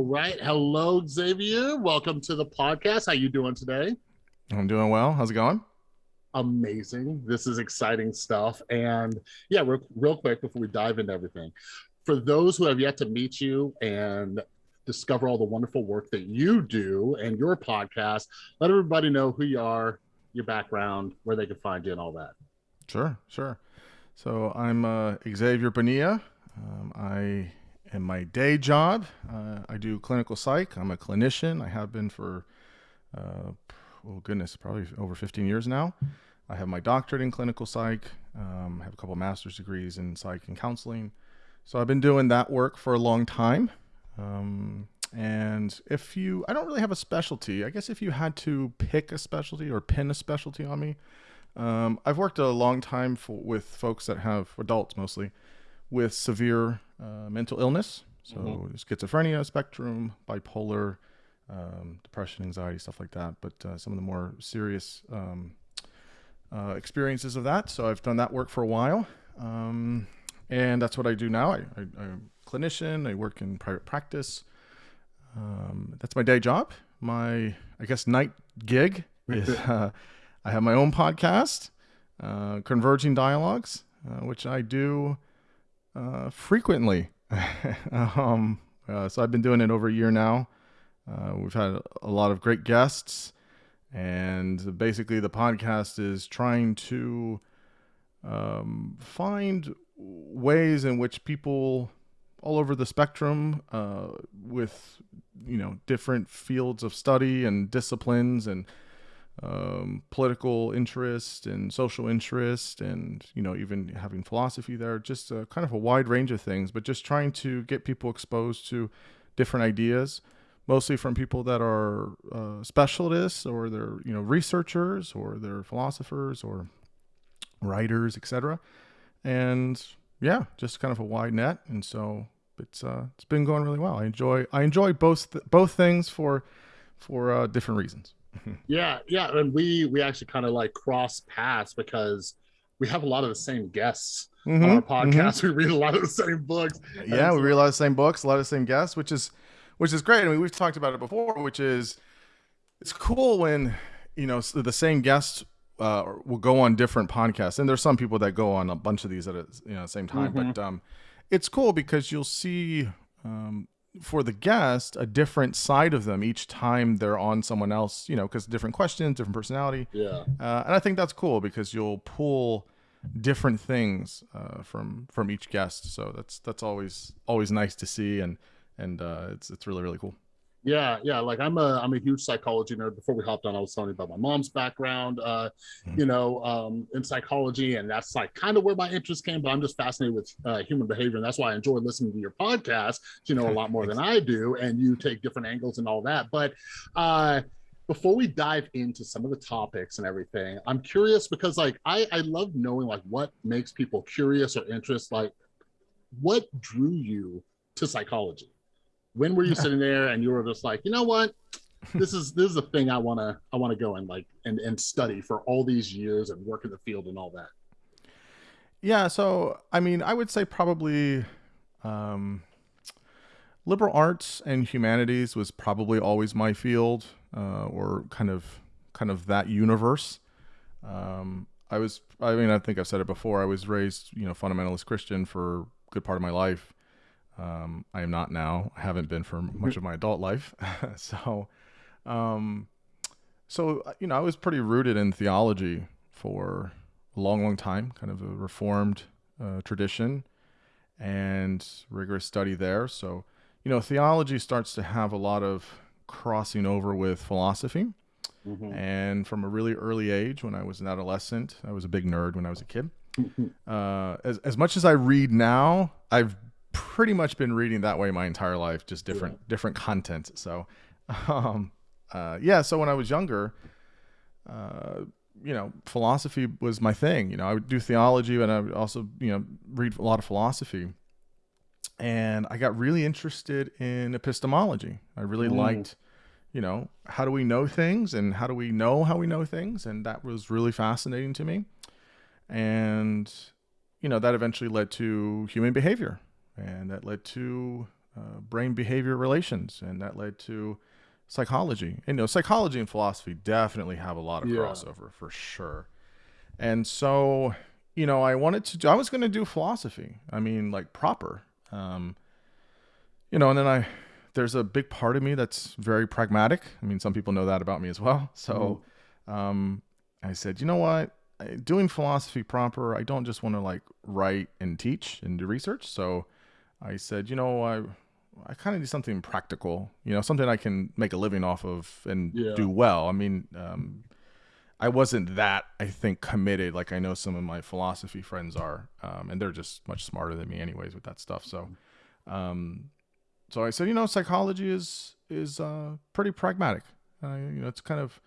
All right. Hello, Xavier. Welcome to the podcast. How you doing today? I'm doing well. How's it going? Amazing. This is exciting stuff. And yeah, real, real quick before we dive into everything, for those who have yet to meet you and discover all the wonderful work that you do and your podcast, let everybody know who you are, your background, where they can find you, and all that. Sure, sure. So I'm uh, Xavier Bonilla. Um, I am my day job. Uh, I do clinical psych. I'm a clinician. I have been for, uh, oh goodness, probably over 15 years now. I have my doctorate in clinical psych. Um, I have a couple master's degrees in psych and counseling. So I've been doing that work for a long time. Um, and if you, I don't really have a specialty. I guess if you had to pick a specialty or pin a specialty on me, um, I've worked a long time for, with folks that have adults mostly with severe uh, mental illness, so mm-hmm. schizophrenia spectrum, bipolar, um, depression, anxiety, stuff like that. But uh, some of the more serious um, uh, experiences of that. So I've done that work for a while, um, and that's what I do now. I, I, I'm a clinician. I work in private practice. Um, that's my day job. My I guess night gig is uh, I have my own podcast, uh, Converging Dialogues, uh, which I do uh, frequently. um, uh, so I've been doing it over a year now. Uh, we've had a lot of great guests, and basically the podcast is trying to um, find ways in which people all over the spectrum uh, with you know different fields of study and disciplines and um, political interest and social interest and you know even having philosophy there just a, kind of a wide range of things but just trying to get people exposed to different ideas mostly from people that are uh, specialists or they're you know researchers or they're philosophers or writers etc and yeah just kind of a wide net. And so it's uh it's been going really well. I enjoy i enjoy both th- both things for for uh, different reasons yeah, yeah, and we we actually kind of like cross paths because we have a lot of the same guests mm-hmm, on our mm-hmm. podcast. Mm-hmm. We read a lot of the same books. Yeah, we read a lot of the same books, a lot of the same guests, which is which is great. I mean, we've talked about it before, which is it's cool when you know the same guests uh, will go on different podcasts, and there's some people that go on a bunch of these at a you know same time, mm-hmm. but um, it's cool because you'll see um, for the guest a different side of them each time they're on someone else you know because different questions different personality. Yeah. Uh, and i think that's cool because you'll pull different things uh, from from each guest. So that's that's always always nice to see and and uh, it's it's really really cool yeah, yeah. Like I'm a I'm a huge psychology nerd. Before we hopped on, I was telling you about my mom's background, uh, mm-hmm. you know, um, in psychology, and that's like kind of where my interest came. But I'm just fascinated with uh, human behavior, and that's why I enjoy listening to your podcast. You know a lot more than I do, and you take different angles and all that. But uh, before we dive into some of the topics and everything, I'm curious because like I I love knowing like what makes people curious or interest. Like, what drew you to psychology? When were you sitting there and you were just like, you know what? this is this is a thing I wanna I wanna go and like and, and study for all these years and work in the field and all that. Yeah, so I mean I would say probably um liberal arts and humanities was probably always my field, uh, or kind of kind of that universe. Um, I was, I mean, I think I've said it before. I was raised, you know, fundamentalist Christian for a good part of my life. Um, I am not now. I haven't been for much of my adult life. so, um, so uh, you know, I was pretty rooted in theology for a long, long time. Kind of a reformed uh, tradition and rigorous study there. So, you know, theology starts to have a lot of crossing over with philosophy. Mm-hmm. And from a really early age, when I was an adolescent, I was a big nerd when I was a kid. Uh, as, as much as I read now, I've pretty much been reading that way my entire life, just different yeah. different content. So, um, uh, yeah. So when I was younger, uh, you know, philosophy was my thing. You know, I would do theology, and I would also you know read a lot of philosophy. And I got really interested in epistemology. I really mm. liked, you know, how do we know things and how do we know how we know things, and that was really fascinating to me. And you know, that eventually led to human behavior and that led to uh, brain behavior relations, and that led to psychology. And, you know, psychology and philosophy definitely have a lot of Yeah. crossover for sure. And so, you know, I wanted to. do I was going to do philosophy. I mean, like proper. Um, you know, and then I there's a big part of me that's very pragmatic. I mean, some people know that about me as well. So, um, I said, you know what? Doing philosophy proper, I don't just want to like write and teach and do research. So, I said, you know, I I kind of need something practical. You know, something I can make a living off of and Yeah. do well. I mean, um, I wasn't that I think committed like I know some of my philosophy friends are, um, and they're just much smarter than me anyways with that stuff. So, um, so I said, you know, psychology is is uh, pretty pragmatic. Uh, you know, it's kind of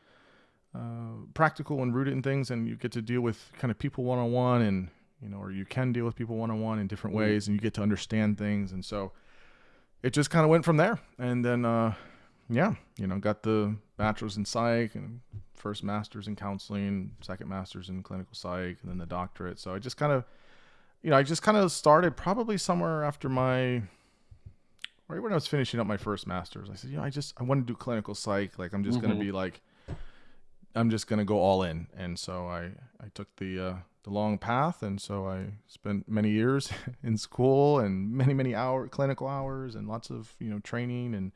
uh, practical and rooted in things, and you get to deal with kind of people one on one, and you know, or you can deal with people one on one in different Mhm. ways, and you get to understand things, and so it just kind of went from there. And then, uh, yeah, you know, got the bachelor's in psych and first master's in counseling, second master's in clinical psych, and then the doctorate. So I just kind of, you know, I just kind of started probably somewhere after my, right when I was finishing up my first master's. I said, you know, I just, I want to do clinical psych. Like, I'm just going Mhm. to be like, I'm just going to go all in. And so I, I took the, uh, the long path. And so I spent many years in school and many, many hour clinical hours and lots of, you know, training and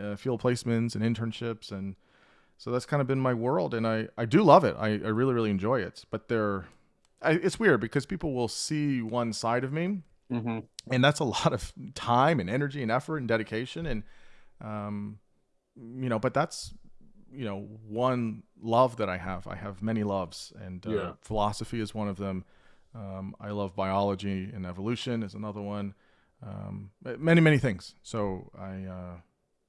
uh, field placements and internships. And so that's kind of been my world. And I, I do love it. I, I really, really enjoy it. But there, I, it's weird because people will see one side of me Mhm. and that's a lot of time and energy and effort and dedication and um you know but that's you know one love that i have i have many loves and uh, Yeah. philosophy is one of them um, i love biology and evolution is another one um, many many things so i uh,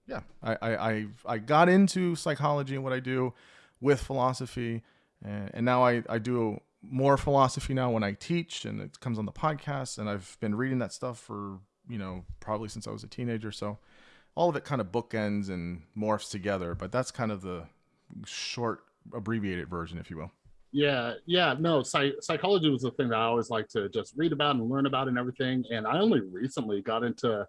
yeah I, I i i got into psychology and what i do with philosophy and, and now i i do more philosophy now when I teach and it comes on the podcast and I've been reading that stuff for, you know, probably since I was a teenager. So all of it kind of bookends and morphs together, but that's kind of the short abbreviated version, if you will. Yeah, yeah, no, psych- psychology was the thing that I always like to just read about and learn about and everything. And I only recently got into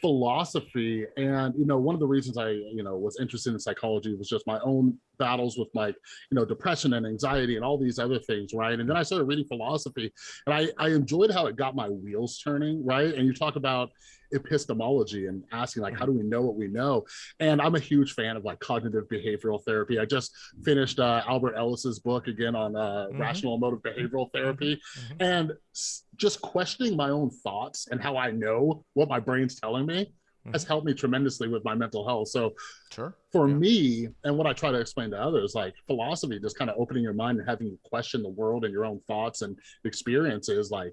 philosophy. And, you know, one of the reasons I, you know, was interested in psychology was just my own battles with like, you know, depression and anxiety and all these other things, right? And then I started reading philosophy and I, I enjoyed how it got my wheels turning, right? And you talk about epistemology and asking like how do we know what we know and i'm a huge fan of like cognitive behavioral therapy i just finished uh, albert ellis's book again on uh, Mhm. rational emotive behavioral therapy Mhm. and s- just questioning my own thoughts and how i know what my brain's telling me Mm-hmm. has helped me tremendously with my mental health so Sure. for Yeah. me and what i try to explain to others like philosophy just kind of opening your mind and having you question the world and your own thoughts and experiences like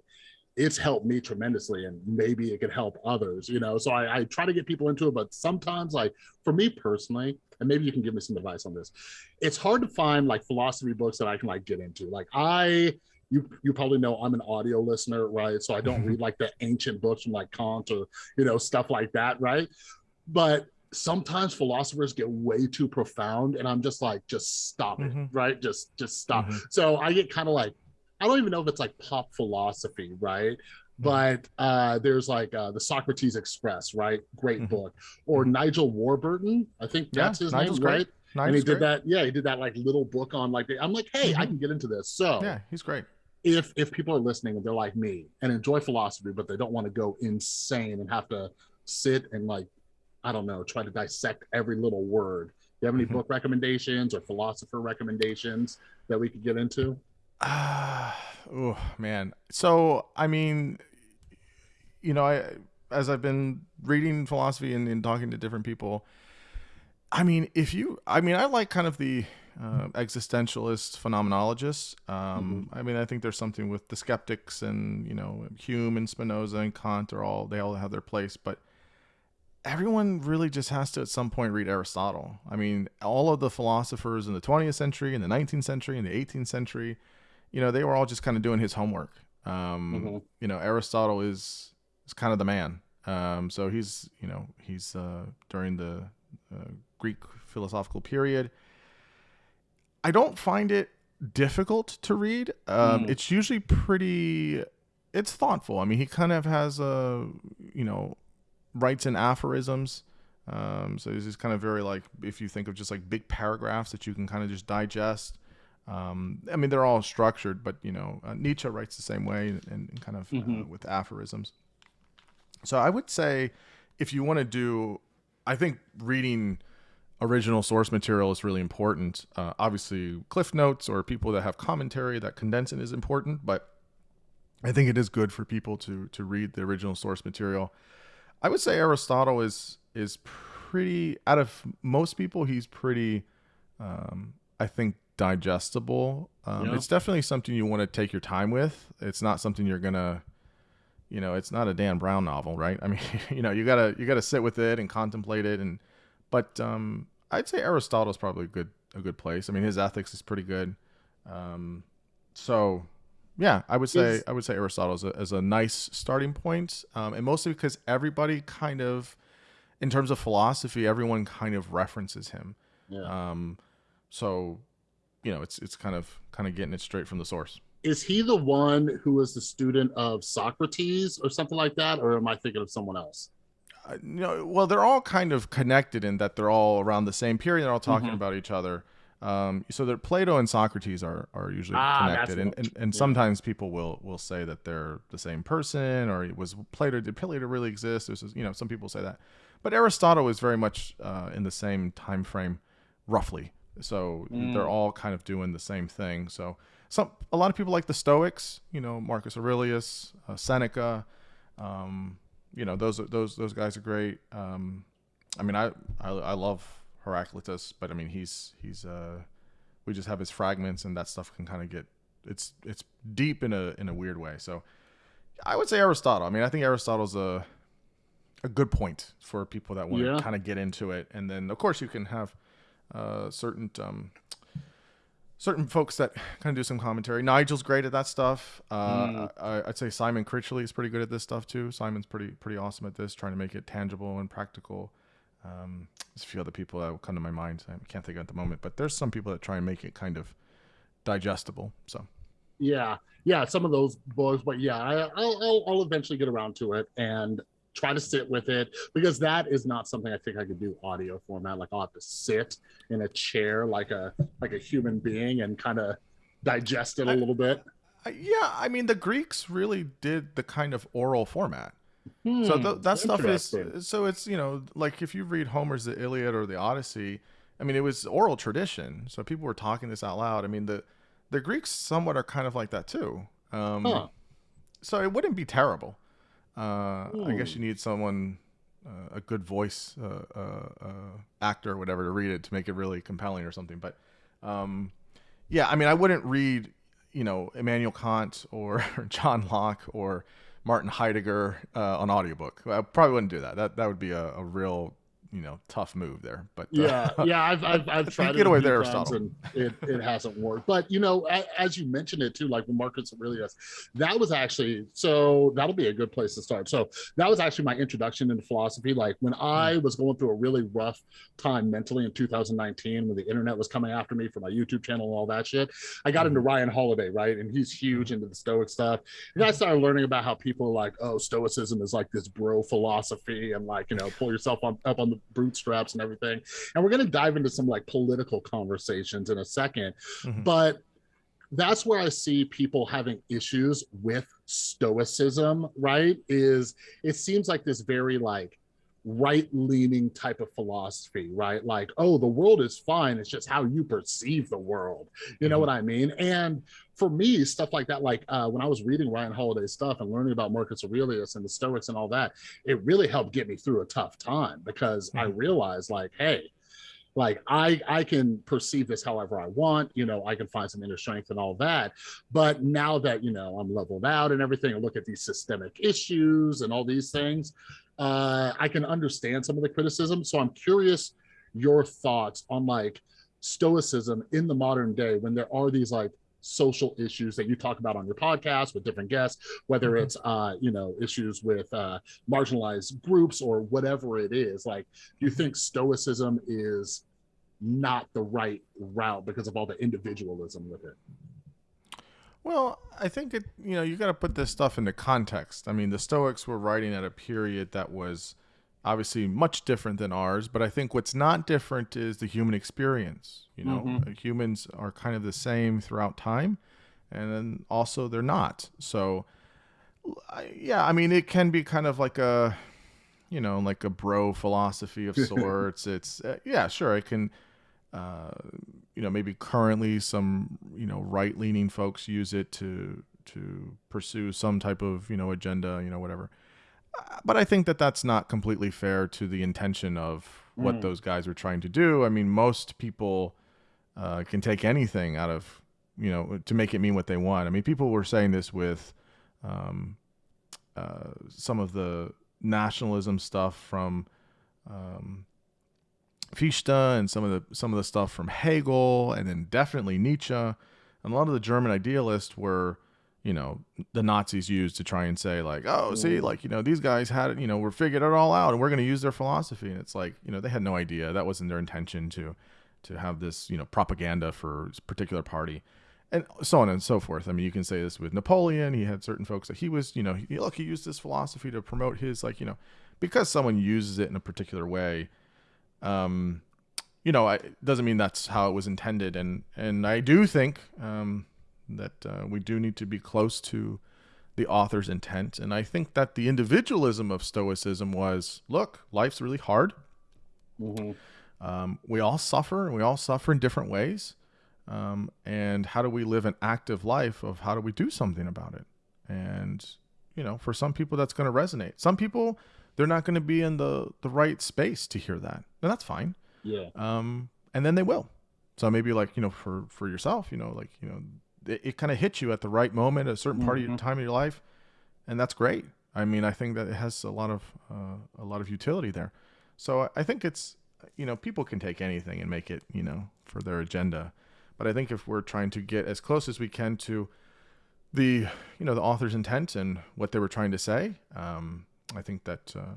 it's helped me tremendously and maybe it could help others you know so I, I try to get people into it but sometimes like for me personally and maybe you can give me some advice on this it's hard to find like philosophy books that i can like get into like i you you probably know i'm an audio listener right? So i don't read like the ancient books from like kant or you know stuff like that right? But sometimes philosophers get way too profound and i'm just like just stop it Mhm. right? Just just stop. Mhm. so i get kind of like i don't even know if it's like pop philosophy right? But uh there's like uh the socrates express right? Great Mhm. book. Or nigel warburton i think Yeah, that's his Nigel's name great. right? Nice. and he did that yeah he did that like little book on like i'm like hey i can get into this so. Yeah, he's great. If if people are listening and they're like me and enjoy philosophy but they don't want to go insane and have to sit and like i don't know try to dissect every little word do you have any Mhm. book recommendations or philosopher recommendations that we could get into Ah, oh man. So I mean, you know, I as I've been reading philosophy and, and talking to different people, I mean, if you, I mean, I like kind of the uh, existentialist phenomenologists. Um, I mean, I think there's something with the skeptics and you know Hume and Spinoza and Kant are all they all have their place, but everyone really just has to at some point read Aristotle. I mean, all of the philosophers in the 20th century, in the 19th century, in the 18th century, you know, they were all just kind of doing his homework. Um, Mhm. You know, Aristotle is is kind of the man. Um, so he's, you know, he's uh, during the uh, Greek philosophical period. I don't find it difficult to read. Um, Mm. It's usually pretty. It's thoughtful. I mean, he kind of has a, you know, writes in aphorisms. Um, so this is kind of very like if you think of just like big paragraphs that you can kind of just digest. Um, I mean, they're all structured, but you know, uh, Nietzsche writes the same way and, and kind of mm-hmm. uh, with aphorisms. So I would say, if you want to do, I think reading original source material is really important. Uh, obviously, cliff notes or people that have commentary that condense it is important, but I think it is good for people to to read the original source material. I would say Aristotle is is pretty out of most people. He's pretty, um, I think, digestible. Um, yeah. It's definitely something you want to take your time with. It's not something you're gonna, you know, it's not a Dan Brown novel, right? I mean, you know, you gotta you gotta sit with it and contemplate it. And but um, I'd say Aristotle's probably a good a good place. I mean, his ethics is pretty good. Um, so yeah, I would say I would say Aristotle is a, is a nice starting point, um, and mostly because everybody kind of, in terms of philosophy, everyone kind of references him. Yeah. Um, so, you know, it's it's kind of kind of getting it straight from the source. Is he the one who was the student of Socrates or something like that, or am I thinking of someone else? You know, well, they're all kind of connected in that they're all around the same period. They're all talking mm-hmm. about each other. Um, so that Plato and Socrates are, are usually ah, connected, and, and, and, sometimes people will will say that they're the same person, or was Plato did Plato really exist? There's you know some people say that, but Aristotle is very much uh, in the same time frame, roughly. So mm. they're all kind of doing the same thing. So some a lot of people like the Stoics, you know Marcus Aurelius, uh, Seneca, um, you know those those those guys are great. Um, I mean I, I I love Heraclitus, but I mean he's he's uh we just have his fragments and that stuff can kind of get it's it's deep in a in a weird way. So I would say Aristotle. I mean I think Aristotle's a a good point for people that want yeah. to kind of get into it, and then of course you can have uh, certain um, certain folks that kind of do some commentary. Nigel's great at that stuff. Uh, mm. I, would say Simon Critchley is pretty good at this stuff too. Simon's pretty pretty awesome at this, trying to make it tangible and practical. Um, there's a few other people that will come to my mind. I can't think of at the moment, but there's some people that try and make it kind of digestible. So, yeah, yeah, some of those books, but yeah, I, will I'll eventually get around to it and try to sit with it because that is not something I think I could do audio format. Like I'll have to sit in a chair like a like a human being and kind of digest it a little bit. yeah, I mean the Greeks really did the kind of oral format. Hmm, so th- that stuff is so it's you know like if you read Homer's the Iliad or the Odyssey, I mean it was oral tradition, so people were talking this out loud. I mean the the Greeks somewhat are kind of like that too. Um, huh. So it wouldn't be terrible. Uh, I guess hmm. you need someone uh, a good voice uh, uh, uh, actor or whatever to read it to make it really compelling or something. But um, yeah, I mean I wouldn't read you know Immanuel Kant or John Locke or Martin Heidegger uh, on audiobook. I probably wouldn't do that. That that would be a, a real you know tough move there. But uh, yeah, yeah, I've I've, I've tried get away there, Aristotle. and it, it hasn't worked. But you know, as you mentioned it too, like with Marcus Aurelius, that was actually so that'll be a good place to start. So that was actually my introduction into philosophy. Like when I hmm. was going through a really rough time mentally in 2019, when the internet was coming after me for my YouTube channel and all that shit, I got into hmm. Ryan Holiday, right? And he's huge into the Stoic stuff. And I started learning about how people are like, oh, Stoicism is like this bro philosophy, and like you know, pull yourself on, up on the bootstraps and everything. And we're going to dive into some like political conversations in a 2nd mm-hmm. But that's where I see people having issues with stoicism, right? Is it seems like this very like right leaning type of philosophy, right? Like, oh, the world is fine. It's just how you perceive the world. You know mm-hmm. what I mean? And for me, stuff like that, like uh, when I was reading Ryan Holiday's stuff and learning about Marcus Aurelius and the Stoics and all that, it really helped get me through a tough time because mm-hmm. I realized, like, hey, like i i can perceive this however i want you know i can find some inner strength and all that but now that you know i'm leveled out and everything and look at these systemic issues and all these things uh, I can understand some of the criticism. So I'm curious your thoughts on like stoicism in the modern day when there are these like social issues that you talk about on your podcast with different guests whether mm-hmm. it's uh you know issues with uh marginalized groups or whatever it is like do you think stoicism is not the right route because of all the individualism with it well, I think it. You know, you got to put this stuff into context. I mean, the Stoics were writing at a period that was obviously much different than ours, but I think what's not different is the human experience. You know, Mhm. Uh, humans are kind of the same throughout time, and then also they're not. So, yeah, I mean, it can be kind of like a, you know, like a bro philosophy of sorts. it's uh, yeah, sure, it can. Uh, you know, maybe currently some you know right leaning folks use it to to pursue some type of you know agenda, you know, whatever but I think that that's not completely fair to the intention of what Mm. those guys were trying to do. I mean, most people uh, can take anything out of you know to make it mean what they want. I mean, people were saying this with um, uh, some of the nationalism stuff from um, Fichte and some of the some of the stuff from Hegel, and then definitely Nietzsche, and a lot of the German idealists were you know the Nazis used to try and say like, oh, see, like you know these guys had it, you know, we're figured it all out, and we're going to use their philosophy, and it's like you know they had no idea that wasn't their intention to to have this you know propaganda for this particular party, and so on and so forth. I mean, you can say this with Napoleon. He had certain folks that he was, you know, he, look, he used this philosophy to promote his like you know because someone uses it in a particular way. Um, you know, I, it doesn't mean that's how it was intended, and and I do think um, that uh, we do need to be close to the author's intent, and I think that the individualism of Stoicism was, look, life's really hard. Mhm. Um, we all suffer, and we all suffer in different ways. Um, and how do we live an active life of how do we do something about it? And you know, for some people, that's going to resonate. Some people, they're not going to be in the the right space to hear that, and that's fine Yeah. um, and then they will. So maybe like you know for for yourself, you know, like you know, it, it kind of hits you at the right moment, at a certain part of your Mhm. time of your life, and that's great. I mean, I think that it has a lot of uh, a lot of utility there. So I- I think it's you know people can take anything and make it you know for their agenda, but I think if we're trying to get as close as we can to the you know the author's intent and what they were trying to say, um, I think that uh,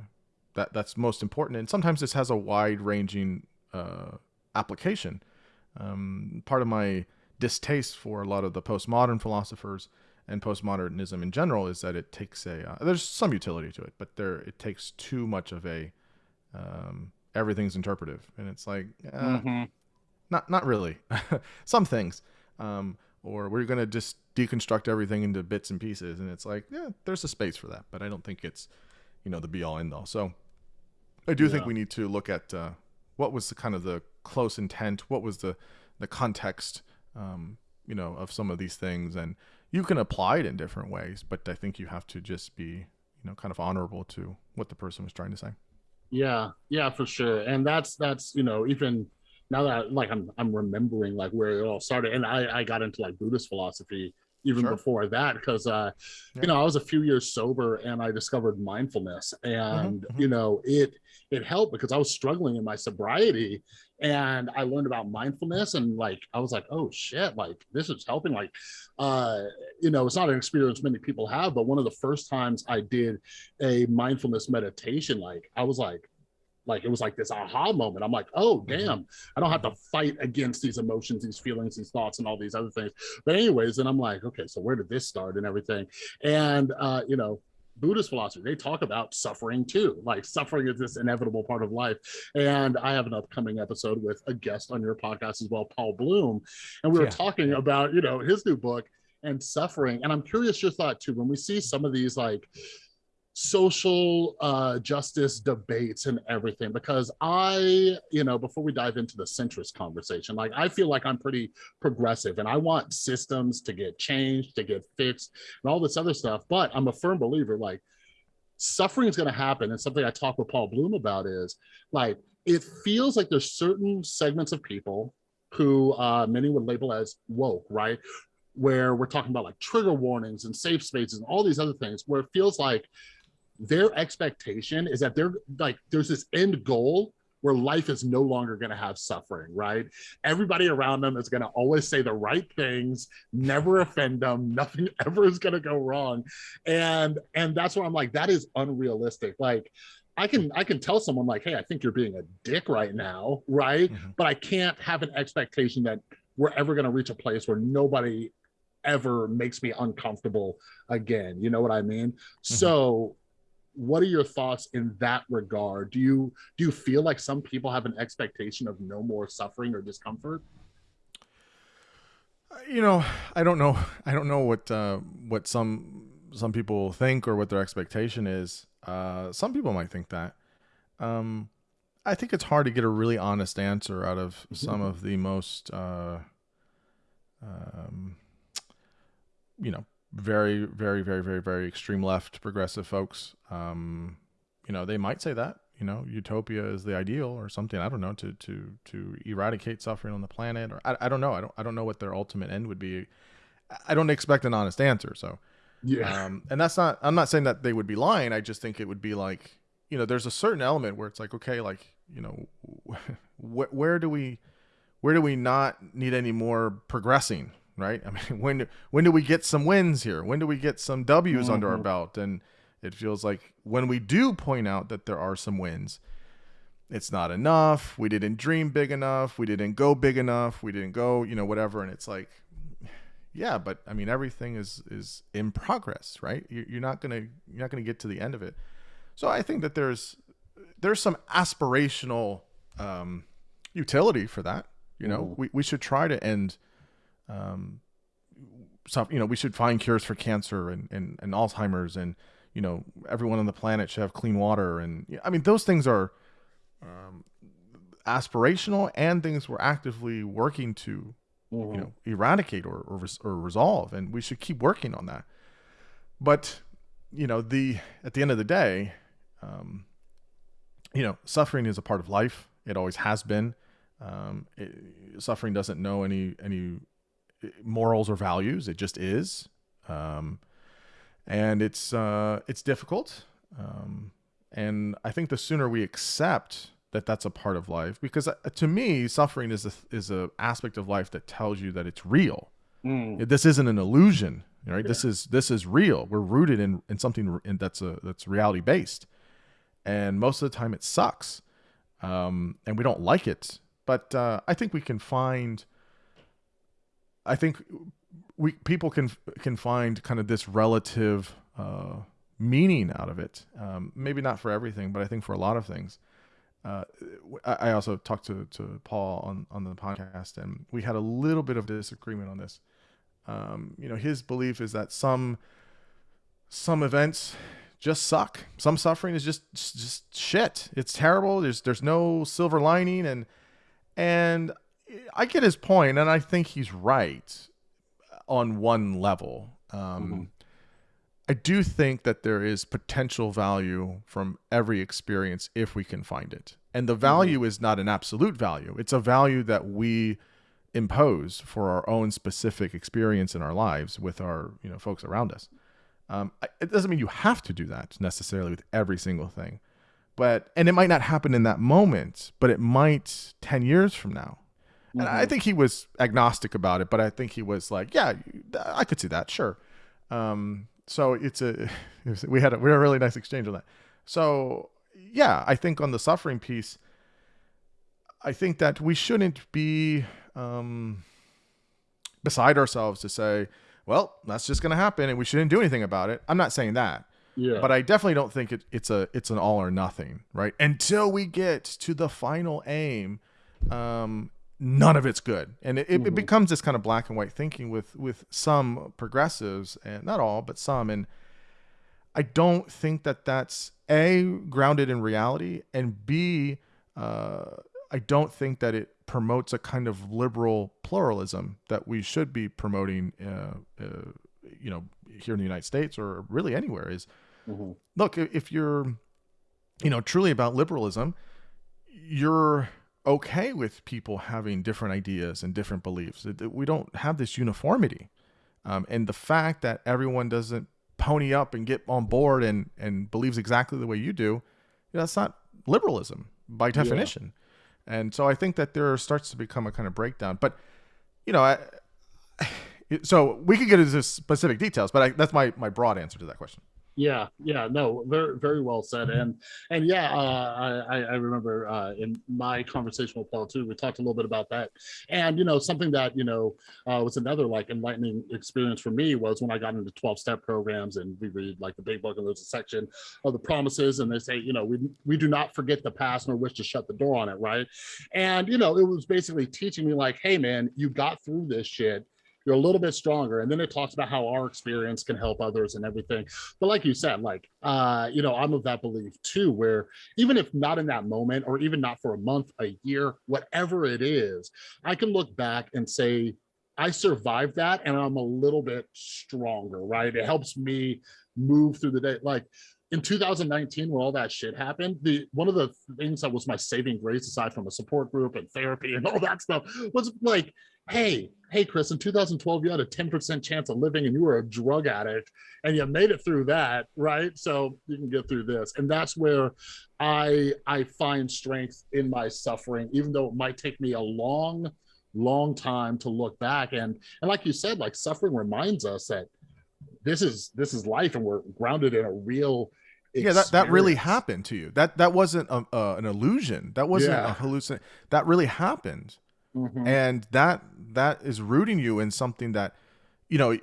that that's most important. And sometimes this has a wide ranging uh, application. Um, part of my distaste for a lot of the postmodern philosophers and postmodernism in general is that it takes a uh, there's some utility to it, but there it takes too much of a um, everything's interpretive, and it's like uh, Mhm. not not really. some things, um, or we're gonna just deconstruct everything into bits and pieces, and it's like yeah, there's a space for that, but I don't think it's you know the be all end all. So I do think we need to look at uh, what was the kind of the close intent, what was the the context, um, you know, of some of these things, and you can apply it in different ways, but I think you have to just be you know kind of honorable to what the person was trying to say. Yeah, yeah, for sure. And that's that's you know even now that like I'm I'm remembering like where it all started, and I I got into like Buddhist philosophy even Sure. before that because uh Yeah. you know I was a few years sober and I discovered mindfulness and mhm. you know it it helped because I was struggling in my sobriety and I learned about mindfulness and like I was like oh shit like this is helping like uh you know it's not an experience many people have but one of the first times I did a mindfulness meditation like I was like like it was like this aha moment. I'm like oh Mhm. damn i don't have to fight against these emotions these feelings these thoughts and all these other things. But anyways and i'm like okay so where did this start and everything? And uh you know buddhist philosophy. They talk about suffering too like suffering is this inevitable part of life. And i have an upcoming episode with a guest on your podcast as well paul bloom. And we were Yeah. talking about you know his new book and suffering. And i'm curious your thought too when we see some of these like social uh, justice debates and everything because I, you know, before we dive into the centrist conversation, like I feel like I'm pretty progressive and I want systems to get changed, to get fixed, and all this other stuff. But I'm a firm believer like suffering is going to happen. And something I talk with Paul Bloom about is like it feels like there's certain segments of people who uh, many would label as woke, right? Where we're talking about like trigger warnings and safe spaces and all these other things, where it feels like their expectation is that they're like there's this end goal where life is no longer going to have suffering right? Everybody around them is going to always say the right things never offend them nothing ever is going to go wrong. And and that's where i'm like that is unrealistic. Like i can i can tell someone like hey i think you're being a dick right now right? Mhm. but i can't have an expectation that we're ever going to reach a place where nobody ever makes me uncomfortable again. You know what i mean? So what are your thoughts in that regard? Do you do you feel like some people have an expectation of no more suffering or discomfort? You know, I don't know. I don't know what uh, what some some people think or what their expectation is. Uh, some people might think that. Um, I think it's hard to get a really honest answer out of mm-hmm. some of the most, uh, um, you know, very, very, very, very, very extreme left progressive folks. Um, you know, they might say that. You know, utopia is the ideal or something. I don't know to to to eradicate suffering on the planet, or I, I don't know. I don't I don't know what their ultimate end would be. I don't expect an honest answer. So, yeah. Um, and that's not. I'm not saying that they would be lying. I just think it would be like, you know, there's a certain element where it's like, okay, like you know, wh- where do we, where do we not need any more progressing, right? I mean, when when do we get some wins here? When do we get some W's mm-hmm. under our mm-hmm. belt? And it feels like when we do point out that there are some wins, it's not enough. We didn't dream big enough. We didn't go big enough. We didn't go, you know, whatever. And it's like, yeah, but I mean, everything is is in progress, right? You're not gonna you're not gonna get to the end of it. So I think that there's there's some aspirational um, utility for that. You know, we, we should try to end, um, some, you know, we should find cures for cancer and, and, and Alzheimer's and, you know, everyone on the planet should have clean water. And I mean, those things are um, aspirational and things we're actively working to, mm-hmm. you know, eradicate or, or, or resolve. And we should keep working on that. But, you know, the, at the end of the day, um, you know, suffering is a part of life. It always has been. Um, it, suffering doesn't know any any morals or values. It just is, um, and it's uh, it's difficult. Um, and I think the sooner we accept that that's a part of life, because uh, to me, suffering is a is a aspect of life that tells you that it's real. Mm. This isn't an illusion, right? Yeah. This is this is real. We're rooted in in something in, that's a that's reality based and most of the time it sucks, um, and we don't like it. But uh, I think we can find. I think we people can can find kind of this relative uh, meaning out of it. Um, maybe not for everything, but I think for a lot of things. Uh, I, also talked to, to Paul on, on the podcast, and we had a little bit of disagreement on this. Um, you know, his belief is that some some events just suck. Some suffering is just just shit. It's terrible. There's there's no silver lining and and I get his point and I think he's right on one level. Um, mm-hmm. I do think that there is potential value from every experience if we can find it. And the mm-hmm. value mm-hmm. is not an absolute value. It's a value that we impose for our own specific experience in our lives with our, you know, folks around us. Um, it doesn't mean you have to do that necessarily with every single thing, but and it might not happen in that moment, but it might ten years from now. Mm-hmm. And I mm-hmm. think he was agnostic about it, but I think he was like, yeah, I could see that, sure. Um, so it's a we had a, we had a really nice exchange on that. So yeah, I think on the suffering piece, I think that we shouldn't be um, beside ourselves to say well, that's just going to happen and we shouldn't do anything about it. I'm not saying that. Yeah. But I definitely don't think it, it's a it's an all or nothing, right? Until we get to the final aim, um, none of it's good, and it, mm-hmm. it becomes this kind of black and white thinking with with some progressives, and not all, but some. And I don't think that that's a grounded in reality, and b uh, I don't think that it promotes a kind of liberal pluralism that we should be promoting, uh, uh, you know, here in the United States or really anywhere. Is mm-hmm. look if you're, you know, truly about liberalism, you're okay with people having different ideas and different beliefs. We don't have this uniformity, um, and the fact that everyone doesn't pony up and get on board and and believes exactly the way you do, you know, that's not liberalism by definition. Yeah. And so I think that there starts to become a kind of breakdown. But, you know, I, so we could get into specific details, but I, that's my, my broad answer to that question. Yeah, yeah, no, very, very well said, and and yeah, uh, I I remember uh, in my conversation with Paul too, we talked a little bit about that, and you know something that you know uh, was another like enlightening experience for me was when I got into twelve step programs and we read like the big book and there's a section of the promises and they say you know we we do not forget the past nor wish to shut the door on it, right? And you know it was basically teaching me like, hey man, you got through this shit you're a little bit stronger. And then it talks about how our experience can help others and everything. But like you said like uh you know i'm of that belief too where even if not in that moment or even not for a month a year whatever it is i can look back and say i survived that and i'm a little bit stronger right? It helps me move through the day. Like in 2019 when all that shit happened the one of the things that was my saving grace aside from a support group and therapy and all that stuff was like hey hey chris in 2012 you had a 10 percent chance of living and you were a drug addict and you made it through that right? So you can get through this. And that's where i i find strength in my suffering even though it might take me a long long time to look back. And and like you said like suffering reminds us that this is this is life and we're grounded in a real experience. yeah that, that really happened to you. That that wasn't a, uh, an illusion. That wasn't yeah. a hallucination that really happened mm-hmm. and that that is rooting you in something that you know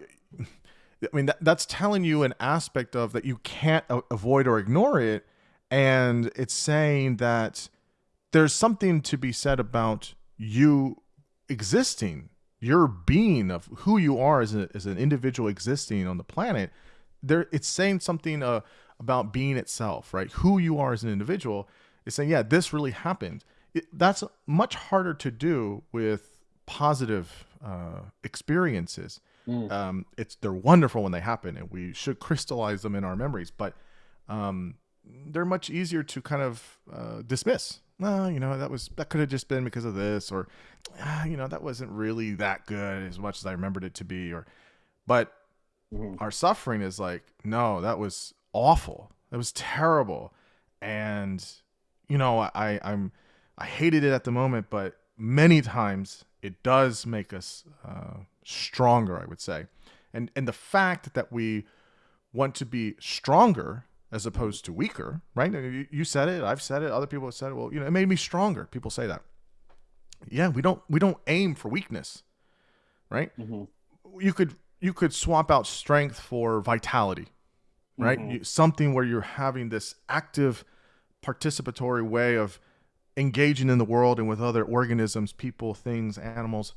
i mean that, that's telling you an aspect of that you can't a- avoid or ignore it. And it's saying that there's something to be said about you existing your being of who you are as, a, as an individual existing on the planet. There it's saying something uh, about being itself right? Who you are as an individual. Is saying yeah this really happened it, that's much harder to do with positive uh, experiences mm. um, it's they're wonderful when they happen and we should crystallize them in our memories but um, they're much easier to kind of uh, dismiss well, you know, that was that could have just been because of this, or ah, you know, that wasn't really that good as much as I remembered it to be, or but mm-hmm. our suffering is like, no, that was awful. That was terrible. And you know, I I'm I hated it at the moment, but many times it does make us uh, stronger, I would say. And and the fact that we want to be stronger as opposed to weaker, right? You said it, I've said it, other people have said it. Well, you know, it made me stronger. People say that. Yeah, we don't we don't aim for weakness, right? Mm-hmm. You could you could swap out strength for vitality, right? Mm-hmm. You, something where you're having this active participatory way of engaging in the world and with other organisms, people, things, animals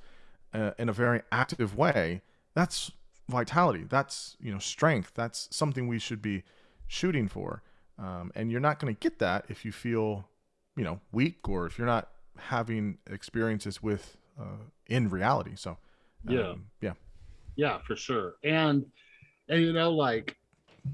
uh, in a very active way. That's vitality. That's, you know, strength. That's something we should be shooting for. Um, and you're not going to get that if you feel, you know, weak or if you're not having experiences with uh, in reality. So, um, yeah, yeah, yeah, for sure. And and you know, like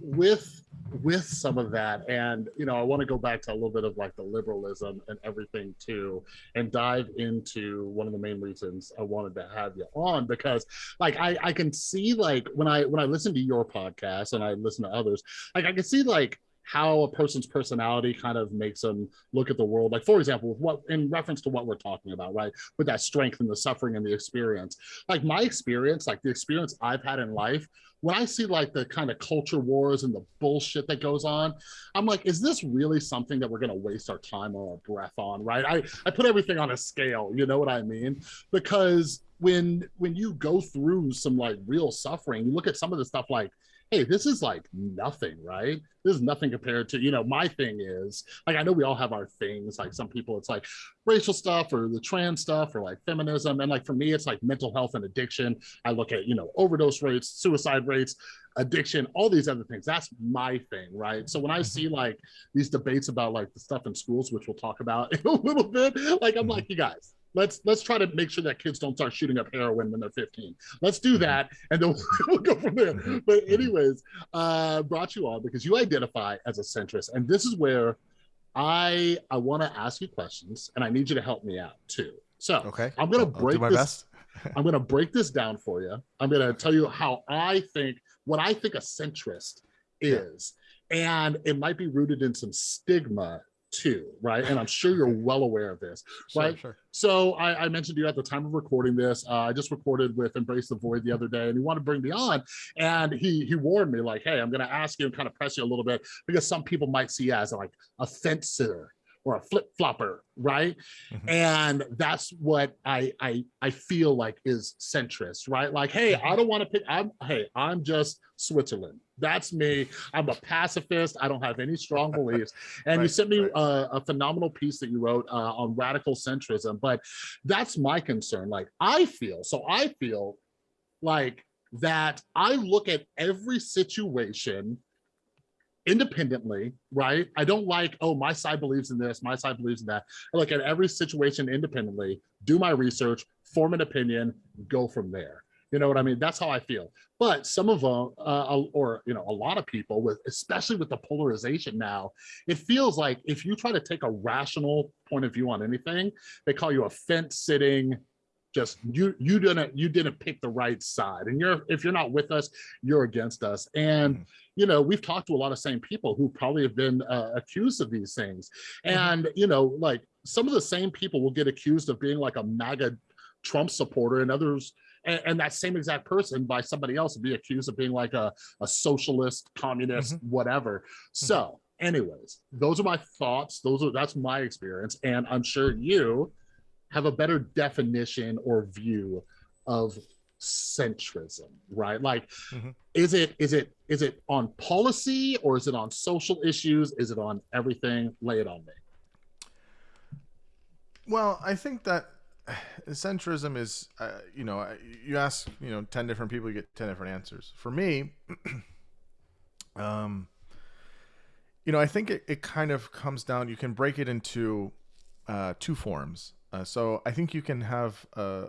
with with some of that. And you know i want to go back to a little bit of like the liberalism and everything too and dive into one of the main reasons i wanted to have you on because like i i can see like when i when i listen to your podcast and i listen to others like i can see like how a person's personality kind of makes them look at the world. Like, for example, what in reference to what we're talking about, right? With that strength and the suffering and the experience. Like my experience, like the experience I've had in life, when I see like the kind of culture wars and the bullshit that goes on, I'm like, is this really something that we're gonna waste our time or our breath on? Right. I, I put everything on a scale, you know what I mean? Because when when you go through some like real suffering, you look at some of the stuff like hey, this is like nothing, right? This is nothing compared to, you know, my thing is like, I know we all have our things. Like some people, it's like racial stuff or the trans stuff or like feminism. And like for me, it's like mental health and addiction. I look at, you know, overdose rates, suicide rates, addiction, all these other things. That's my thing, right? So when I mm-hmm. see like these debates about like the stuff in schools, which we'll talk about in a little bit, like I'm mm-hmm. like, you guys, let's let's try to make sure that kids don't start shooting up heroin when they're 15 let's do mm-hmm. that and then we'll go from there mm-hmm. but mm-hmm. anyways uh brought you on because you identify as a centrist and this is where i i want to ask you questions and i need you to help me out too so okay i'm gonna break this i'm gonna break this down for you i'm gonna tell you how i think what i think a centrist is yeah. and it might be rooted in some stigma too, right? And I'm sure you're well aware of this, Sure, right? sure. So I, I mentioned to you at the time of recording this. Uh, I just recorded with Embrace the Void the other day, and he wanted to bring me on, and he he warned me like, "Hey, I'm going to ask you and kind of press you a little bit because some people might see you as like sitter." Or a flip flopper, right? Mhm. And that's what I I I feel like is centrist, right? Like, hey, I don't want to pick. I'm hey, I'm just Switzerland. That's me. I'm a pacifist. I don't have any strong beliefs. And you sent me right. a, a phenomenal piece that you wrote uh, on radical centrism. But that's my concern. Like I feel, so I feel like that I look at every situation independently, right? I don't like, oh, my side believes in this, my side believes in that. I look at every situation independently, do my research, form an opinion, go from there. You know what I mean? That's how I feel. But some of them, uh, or you know, a lot of people, with especially with the polarization now, it feels like if you try to take a rational point of view on anything, they call you a fence sitting. Just you, you didn't, you didn't pick the right side, and you're if you're not with us, you're against us. And Mhm. you know, we've talked to a lot of same people who probably have been uh, accused of these things, Mhm. and you know, like some of the same people will get accused of being like a MAGA Trump supporter, and others and, and that same exact person by somebody else would be accused of being like a, a socialist, communist, whatever. So, anyways, those are my thoughts. Those are that's my experience, and I'm sure you have a better definition or view of centrism, right? Like, Mhm. is it is it is it on policy or is it on social issues? Is it on everything? Lay it on me. Well, I think that centrism is, uh, you know, you ask, you know, 10 different people, you get 10 different answers. For me, um, you know, I think it, it kind of comes down, you can break it into uh, two forms. Uh, so I think you can have a,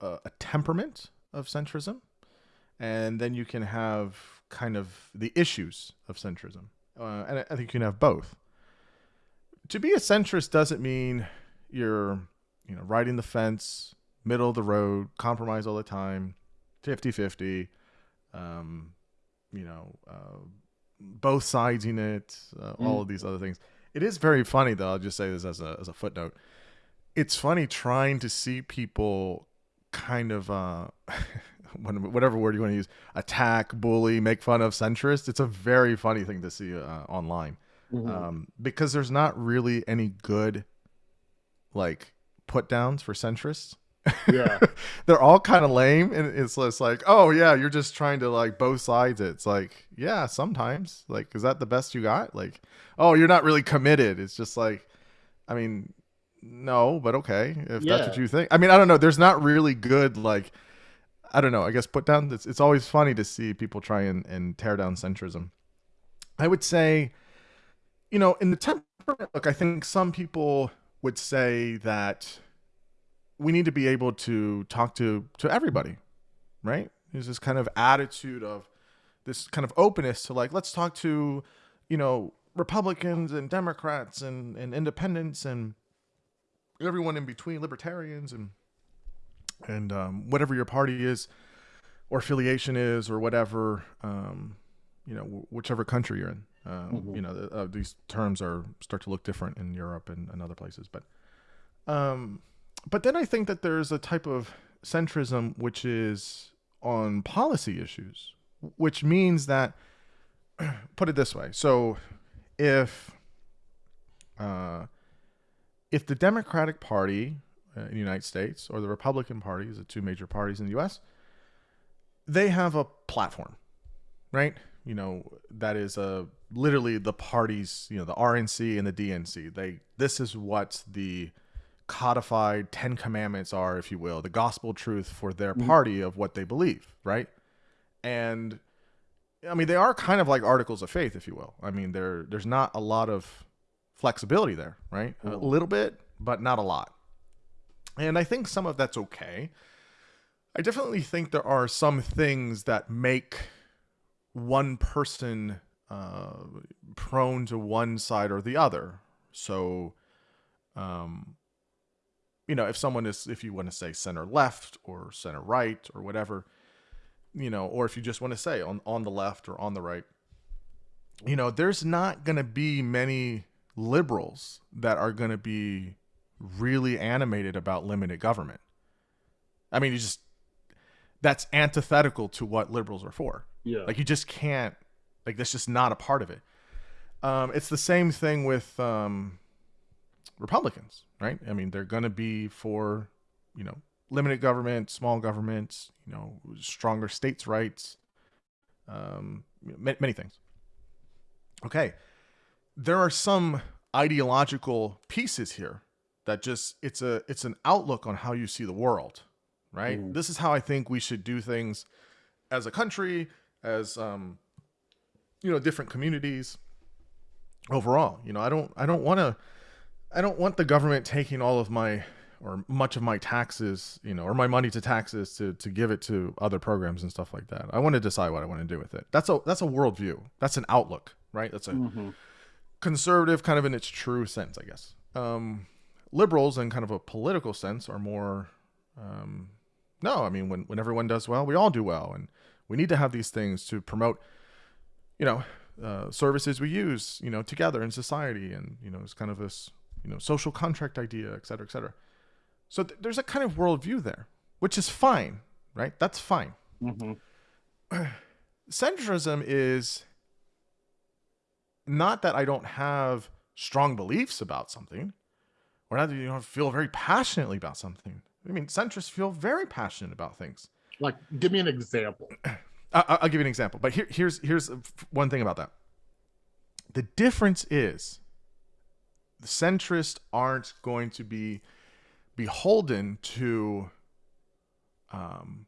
a, a temperament of centrism, and then you can have kind of the issues of centrism. Uh, and I, I think you can have both. To be a centrist doesn't mean you're you know riding the fence middle of the road compromise all the time 50-50 um you know uh, both sides in it uh, all of these other things it is very funny though i'll just say this as a, as a footnote it's funny trying to see people kind of uh whatever word you want to use attack bully make fun of centrists it's a very funny thing to see uh, online Mhm. um, because there's not really any good like put downs for centrists. yeah, They're all kind of lame, and it's just like, oh yeah, you're just trying to like both sides. it. It's like, yeah, sometimes. Like, is that the best you got? Like, oh, you're not really committed. It's just like, I mean, no, but okay, if that's what you think. I mean, I don't know. There's not really good like. I don't know. I guess put down. It's, it's always funny to see people try and, and tear down centrism. I would say, you know, in the temperament, look, I think some people would say that we need to be able to talk to to everybody, right? There's this kind of attitude of this kind of openness to like, let's talk to, you know, Republicans and Democrats and, and independents and everyone in between, libertarians and and um, whatever your party is or affiliation is or whatever, um, you know, wh- whichever country you're in. Um, Mhm. You know, the, uh, these terms are start to look different in Europe and, and other places, but um, but then I think that there's a type of centrism which is on policy issues, which means that put it this way. So if uh, if the Democratic Party uh, in the United States or the Republican Party, is the two major parties in the U.S., they have a platform, right? You know that is uh, literally the parties, you know, the RNC and the DNC. They this is what the codified Ten Commandments are, if you will, the gospel truth for their Mhm. party of what they believe, right? And I mean, they are kind of like articles of faith, if you will. I mean, there there's not a lot of flexibility there, right? A Mhm. little bit, but not a lot. And I think some of that's okay. I definitely think there are some things that make one person uh, prone to one side or the other. So, um, you know, if someone is, if you want to say center left or center right or whatever, you know, or if you just want to say on on the left or on the right, you know, there's not going to be many liberals that are going to be really animated about limited government. I mean, you just that's antithetical to what liberals are for. Yeah. Like you just can't like that's just not a part of it. Um, it's the same thing with um, Republicans, right? I mean, they're going to be for you know limited government, small governments, you know, stronger states' rights, um, many things. Okay, there are some ideological pieces here that just it's a it's an outlook on how you see the world, right? Mm. This is how I think we should do things as a country, as um, you know, different communities overall. You know, I don't I don't want to I don't want the government taking all of my or much of my taxes, you know, or my money to taxes to to give it to other programs and stuff like that. I want to decide what I want to do with it. That's a that's a worldview. That's an outlook, right? That's a mm-hmm. Conservative kind of in its true sense, I guess. Um, liberals in kind of a political sense are more um, no, I mean when when everyone does well, we all do well and we need to have these things to promote you know uh, services we use you know together in society and you know it's kind of this you know social contract idea et cetera et cetera so th- there's a kind of worldview there which is fine right that's fine mm-hmm. centrism is not that i don't have strong beliefs about something or not that you don't feel very passionately about something i mean centrists feel very passionate about things like give me an example I'll, I'll give you an example, but here, here's here's one thing about that. The difference is the centrists aren't going to be beholden to um,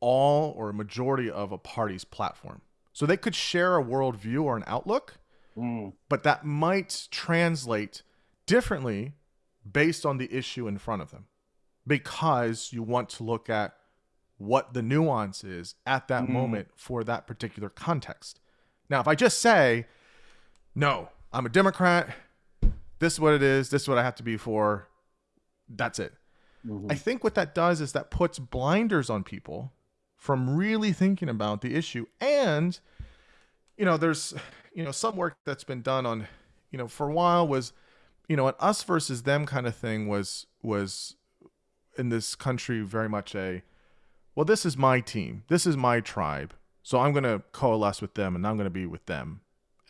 all or a majority of a party's platform. So they could share a worldview or an outlook, mm. but that might translate differently based on the issue in front of them because you want to look at what the nuance is at that mm. moment for that particular context. Now, if I just say, no, I'm a Democrat, this is what it is, this is what I have to be for, that's it. Mm-hmm. I think what that does is that puts blinders on people from really thinking about the issue. And, you know, there's, you know, some work that's been done on, you know, for a while was, you know, an us versus them kind of thing was, was in this country very much a, well, this is my team. This is my tribe. So I'm going to coalesce with them and I'm going to be with them.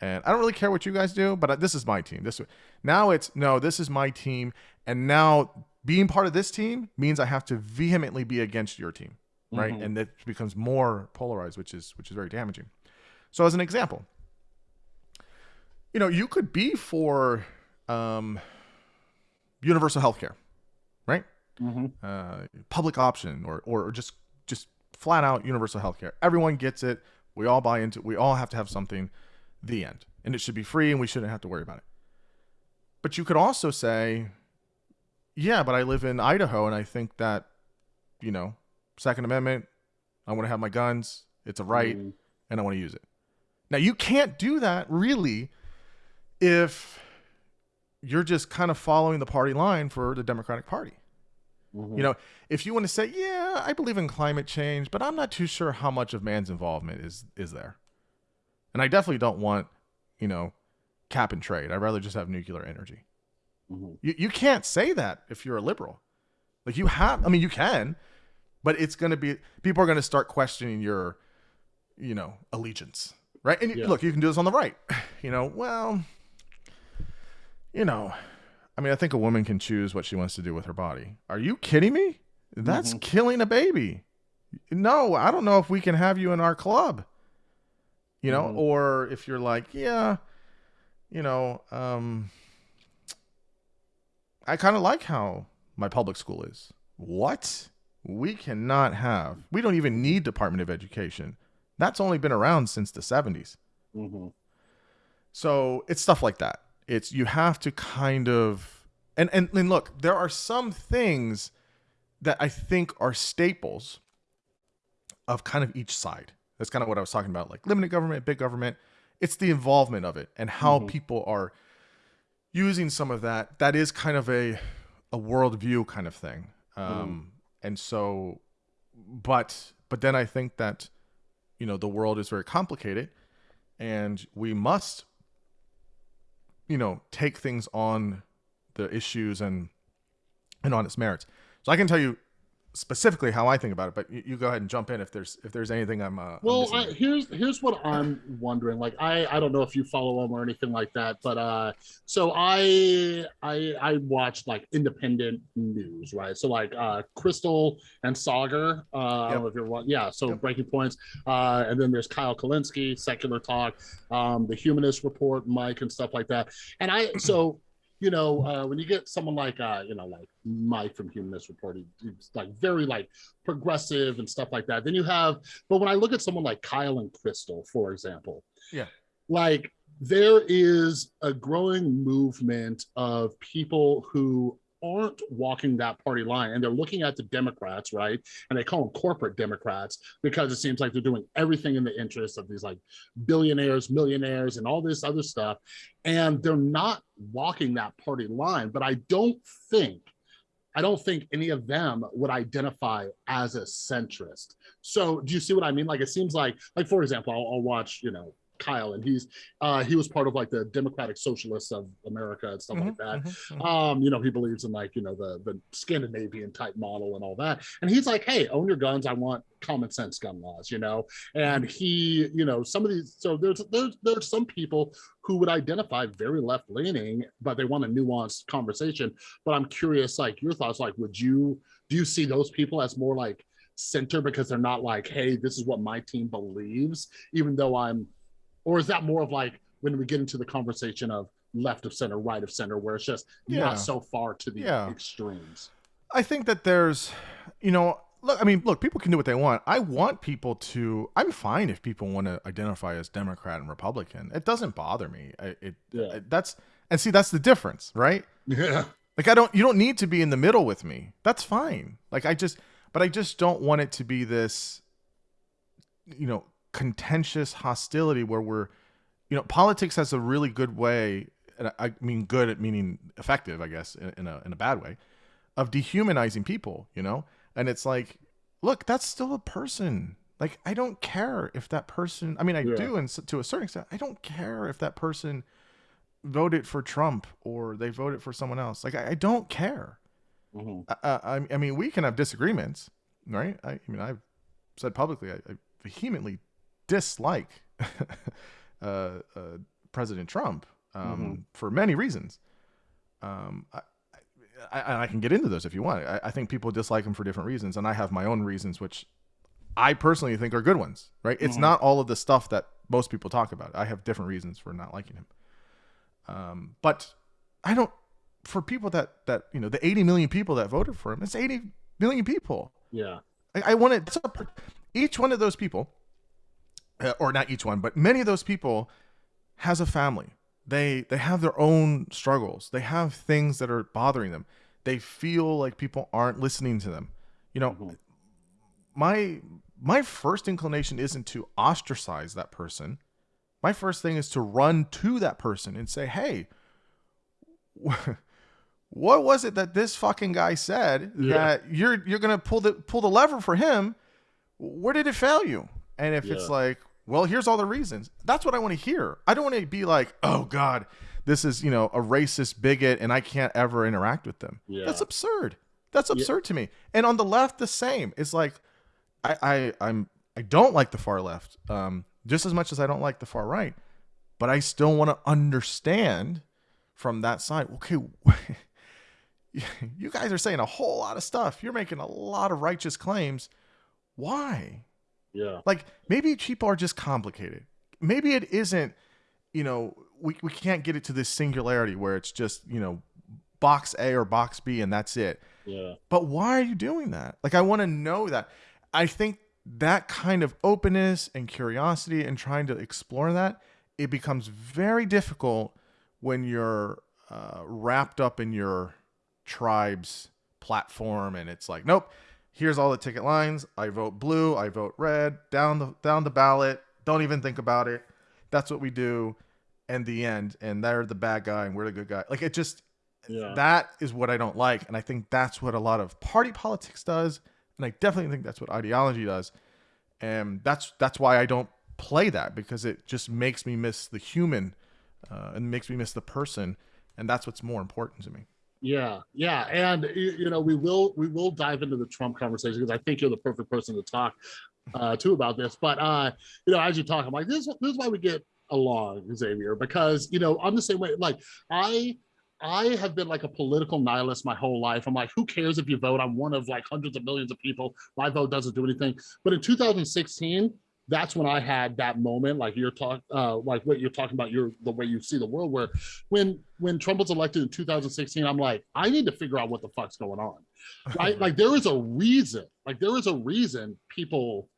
And I don't really care what you guys do, but this is my team. This now it's no, this is my team and now being part of this team means I have to vehemently be against your team, right? Mm-hmm. And it becomes more polarized, which is which is very damaging. So as an example, you know, you could be for um, universal health care, right? Mm-hmm. Uh, public option or, or just just flat out universal health care. Everyone gets it. We all buy into it. We all have to have something. The end. And it should be free and we shouldn't have to worry about it. But you could also say, yeah, but I live in Idaho and I think that, you know, Second Amendment, I want to have my guns. It's a right mm. and I want to use it. Now, you can't do that really if you're just kind of following the party line for the Democratic Party. Mm-hmm. You know, if you want to say, yeah, I believe in climate change, but I'm not too sure how much of man's involvement is is there. And I definitely don't want, you know, cap and trade. I'd rather just have nuclear energy. Mm-hmm. You you can't say that if you're a liberal. Like you have I mean you can, but it's going to be people are going to start questioning your you know, allegiance. Right? And yeah. look, you can do this on the right. You know, well, you know, I mean, I think a woman can choose what she wants to do with her body. Are you kidding me? That's mm-hmm. killing a baby. No, I don't know if we can have you in our club. You know, mm-hmm. or if you're like, yeah, you know, um, I kind of like how my public school is. What? We cannot have. We don't even need Department of Education. That's only been around since the 70s. Mm-hmm. So it's stuff like that it's you have to kind of and, and and look, there are some things that I think are staples of kind of each side. That's kind of what I was talking about, like limited government, big government. It's the involvement of it and how mm-hmm. people are using some of that. That is kind of a a worldview kind of thing. Um, mm-hmm. And so, but but then I think that you know the world is very complicated, and we must you know, take things on the issues and and on its merits. So I can tell you specifically how I think about it, but you, you go ahead and jump in if there's if there's anything I'm. Uh, well, I'm I, here's here's what I'm wondering. Like, I I don't know if you follow them or anything like that, but uh, so I I I watched like independent news, right? So like uh, Krystal and Saagar. Uh, yep. I don't know if you're one. yeah. So yep. Breaking Points, uh, and then there's Kyle Kulinski, Secular Talk, um, the Humanist Report, Mike, and stuff like that. And I so you know, uh, when you get someone like, uh, you know, like Mike from Humanist Report, he's like very like progressive and stuff like that. Then you have, but when I look at someone like Kyle and Krystal, for example, yeah, like there is a growing movement of people who aren't walking that party line and they're looking at the Democrats, right? And they call them corporate Democrats because it seems like they're doing everything in the interest of these like billionaires, millionaires, and all this other stuff. And they're not walking that party line. But I don't think I don't think any of them would identify as a centrist. So do you see what I mean? Like it seems like, like for example, I'll, I'll watch, you know, Kyle, and he's uh, he was part of like the Democratic Socialists of America and stuff mm-hmm, like that. Mm-hmm, mm-hmm. Um, you know, he believes in like you know the the Scandinavian type model and all that. And he's like, hey, own your guns. I want common sense gun laws. You know, and he, you know, some of these. So there's there's there's some people who would identify very left leaning, but they want a nuanced conversation. But I'm curious, like your thoughts. Like, would you do you see those people as more like center because they're not like, hey, this is what my team believes, even though I'm or is that more of like when we get into the conversation of left of center, right of center, where it's just yeah. not so far to the yeah. extremes? I think that there's, you know, look, I mean, look, people can do what they want. I want people to. I'm fine if people want to identify as Democrat and Republican. It doesn't bother me. I, it yeah. that's and see that's the difference, right? Yeah. Like I don't. You don't need to be in the middle with me. That's fine. Like I just, but I just don't want it to be this, you know, contentious hostility where we're you know politics has a really good way and I mean good at meaning effective I guess in a in a bad way of dehumanizing people you know? And it's like look that's still a person. Like I don't care if that person I mean I yeah. do and to a certain extent I don't care if that person voted for Trump or they voted for someone else. Like I, I don't care. Mm-hmm. I, I, I, mean we can have disagreements right? I, I mean I've said publicly I, I vehemently dislike uh, uh, President Trump um, mm-hmm. for many reasons. Um, I, I, I, can get into those if you want. I, I, think people dislike him for different reasons, and I have my own reasons, which I personally think are good ones. Right? It's mm-hmm. not all of the stuff that most people talk about. I have different reasons for not liking him. Um, but I don't. For people that that you know, the 80 million people that voted for him, it's 80 million people. Yeah. I, I want to. Each one of those people or not each one, but many of those people has a family. They they have their own struggles. They have things that are bothering them. They feel like people aren't listening to them. You know, mm-hmm. my my first inclination isn't to ostracize that person. My first thing is to run to that person and say, "Hey, what was it that this fucking guy said yeah. that you're you're gonna pull the pull the lever for him? Where did it fail you?" And if yeah. it's like, well, here's all the reasons. That's what I want to hear. I don't want to be like, oh God, this is, you know, a racist bigot and I can't ever interact with them. Yeah. That's absurd. That's absurd yeah. to me. And on the left, the same. It's like I, I I'm I don't like the far left, um, just as much as I don't like the far right. But I still want to understand from that side, okay, you guys are saying a whole lot of stuff. You're making a lot of righteous claims. Why? Yeah. Like maybe people are just complicated. Maybe it isn't, you know, we, we can't get it to this singularity where it's just, you know, box A or box B and that's it. Yeah. But why are you doing that? Like I want to know that. I think that kind of openness and curiosity and trying to explore that, it becomes very difficult when you're uh, wrapped up in your tribe's platform and it's like, nope, here's all the ticket lines. I vote blue, I vote red, down the down the ballot. Don't even think about it. That's what we do. And the end. And they're the bad guy and we're the good guy. Like it just yeah. that is what I don't like. And I think that's what a lot of party politics does. And I definitely think that's what ideology does. And that's that's why I don't play that because it just makes me miss the human uh, and makes me miss the person, and that's what's more important to me. Yeah, yeah, and you know we will we will dive into the Trump conversation because I think you're the perfect person to talk uh, too about this. But uh, you know, as you talk, I'm like, this, this is why we get along, Xavier, because you know I'm the same way. Like I I have been like a political nihilist my whole life. I'm like, who cares if you vote? I'm one of like hundreds of millions of people. My vote doesn't do anything. But in 2016, that's when I had that moment, like you're talking, uh, like what you're talking about, your the way you see the world. Where when when Trump was elected in 2016, I'm like, I need to figure out what the fuck's going on, right? like there is a reason, like there is a reason people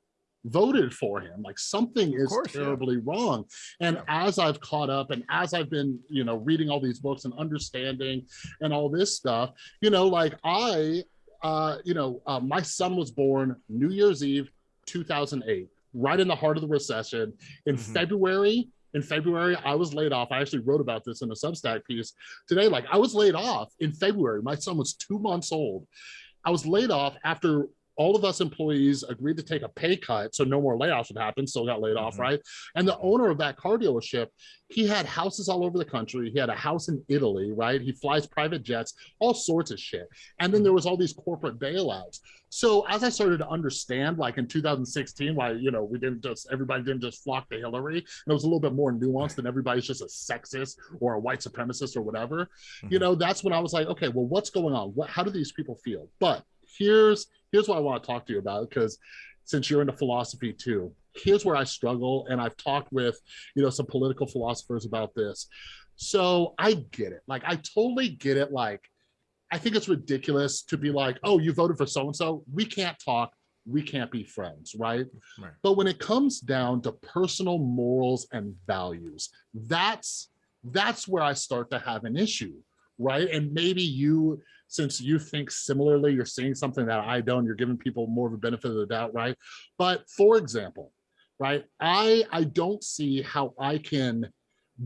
voted for him like something is course, terribly yeah. wrong and yeah. as i've caught up and as i've been you know reading all these books and understanding and all this stuff you know like i uh you know uh, my son was born new year's eve 2008 right in the heart of the recession. In mm-hmm. February, in February, I was laid off. I actually wrote about this in a Substack piece today. Like I was laid off in February. My son was two months old. I was laid off after all of us employees agreed to take a pay cut so no more layoffs would happen still got laid off mm-hmm. right? And the owner of that car dealership he had houses all over the country. He had a house in italy right? He flies private jets all sorts of shit. And then mm-hmm. there was all these corporate bailouts. So as i started to understand like in 2016 why you know we didn't just everybody didn't just flock to hillary and it was a little bit more nuanced than everybody's just a sexist or a white supremacist or whatever mm-hmm. you know that's when i was like okay well what's going on? What how do these people feel? But here's here's what I want to talk to you about because since you're into philosophy too, here's where I struggle. And I've talked with, you know, some political philosophers about this. So I get it. Like, I totally get it. Like, I think it's ridiculous to be like, oh, you voted for so and so. We can't talk. We can't be friends, right? right? But when it comes down to personal morals and values, that's that's where I start to have an issue, right? And maybe you since you think similarly, you're seeing something that I don't, you're giving people more of a benefit of the doubt, right? But for example, right, I, I don't see how I can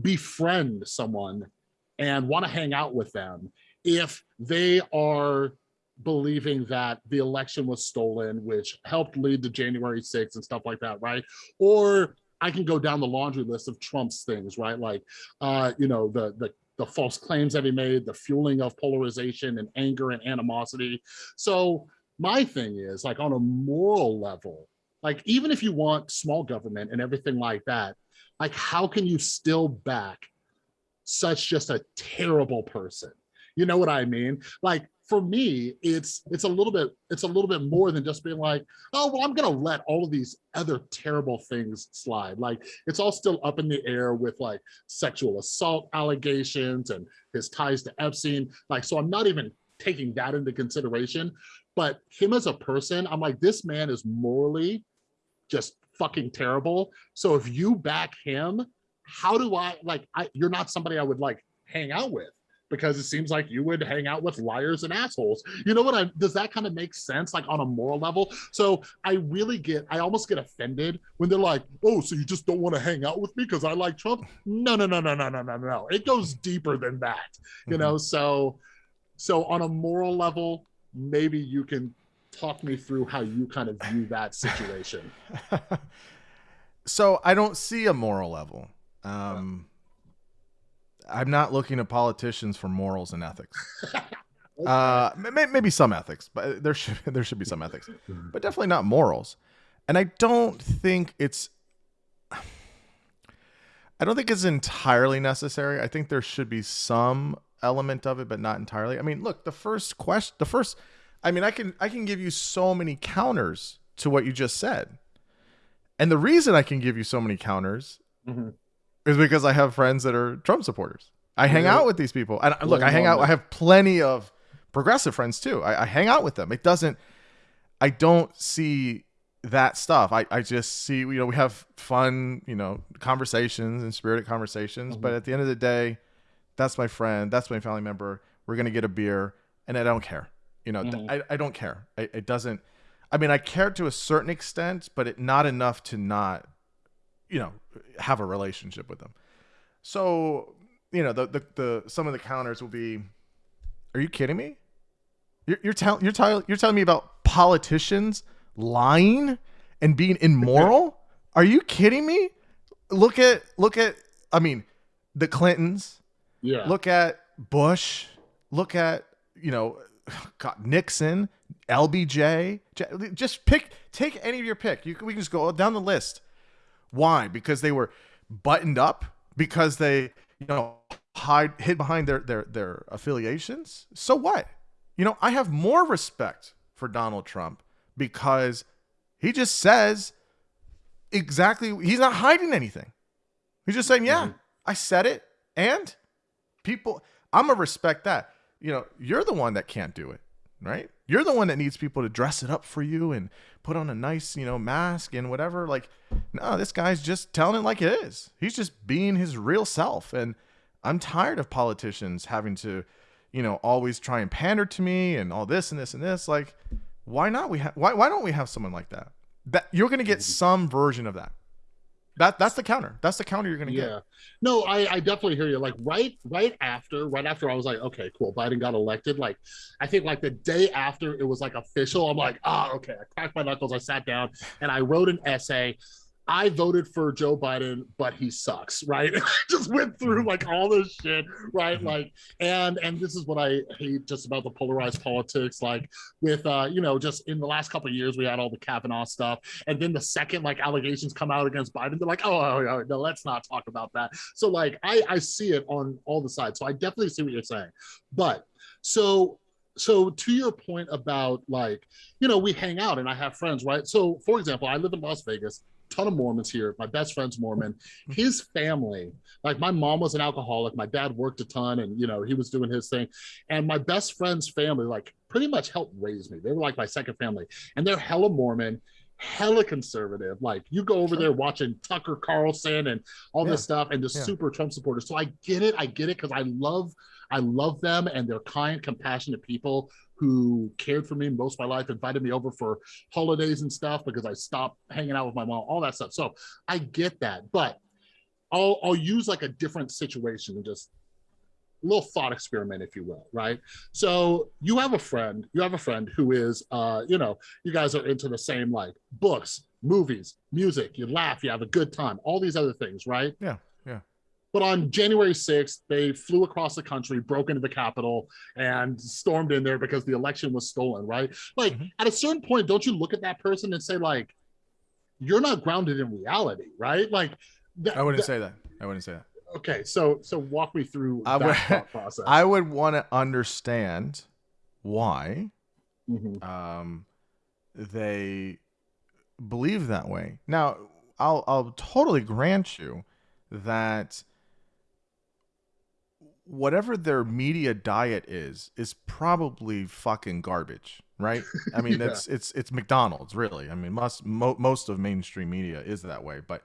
befriend someone and want to hang out with them if they are believing that the election was stolen, which helped lead to January 6th and stuff like that, right? Or I can go down the laundry list of Trump's things, right? Like, uh, you know, the the the false claims that he made, the fueling of polarization and anger and animosity. So my thing is like on a moral level, like even if you want small government and everything like that, like how can you still back such just a terrible person? You know what I mean? Like for me, it's it's a little bit it's a little bit more than just being like, oh well, I'm gonna let all of these other terrible things slide. Like it's all still up in the air with like sexual assault allegations and his ties to Epstein. Like so, I'm not even taking that into consideration. But him as a person, I'm like, this man is morally just fucking terrible. So if you back him, how do I like? I you're not somebody I would like hang out with because it seems like you would hang out with liars and assholes. You know what I does that kind of make sense like on a moral level? So I really get I almost get offended when they're like, "Oh, so you just don't want to hang out with me because I like Trump?" No, no, no, no, no, no, no, no. It goes deeper than that. You mm-hmm. know, so so on a moral level, maybe you can talk me through how you kind of view that situation. so I don't see a moral level. Um I'm not looking at politicians for morals and ethics. uh, maybe some ethics, but there should there should be some ethics, but definitely not morals. And I don't think it's. I don't think it's entirely necessary. I think there should be some element of it, but not entirely. I mean, look, the first question, the first, I mean, I can I can give you so many counters to what you just said, and the reason I can give you so many counters mm-hmm is because I have friends that are Trump supporters. I hang out with these people. And look, I hang out. I have plenty of progressive friends too. I, I, hang out with them. It doesn't. I don't see that stuff. I, I just see you know we have fun you know conversations and spirited conversations. Mm-hmm. But at the end of the day, that's my friend. That's my family member. We're gonna get a beer, and I don't care. You know, mm-hmm. I, I don't care. I, it doesn't. I mean, I care to a certain extent, but it not enough to not you know have a relationship with them. So you know the the, the some of the counters will be, are you kidding me? You're you're telling you're telling you're telling me about politicians lying and being immoral? Are you kidding me? Look at look at I mean, the Clintons. Yeah. Look at Bush. Look at you know, God, Nixon, LBJ. Just pick, take any of your pick. You can, we can just go down the list. Why? Because they were buttoned up. Because they you know hide hid behind their their their affiliations. So what? You know, I have more respect for Donald Trump because he just says exactly he's not hiding anything. He's just saying, "Yeah, mm-hmm. I said it." And people I'm going to respect that. You know, you're the one that can't do it, right? You're the one that needs people to dress it up for you and put on a nice, you know, mask and whatever. Like, no, this guy's just telling it like it is. He's just being his real self and I'm tired of politicians having to, you know, always try and pander to me and all this and this and this. Like, why not? We have why why don't we have someone like that? That you're gonna get mm-hmm. some version of that. That that's the counter. That's the counter you're gonna yeah. get. No, I, I definitely hear you. Like right right after, right after I was like, okay, cool, Biden got elected. Like, I think like the day after it was like official, I'm like, ah, oh, okay. I cracked my knuckles, I sat down and I wrote an essay I voted for Joe Biden, but he sucks, right? just went through like all this shit, right? Mm-hmm. Like, and and this is what I hate just about the polarized politics. Like with uh, you know, just in the last couple of years, we had all the Kavanaugh stuff, and then the second like allegations come out against Biden, they're like, oh, oh, oh no, let's not talk about that. So like, I I see it on all the sides. So I definitely see what you're saying, but so so to your point about like you know we hang out and i have friends right so for example i live in las vegas ton of Mormons here. My best friend's Mormon. Mm-hmm. His family, like my mom was an alcoholic. My dad worked a ton and, you know, he was doing his thing. And my best friend's family, like, pretty much helped raise me. They were like my second family. And they're hella Mormon hella conservative. Like you go over there watching Tucker Carlson and all yeah. this stuff and the yeah. super Trump supporters. So I get it. I get it because I love I love them and they're kind, compassionate people who cared for me most of my life, invited me over for holidays and stuff because I stopped hanging out with my mom, all that stuff. So I get that, but I'll I'll use like a different situation and just a little thought experiment, if you will, right? So you have a friend, you have a friend who is, uh, you know, you guys are into the same like books, movies, music. You laugh, you have a good time, all these other things, right? Yeah. But on January 6th, they flew across the country, broke into the Capitol, and stormed in there because the election was stolen, right? Like, mm-hmm. at a certain point, don't you look at that person and say, like, you're not grounded in reality, right? Like, th- I wouldn't th- say that. I wouldn't say that. Okay, so so walk me through I would, process. I would want to understand why mm-hmm. um, they believe that way. Now, I'll I'll totally grant you that whatever their media diet is is probably fucking garbage right i mean yeah. it's it's it's mcdonald's really i mean most mo- most of mainstream media is that way but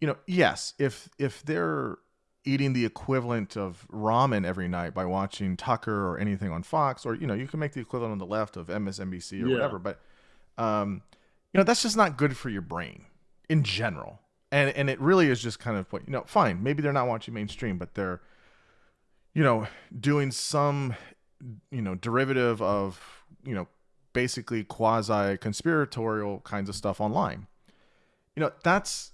you know yes if if they're eating the equivalent of ramen every night by watching tucker or anything on fox or you know you can make the equivalent on the left of msnbc or yeah. whatever but um you know that's just not good for your brain in general and and it really is just kind of you know fine maybe they're not watching mainstream but they're you know, doing some, you know, derivative of, you know, basically quasi conspiratorial kinds of stuff online. You know, that's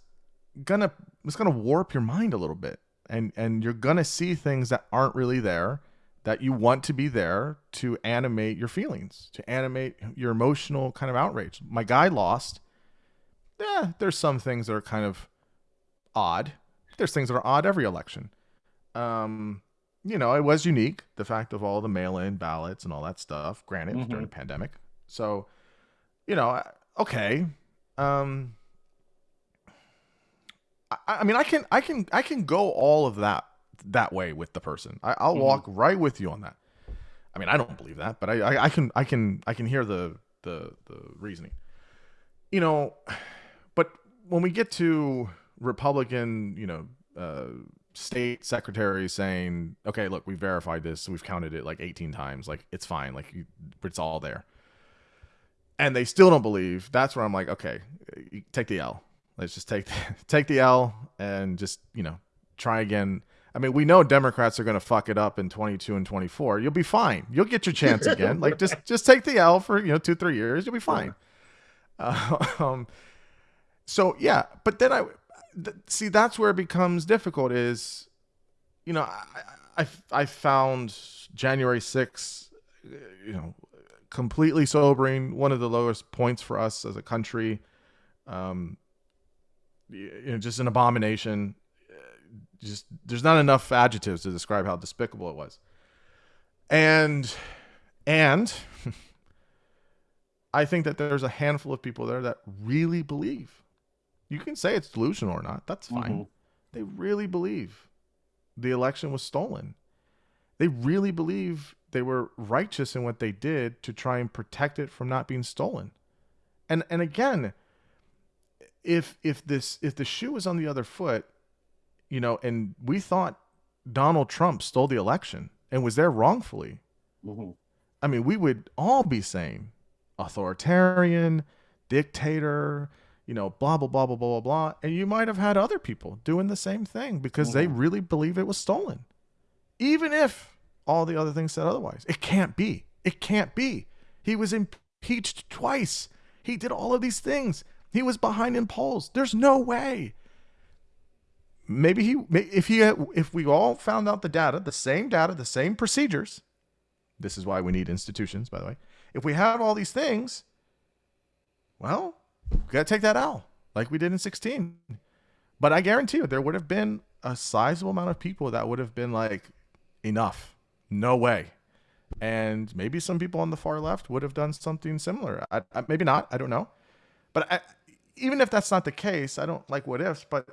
gonna it's gonna warp your mind a little bit. And and you're gonna see things that aren't really there that you want to be there to animate your feelings, to animate your emotional kind of outrage. My guy lost. Yeah, there's some things that are kind of odd. There's things that are odd every election. Um, you know, it was unique. The fact of all the mail-in ballots and all that stuff. Granted, mm-hmm. during the pandemic, so you know, okay. Um, I, I, mean, I can, I can, I can go all of that that way with the person. I, will mm-hmm. walk right with you on that. I mean, I don't believe that, but I, I, I can, I can, I can hear the the the reasoning. You know, but when we get to Republican, you know, uh, state secretary saying, "Okay, look, we verified this. We've counted it like 18 times. Like it's fine. Like it's all there." And they still don't believe. That's where I'm like, "Okay, take the L. Let's just take take the L and just, you know, try again." I mean, we know Democrats are going to fuck it up in 22 and 24. You'll be fine. You'll get your chance again. like just just take the L for, you know, 2-3 years. You'll be fine. Uh, um so yeah, but then I th- see that's where it becomes difficult is you know, I, I, I found January 6th, you know, completely sobering, one of the lowest points for us as a country. Um, you know, just an abomination. Just there's not enough adjectives to describe how despicable it was. And and I think that there's a handful of people there that really believe. You can say it's delusional or not. That's fine. Mm-hmm. They really believe the election was stolen. They really believe they were righteous in what they did to try and protect it from not being stolen. And and again, if if this if the shoe was on the other foot, you know, and we thought Donald Trump stole the election and was there wrongfully, mm-hmm. I mean, we would all be saying authoritarian, dictator, you know, blah blah blah blah blah blah blah. And you might have had other people doing the same thing because mm-hmm. they really believe it was stolen, even if all the other things said otherwise. It can't be. It can't be. He was impeached twice. He did all of these things. He was behind in polls. There's no way. Maybe he, if he, if we all found out the data, the same data, the same procedures. This is why we need institutions, by the way. If we have all these things, well, we got to take that out like we did in 16. But I guarantee you, there would have been a sizable amount of people that would have been like, enough, no way. And maybe some people on the far left would have done something similar. I, I, maybe not. I don't know. But I, even if that's not the case, I don't like what ifs, but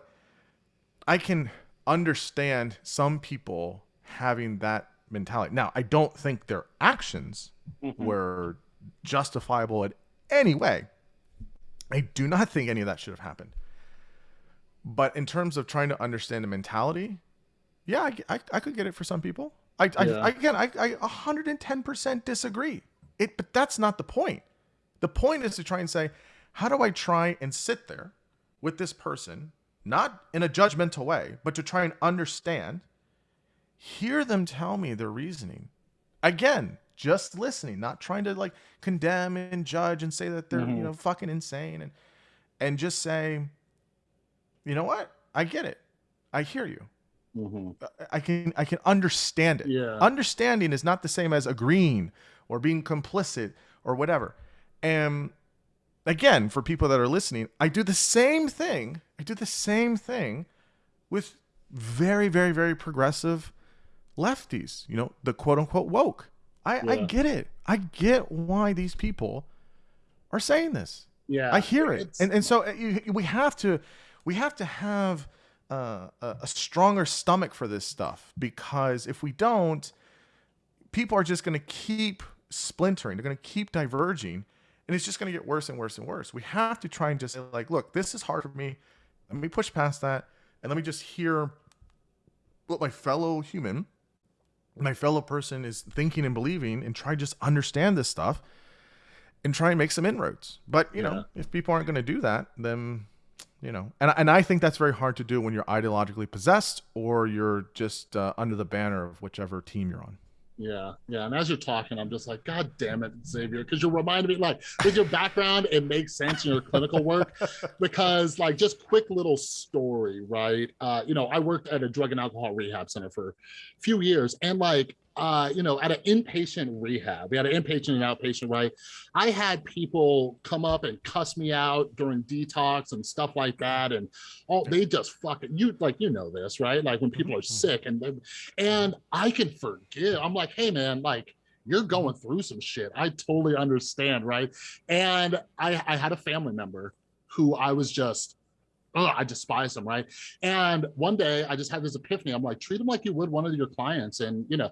I can understand some people having that mentality. Now, I don't think their actions mm-hmm. were justifiable in any way. I do not think any of that should have happened. But in terms of trying to understand the mentality, yeah, I, I, I could get it for some people. I, yeah. I, I again, I, I 110% disagree. It, but that's not the point. The point is to try and say, how do I try and sit there with this person, not in a judgmental way, but to try and understand, hear them tell me their reasoning. Again, just listening, not trying to like condemn and judge and say that they're, mm-hmm. you know, fucking insane and and just say, you know what? I get it. I hear you. Mm-hmm. I can I can understand it. Yeah. Understanding is not the same as agreeing or being complicit or whatever. And again, for people that are listening, I do the same thing. I do the same thing with very, very, very progressive lefties, you know, the quote unquote woke. I, yeah. I get it. I get why these people are saying this. Yeah. I hear it. And, and so uh, we have to, we have to have uh, a stronger stomach for this stuff because if we don't, people are just going to keep splintering. They're going to keep diverging and it's just going to get worse and worse and worse. We have to try and just say, like, look, this is hard for me. Let me push past that and let me just hear what my fellow human, my fellow person is thinking and believing and try to just understand this stuff and try and make some inroads. But, you yeah. know, if people aren't going to do that, then you know and, and i think that's very hard to do when you're ideologically possessed or you're just uh, under the banner of whichever team you're on yeah, yeah. And as you're talking, I'm just like, God damn it, Xavier, because you're reminding me, like, with your background, it makes sense in your clinical work. Because, like, just quick little story, right? Uh, you know, I worked at a drug and alcohol rehab center for a few years, and like, uh, you know, at an inpatient rehab, we had an inpatient and outpatient, right? I had people come up and cuss me out during detox and stuff like that. And all they just fucking you like, you know, this, right? Like when people are mm-hmm. sick and, and I can forgive. I'm like, hey man, like, you're going through some shit. I totally understand, right? And I, I had a family member who I was just I despise them, right? And one day I just had this epiphany. I'm like, treat them like you would one of your clients and, you know,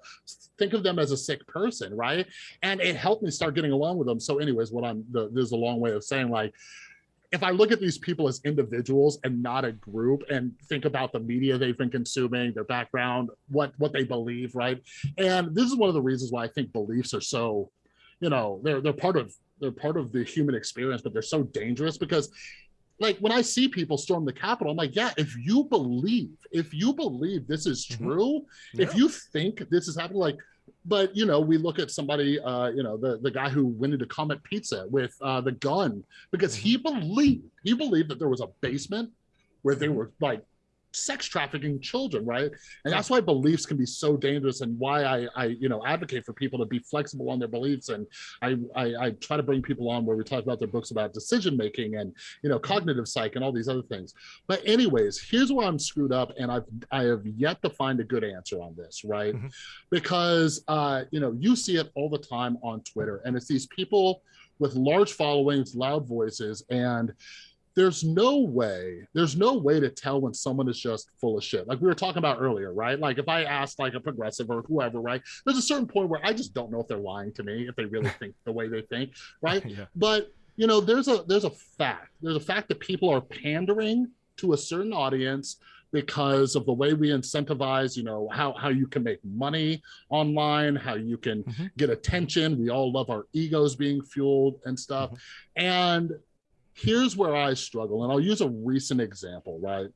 think of them as a sick person, right? And it helped me start getting along with them. So anyways, what I'm, the, there's a long way of saying like, if I look at these people as individuals and not a group and think about the media they've been consuming, their background, what, what they believe, right? And this is one of the reasons why I think beliefs are so, you know, they're, they're part of, they're part of the human experience, but they're so dangerous because like when I see people storm the Capitol, I'm like, yeah, if you believe, if you believe this is mm-hmm. true, mm-hmm. yeah. if you think this is happening, like, but you know, we look at somebody, uh, you know, the the guy who went into Comet Pizza with uh, the gun because he mm-hmm. believed he believed that there was a basement where they were like sex trafficking children, right? And that's why beliefs can be so dangerous, and why I, I you know, advocate for people to be flexible on their beliefs. And I, I, I try to bring people on where we talk about their books about decision making and you know, cognitive psych and all these other things. But anyways, here's where I'm screwed up, and I've I have yet to find a good answer on this, right? Mm-hmm. Because uh, you know, you see it all the time on Twitter, and it's these people with large followings, loud voices, and there's no way there's no way to tell when someone is just full of shit. Like we were talking about earlier right? Like if i asked like a progressive or whoever right? There's a certain point where i just don't know if they're lying to me if they really think the way they think right? Yeah. but you know there's a there's a fact. There's a fact that people are pandering to a certain audience because of the way we incentivize you know how, how you can make money online how you can mm-hmm. get attention. We all love our egos being fueled and stuff. Mm-hmm. and here's where I struggle, and I'll use a recent example, right?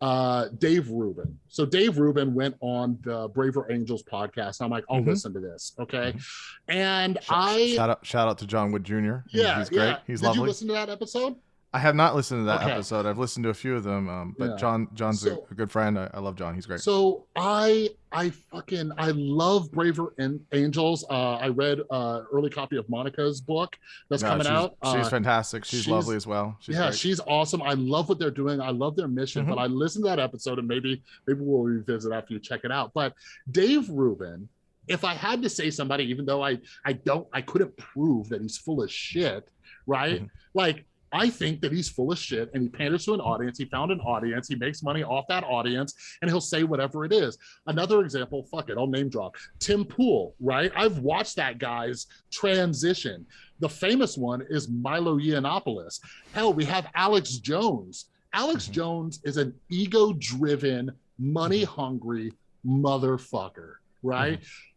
Uh, Dave Rubin. So Dave Rubin went on the Braver Angels podcast. I'm like, I'll mm-hmm. listen to this, okay? Mm-hmm. And shout, I shout out shout out to John Wood Jr. Yeah, he's great. Yeah. He's Did lovely. you listen to that episode? I have not listened to that okay. episode. I've listened to a few of them, um, but yeah. John John's so, a, good friend. I, I, love John. He's great. So I I fucking I love Braver Angels. Uh, I read uh, early copy of Monica's book that's coming she's, out. She's uh, fantastic. She's, she's, lovely as well. She's yeah, great. she's awesome. I love what they're doing. I love their mission. Mm-hmm. But I listened to that episode, and maybe maybe we'll revisit after you check it out. But Dave Rubin if I had to say somebody, even though I I don't I couldn't prove that he's full of shit, right? Mm-hmm. Like I think that he's full of shit and he panders to an audience. He found an audience. He makes money off that audience and he'll say whatever it is. Another example, fuck it, I'll name drop Tim Pool, right? I've watched that guy's transition. The famous one is Milo Yiannopoulos. Hell, we have Alex Jones. Alex mm-hmm. Jones is an ego driven, money hungry motherfucker, right? Mm-hmm.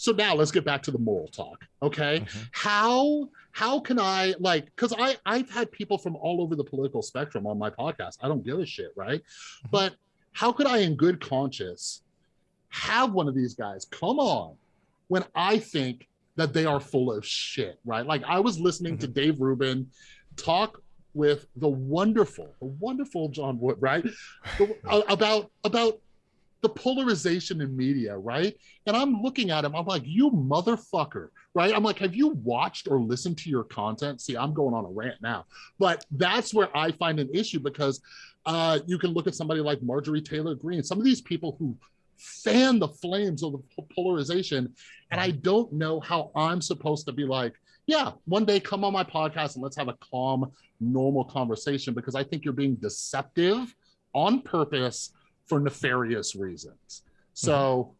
So now let's get back to the moral talk. Okay. Mm-hmm. How how can I like because I I've had people from all over the political spectrum on my podcast. I don't give a shit, right? Mm-hmm. But how could I in good conscience have one of these guys come on when I think that they are full of shit, right? Like I was listening mm-hmm. to Dave Rubin talk with the wonderful, the wonderful John Wood, right? The, about about the polarization in media, right? And I'm looking at him, I'm like, you motherfucker, right? I'm like, have you watched or listened to your content? See, I'm going on a rant now, but that's where I find an issue because uh, you can look at somebody like Marjorie Taylor Greene, some of these people who fan the flames of the polarization. And I don't know how I'm supposed to be like, yeah, one day come on my podcast and let's have a calm, normal conversation because I think you're being deceptive on purpose for nefarious reasons. So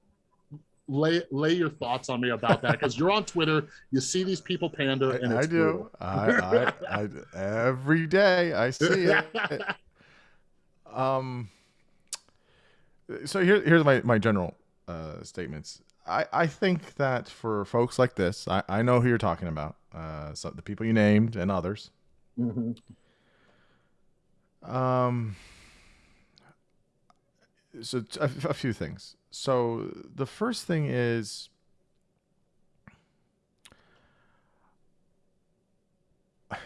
lay lay your thoughts on me about that because you're on Twitter, you see these people pander, and I, I do. I, I, I, every day I see it. um. So here, here's my my general uh, statements. I, I think that for folks like this, I, I know who you're talking about. Uh, so the people you named and others. Mm-hmm. Um so a, a few things. So the first thing is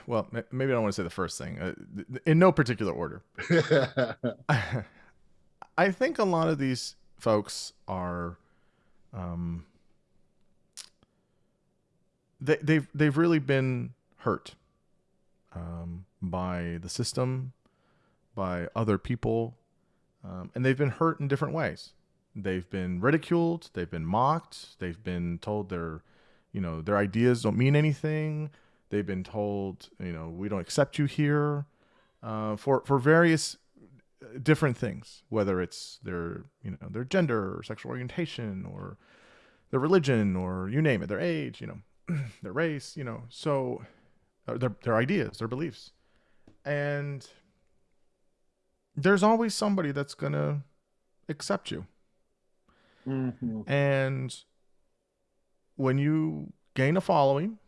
well, maybe I don't want to say the first thing uh, in no particular order. I think a lot of these folks are, um, they, they've they've really been hurt um, by the system, by other people, um, and they've been hurt in different ways. They've been ridiculed, they've been mocked, they've been told their, you know, their ideas don't mean anything. They've been told, you know, we don't accept you here, uh, for for various uh, different things, whether it's their, you know, their gender or sexual orientation or their religion or you name it, their age, you know, their race, you know, so uh, their their ideas, their beliefs, and there's always somebody that's going to accept you. Mm-hmm. And when you gain a following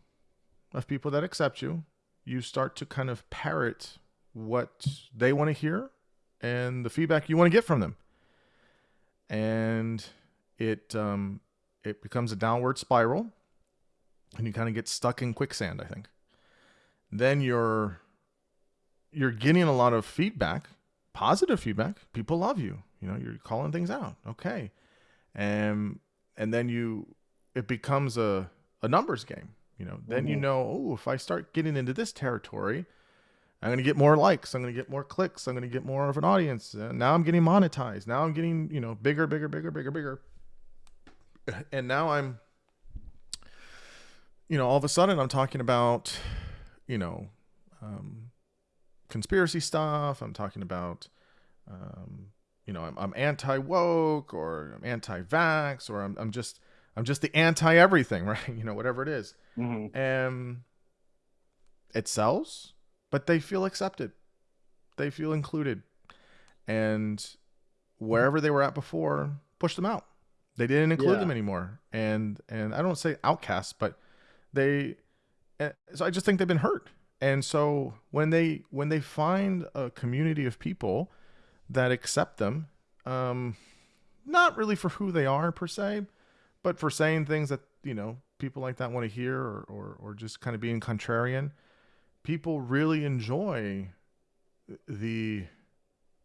of people that accept you, you start to kind of parrot what they want to hear and the feedback you want to get from them. And it um, it becomes a downward spiral, and you kind of get stuck in quicksand. I think. Then you're you're getting a lot of feedback positive feedback. People love you. You know, you're calling things out. Okay. And and then you it becomes a, a numbers game. You know, then mm-hmm. you know, oh, if I start getting into this territory, I'm going to get more likes. I'm going to get more clicks. I'm going to get more of an audience. Uh, now I'm getting monetized. Now I'm getting, you know, bigger, bigger, bigger, bigger, bigger. And now I'm, you know, all of a sudden I'm talking about, you know, um, conspiracy stuff. I'm talking about, um, you know, I'm, I'm anti woke or I'm anti vax or I'm, I'm just, I'm just the anti everything, right? You know, whatever it is. Mm-hmm. And it sells but they feel accepted. They feel included. And wherever they were at before, push them out. They didn't include yeah. them anymore. And and I don't say outcasts, but they eh, so I just think they've been hurt. And so when they when they find a community of people that accept them, um, not really for who they are per se, but for saying things that you know people like that want to hear, or, or or just kind of being contrarian, people really enjoy the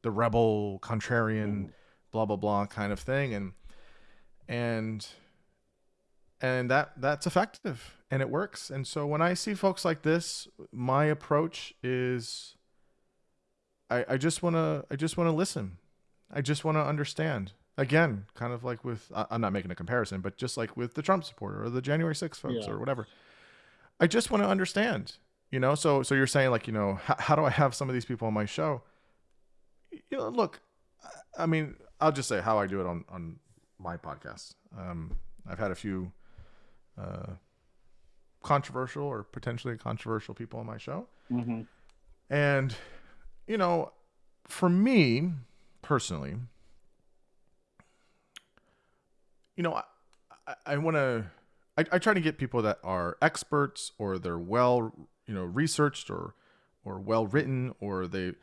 the rebel contrarian blah blah blah kind of thing. And and and that that's effective and it works. And so when i see folks like this my approach is i i just want to i just want to listen. I just want to understand. Again kind of like with i'm not making a comparison but just like with the trump supporter or the january 6th folks yeah. or whatever i just want to understand you know? So so you're saying like you know how, how do i have some of these people on my show? You know look i mean i'll just say how i do it on on my podcast. Um i've had a few uh controversial or potentially controversial people on my show. Mm-hmm. and you know for me personally you know i, I, I want to I, I try to get people that are experts or they're well you know researched or or well written or they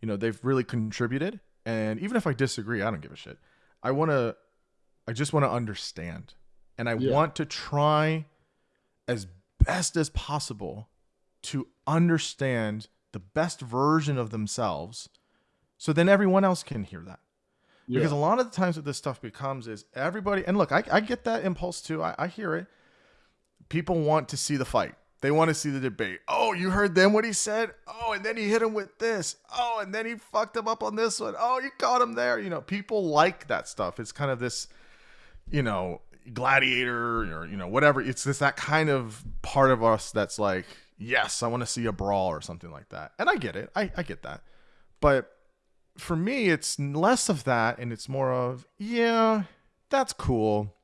you know they've really contributed. And even if i disagree i don't give a shit. I want to i just want to understand and i yeah. want to try as best as possible to understand the best version of themselves so then everyone else can hear that yeah. because a lot of the times what this stuff becomes is everybody and look i, I get that impulse too I, I hear it people want to see the fight they want to see the debate. Oh, you heard them what he said? Oh, and then he hit him with this. Oh, and then he fucked him up on this one. Oh, you caught him there. You know, people like that stuff. It's kind of this, you know, gladiator or, you know, whatever. It's this that kind of part of us that's like, yes, I want to see a brawl or something like that. And I get it. I, I get that. But for me, it's less of that and it's more of, yeah, that's cool.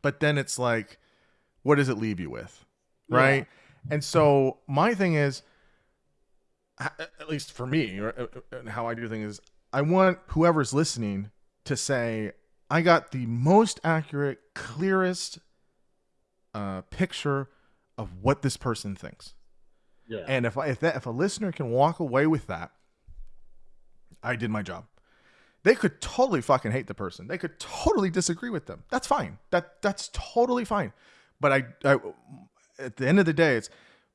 But then it's like, what does it leave you with? right? Yeah. And so my thing is, at least for me, uh, uh, and how I do things is, I want whoever's listening to say, I got the most accurate, clearest uh, picture of what this person thinks. Yeah. And if I, if that if a listener can walk away with that, I did my job. They could totally fucking hate the person. They could totally disagree with them. That's fine. That that's totally fine. But I, I at the end of the day, it's,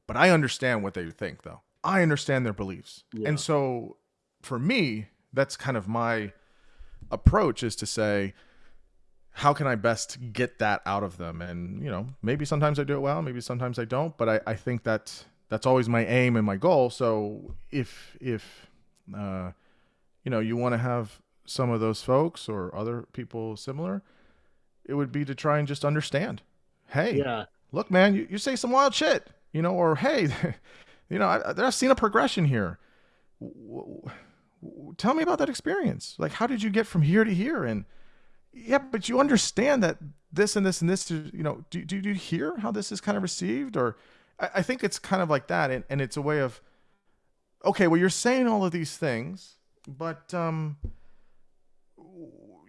but I understand what they think though. I understand their beliefs. Yeah. And so for me, that's kind of my approach is to say, how can I best get that out of them? And, you know, maybe sometimes I do it well, maybe sometimes I don't, but I, I think that that's always my aim and my goal. So if, if, uh, you know, you want to have some of those folks or other people similar, it would be to try and just understand. Hey, yeah look, man, you, you say some wild shit, you know, or hey, you know, I, I've seen a progression here. Tell me about that experience. Like, how did you get from here to here? And yeah, but you understand that this and this and this, you know, do, do, do you hear how this is kind of received? Or I, I think it's kind of like that. And, and it's a way of, okay, well, you're saying all of these things, but um,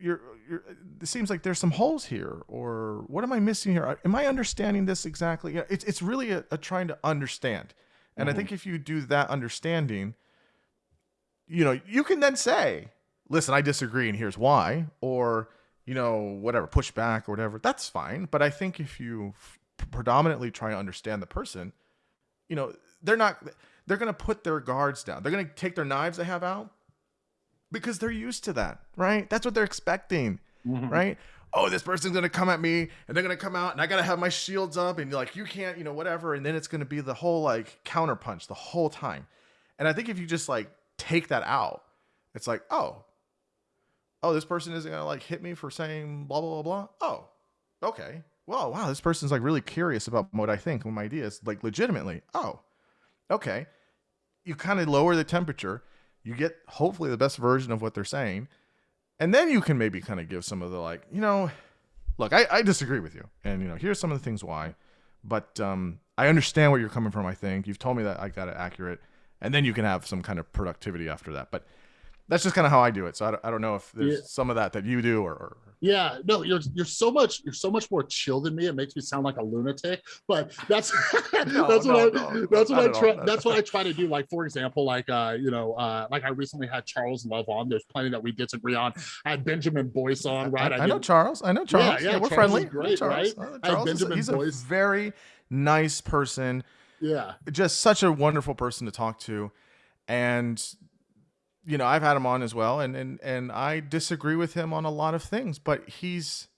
you're you're, it seems like there's some holes here or what am i missing here am i understanding this exactly you know, it's, it's really a, a trying to understand and mm-hmm. i think if you do that understanding you know you can then say listen i disagree and here's why or you know whatever push back or whatever that's fine but i think if you f- predominantly try to understand the person you know they're not they're going to put their guards down they're going to take their knives they have out because they're used to that, right? That's what they're expecting, Mhm. right? Oh, this person's gonna come at me, and they're gonna come out, and I gotta have my shields up, and you're like, you can't, you know, whatever, and then it's gonna be the whole like counterpunch the whole time. And I think if you just like take that out, it's like, oh, oh, this person isn't gonna like hit me for saying blah blah blah blah. Oh, okay. Well, wow, this person's like really curious about what I think and my ideas, like legitimately. Oh, okay. You kind of lower the temperature. You get hopefully the best version of what they're saying, and then you can maybe kind of give some of the like, you know, look, I, I disagree with you, and you know, here's some of the things why, but um, I understand where you're coming from. I think you've told me that I got it accurate, and then you can have some kind of productivity after that. But that's just kind of how I do it. So I don't, I don't know if there's Yeah. some of that that you do or, or Yeah, no, you're you're so much you're so much more chill than me. It makes me sound like a lunatic, but that's No, that's what no, I no, that's what I at all, try that's what I try to do. Like for example, like uh, you know, uh, like I recently had Charles Love on. There's plenty that we disagree on. I had Benjamin Boyce on, right? I, I know Charles. I know Charles. yeah, Yeah, we're Charles friendly. great, Charles. right? I I had Charles is he's a very nice person. yeah, Just such a wonderful person to talk to, and you know I've had him on as well, and and and I disagree with him on a lot of things, but he's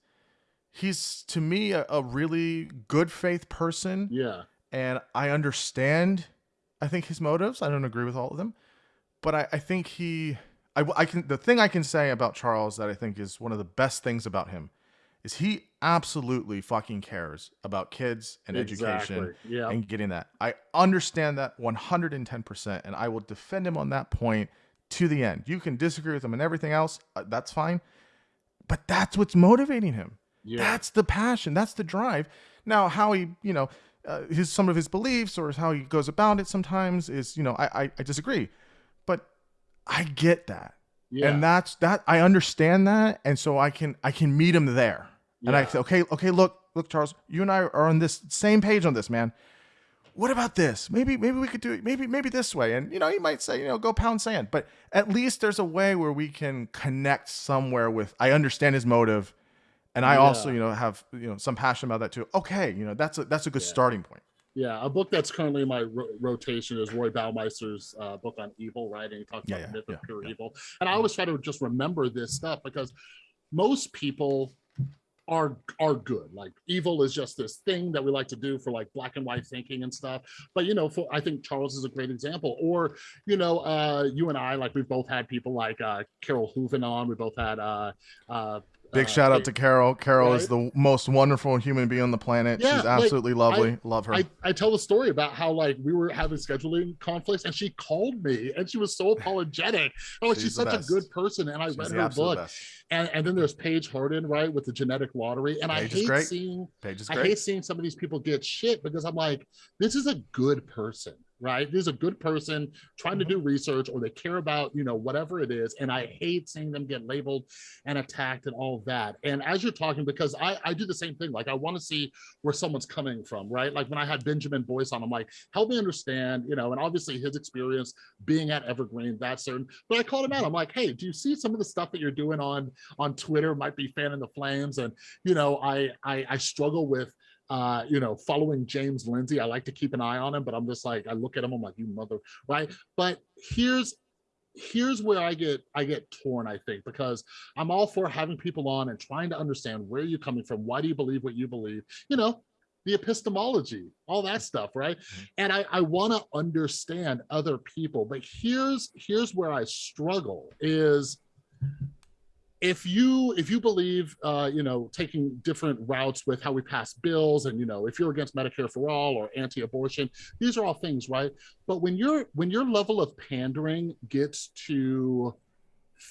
he's to me a, a really good faith person yeah, and I understand. I think his motives. I don't agree with all of them, but I, I think he. I, I can. The thing I can say about Charles that I think is one of the best things about him is he absolutely fucking cares about kids and education exactly. Yeah, and getting that. I understand that 110%, and I will defend him on that point to the end. You can disagree with him and everything else. Uh, that's fine. But that's what's motivating him. yeah, That's the passion. That's the drive. Now, how he, you know, uh, his some of his beliefs or how he goes about it sometimes is, you know, I I, I disagree, but I get that, yeah. and that's that. I understand that, and so I can I can meet him there, and I say, okay, okay, look, look, Charles, you and I are on this same page on this, man. What about this? Maybe maybe we could do it. Maybe maybe this way, and you know, you might say, you know, go pound sand, but at least there's a way where we can connect somewhere with. I understand his motive and I also, you know, have you know some passion about that too. Okay, you know, that's a that's a good Yeah. starting point. Yeah, a book that's currently in my ro- rotation is Roy Baumeister's uh, book on evil, right? And he talks Yeah, about yeah, the myth yeah, of pure yeah. evil. And I always try to just remember this stuff because most people are are good. Like evil is just this thing that we like to do for like black and white thinking and stuff. But you know, for I think Charles is a great example. Or you know, uh, you and I, like we've both had people like uh, Carole Hooven on. We both had uh, uh, Big uh, shout out to Carol. Carol is the most wonderful human being on the planet. Yeah, She's like, absolutely lovely. Love her. I, I tell the story about how like we were having scheduling conflicts and she called me and she was so apologetic. Oh, she's, She's such a good person. And I She's read her book. best. And, and then there's Paige Harden, right, with the genetic lottery. And Paige I hate great. seeing Paige is great. I hate seeing some of these people get shit because I'm like, this is a good person, right? This is a good person trying to Mm-hmm. do research or they care about, you know, whatever it is. And I hate seeing them get labeled and attacked and all that. And as you're talking, because I, I do the same thing, like I want to see where someone's coming from, right? Like when I had Benjamin Boyce on, I'm like, help me understand, you know, and obviously his experience being at Evergreen, that's certain. But I called him out. I'm like, hey, do you see some of the stuff that you're doing on on Twitter might be fanning the flames? And you know, I I, I struggle with uh, you know, following James Lindsay. I like to keep an eye on him, but I'm just like, I look at him, I'm like, you mother, right? But here's here's where I get I get torn, I think, because I'm all for having people on and trying to understand where you're coming from. Why do you believe what you believe? You know, the epistemology, all that stuff, right? And I, I want to understand other people, but here's here's where I struggle is if you if you believe uh, you know taking different routes with how we pass bills and you know if you're against medicare for all or anti-abortion these are all things right? But when you're when your level of pandering gets to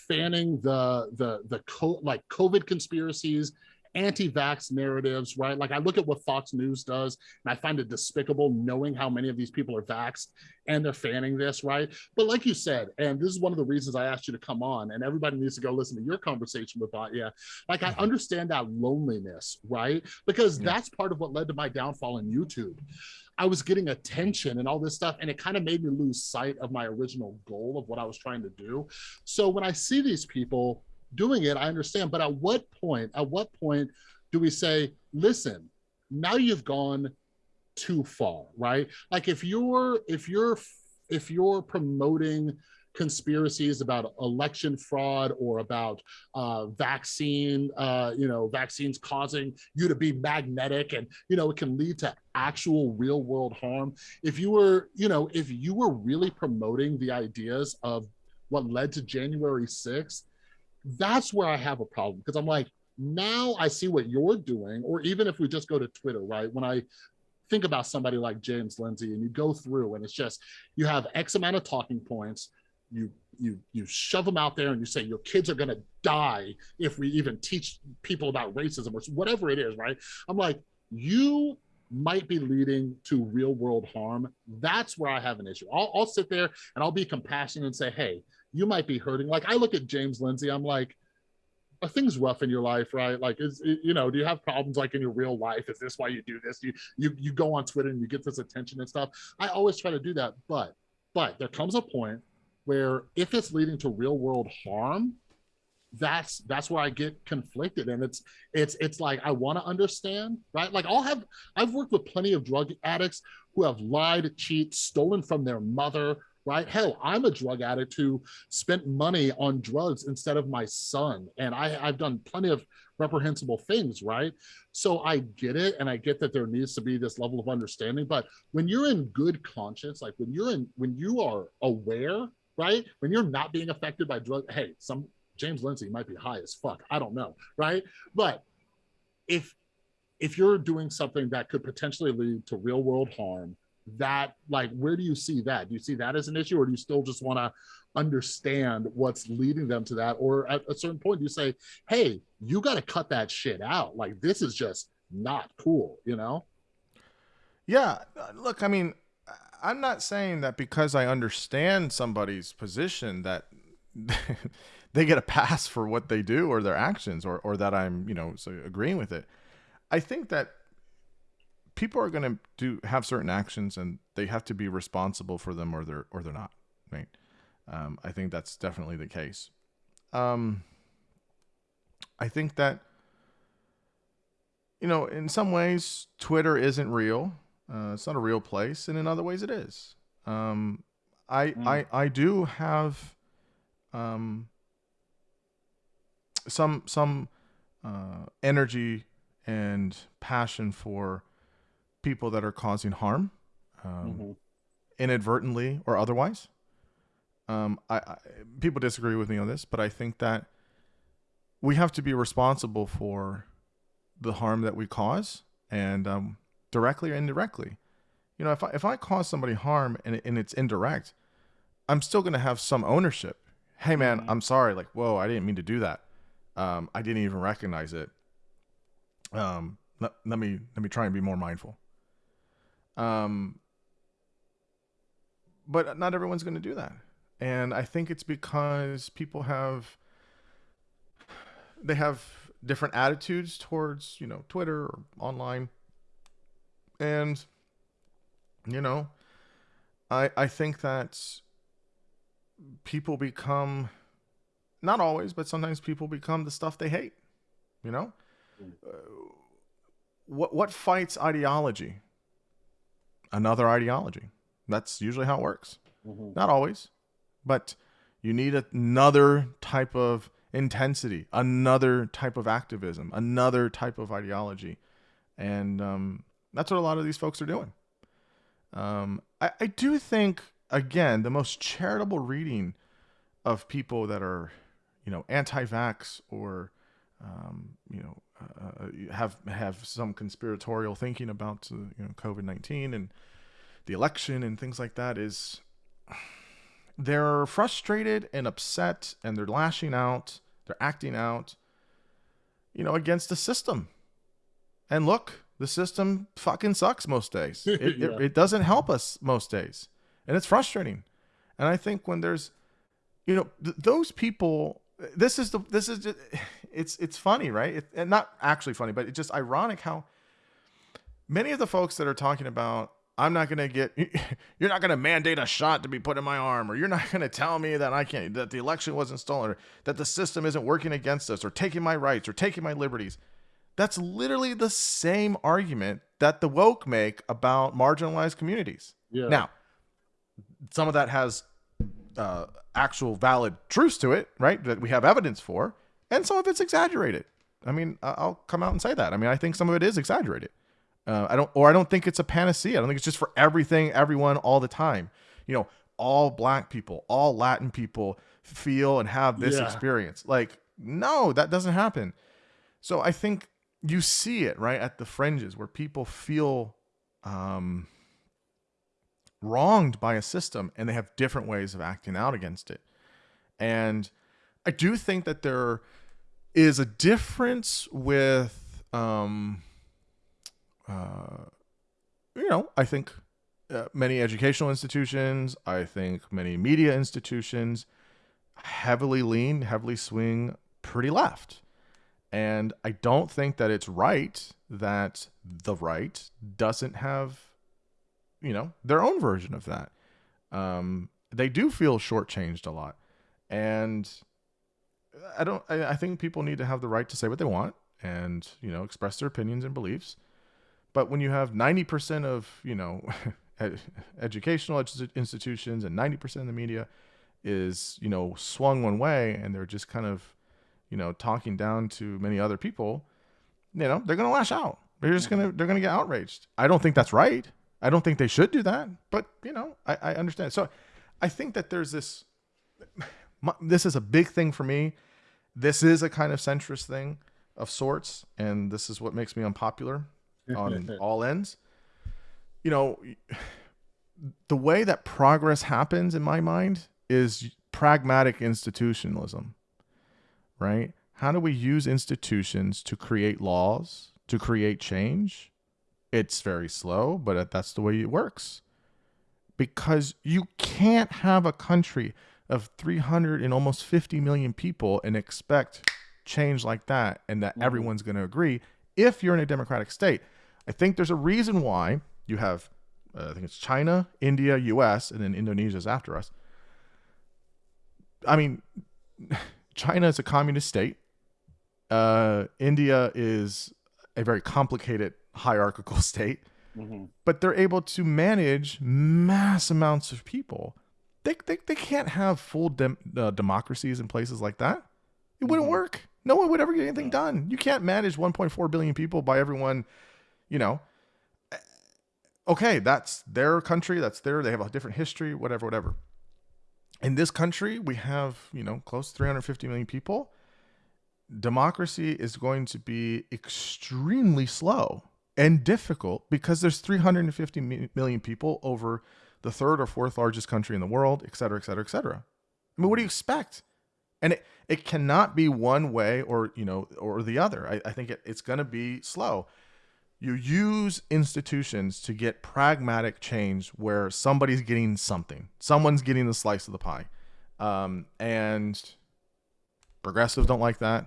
fanning the the the co- like covid conspiracies anti-vax narratives right like i look at what fox news does and i find it despicable knowing how many of these people are vaxxed and they're fanning this right but like you said and this is one of the reasons i asked you to come on and everybody needs to go listen to your conversation with Batya. like i mm-hmm. understand that loneliness right because Yeah. that's part of what led to my downfall in youtube I was getting attention and all this stuff, and it kind of made me lose sight of my original goal of what I was trying to do. So when I see these people doing it, I understand. But at what point, at what point do we say, listen, now you've gone too far, right? Like if you're if you're if you're promoting conspiracies about election fraud or about uh, vaccine, uh, you know, vaccines causing you to be magnetic and, you know, it can lead to actual real world harm. If you were, you know, if you were really promoting the ideas of what led to January 6th, that's where I have a problem because I'm like, now I see what you're doing, or even if we just go to Twitter, right? When I think about somebody like James Lindsay and you go through and it's just you have X amount of talking points, you you you shove them out there and you say your kids are to die if we even teach people about racism or whatever it is right? I'm like you might be leading to real world harm. That's where i have an issue. I'll, I'll sit there and i'll be compassionate and say hey you might be hurting. Like i look at james lindsay i'm like are things rough in your life right? Like is you know do you have problems like in your real life? Is this why you do this? You you you go on twitter and you get this attention and stuff. I always try to do that but but there comes a point where if it's leading to real world harm that's that's where i get conflicted. And it's it's it's like i want to understand right? Like i'll have i've worked with plenty of drug addicts who have lied cheat stolen from their mother right hell i'm a drug addict who spent money on drugs instead of my son and i i've done plenty of reprehensible things right so i get it and i get that there needs to be this level of understanding but when you're in good conscience like when you're in when you are aware right? When you're not being affected by drug, hey, some James Lindsay might be high as fuck. I don't know, right? But if if you're doing something that could potentially lead to real world harm, that like where do you see that? Do you see that as an issue, or do you still just want to understand what's leading them to that? Or at a certain point, you say, hey, you got to cut that shit out. Like this is just not cool, you know? Yeah. Uh, look, I mean, I'm not saying that because I understand somebody's position that they get a pass for what they do or their actions or, or that I'm, you know, so agreeing with it. I think that people are going to do have certain actions and they have to be responsible for them or they're or they're not, right? Um, I think that's definitely the case. Um, I think that you know, in some ways, Twitter isn't real. Uh, it's not a real place, and in other ways, it is. Um, I, mm. I I do have um, some some uh, energy and passion for people that are causing harm, um, mm-hmm. inadvertently or otherwise. Um, I, I, people disagree with me on this, but I think that we have to be responsible for the harm that we cause, and um, directly or indirectly. You know, if I, if I cause somebody harm and, and it's indirect, I'm still going to have some ownership. Hey, man, mm-hmm. I'm sorry. Like, whoa, I didn't mean to do that. Um, I didn't even recognize it. Um, let, let me let me try and be more mindful. Um, but not everyone's going to do that, and I think it's because people have they have different attitudes towards you know Twitter or online and you know, I I think that people become not always, but sometimes people become the stuff they hate. You know, uh, what what fights ideology? Another ideology. That's usually how it works. Mm-hmm. Not always, but you need another type of intensity, another type of activism, another type of ideology, and um, that's what a lot of these folks are doing. Um, I, I do think, again, the most charitable reading of people that are, you know, anti-vax or, um, you know, uh, uh have have some conspiratorial thinking about uh, you know COVID nineteen and the election and things like that is they're frustrated and upset and they're lashing out, they're acting out, you know, against the system. And look, the system fucking sucks most days. It, yeah. it, it, doesn't help us most days. And it's frustrating. And I think when there's, you know, th- those people, this is the, this is just, it's, it's funny, right? It, and not actually funny, but it's just ironic how many of the folks that are talking about, I'm not going to get, you're not going to mandate a shot to be put in my arm, or you're not going to tell me that I can't, that the election wasn't stolen, or that the system isn't working against us, or taking my rights, or taking my liberties that's literally the same argument that the woke make about marginalized communities. Yeah. Now, some of that has uh, actual valid truths to it, right? That we have evidence for, and some of it's exaggerated. I mean, I'll come out and say that. I mean, I think some of it is exaggerated. Uh, I don't, or I don't think it's a panacea. I don't think it's just for everything, everyone, all the time. You know, all black people, all Latin people feel and have this yeah. experience. Like, no, that doesn't happen. So I think you see it right at the fringes where people feel um, wronged by a system and they have different ways of acting out against it. And I do think that there is a difference with, um, uh, you know, I think uh, many educational institutions, I think many media institutions heavily lean, heavily swing pretty left. And I don't think that it's right that the right doesn't have, you know, their own version of that. Um, they do feel shortchanged a lot. And I don't, I, I think people need to have the right to say what they want and, you know, express their opinions and beliefs. But when you have 90% of, you know, educational institutions and 90% of the media is, you know, swung one way and they're just kind of you know, talking down to many other people, you know, they're gonna lash out. They're just gonna they're gonna get outraged. I don't think that's right. I don't think they should do that. But you know, I, I understand. So I think that there's this. This is a big thing for me. This is a kind of centrist thing of sorts, and this is what makes me unpopular on all ends. You know, the way that progress happens in my mind is pragmatic institutionalism right? How do we use institutions to create laws, to create change? It's very slow, but that's the way it works. Because you can't have a country of 300 and almost 50 million people and expect change like that and that mm-hmm. everyone's going to agree if you're in a democratic state. I think there's a reason why you have, uh, I think it's China, India, US, and then Indonesia's after us. I mean, China is a communist state. Uh, India is a very complicated hierarchical state, mm-hmm. but they're able to manage mass amounts of people. They, they, they can't have full dem- uh, democracies in places like that. It wouldn't mm-hmm. work. No one would ever get anything done. You can't manage 1.4 billion people by everyone, you know. Okay, that's their country. That's their, they have a different history, whatever, whatever in this country, we have, you know, close to 350 million people. Democracy is going to be extremely slow and difficult because there's 350 million people over the third or fourth largest country in the world, et cetera, et cetera, et cetera. I mean, what do you expect? And it, it cannot be one way or, you know, or the other. I, I think it, it's going to be slow you use institutions to get pragmatic change where somebody's getting something someone's getting the slice of the pie um, and progressives don't like that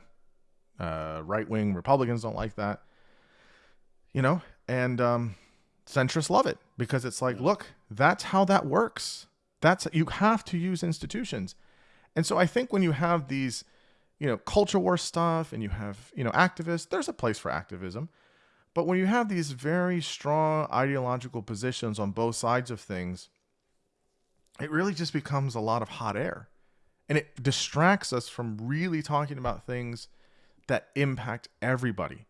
uh, right-wing republicans don't like that you know and um, centrists love it because it's like look that's how that works that's you have to use institutions and so i think when you have these you know culture war stuff and you have you know activists there's a place for activism but when you have these very strong ideological positions on both sides of things, it really just becomes a lot of hot air. And it distracts us from really talking about things that impact everybody.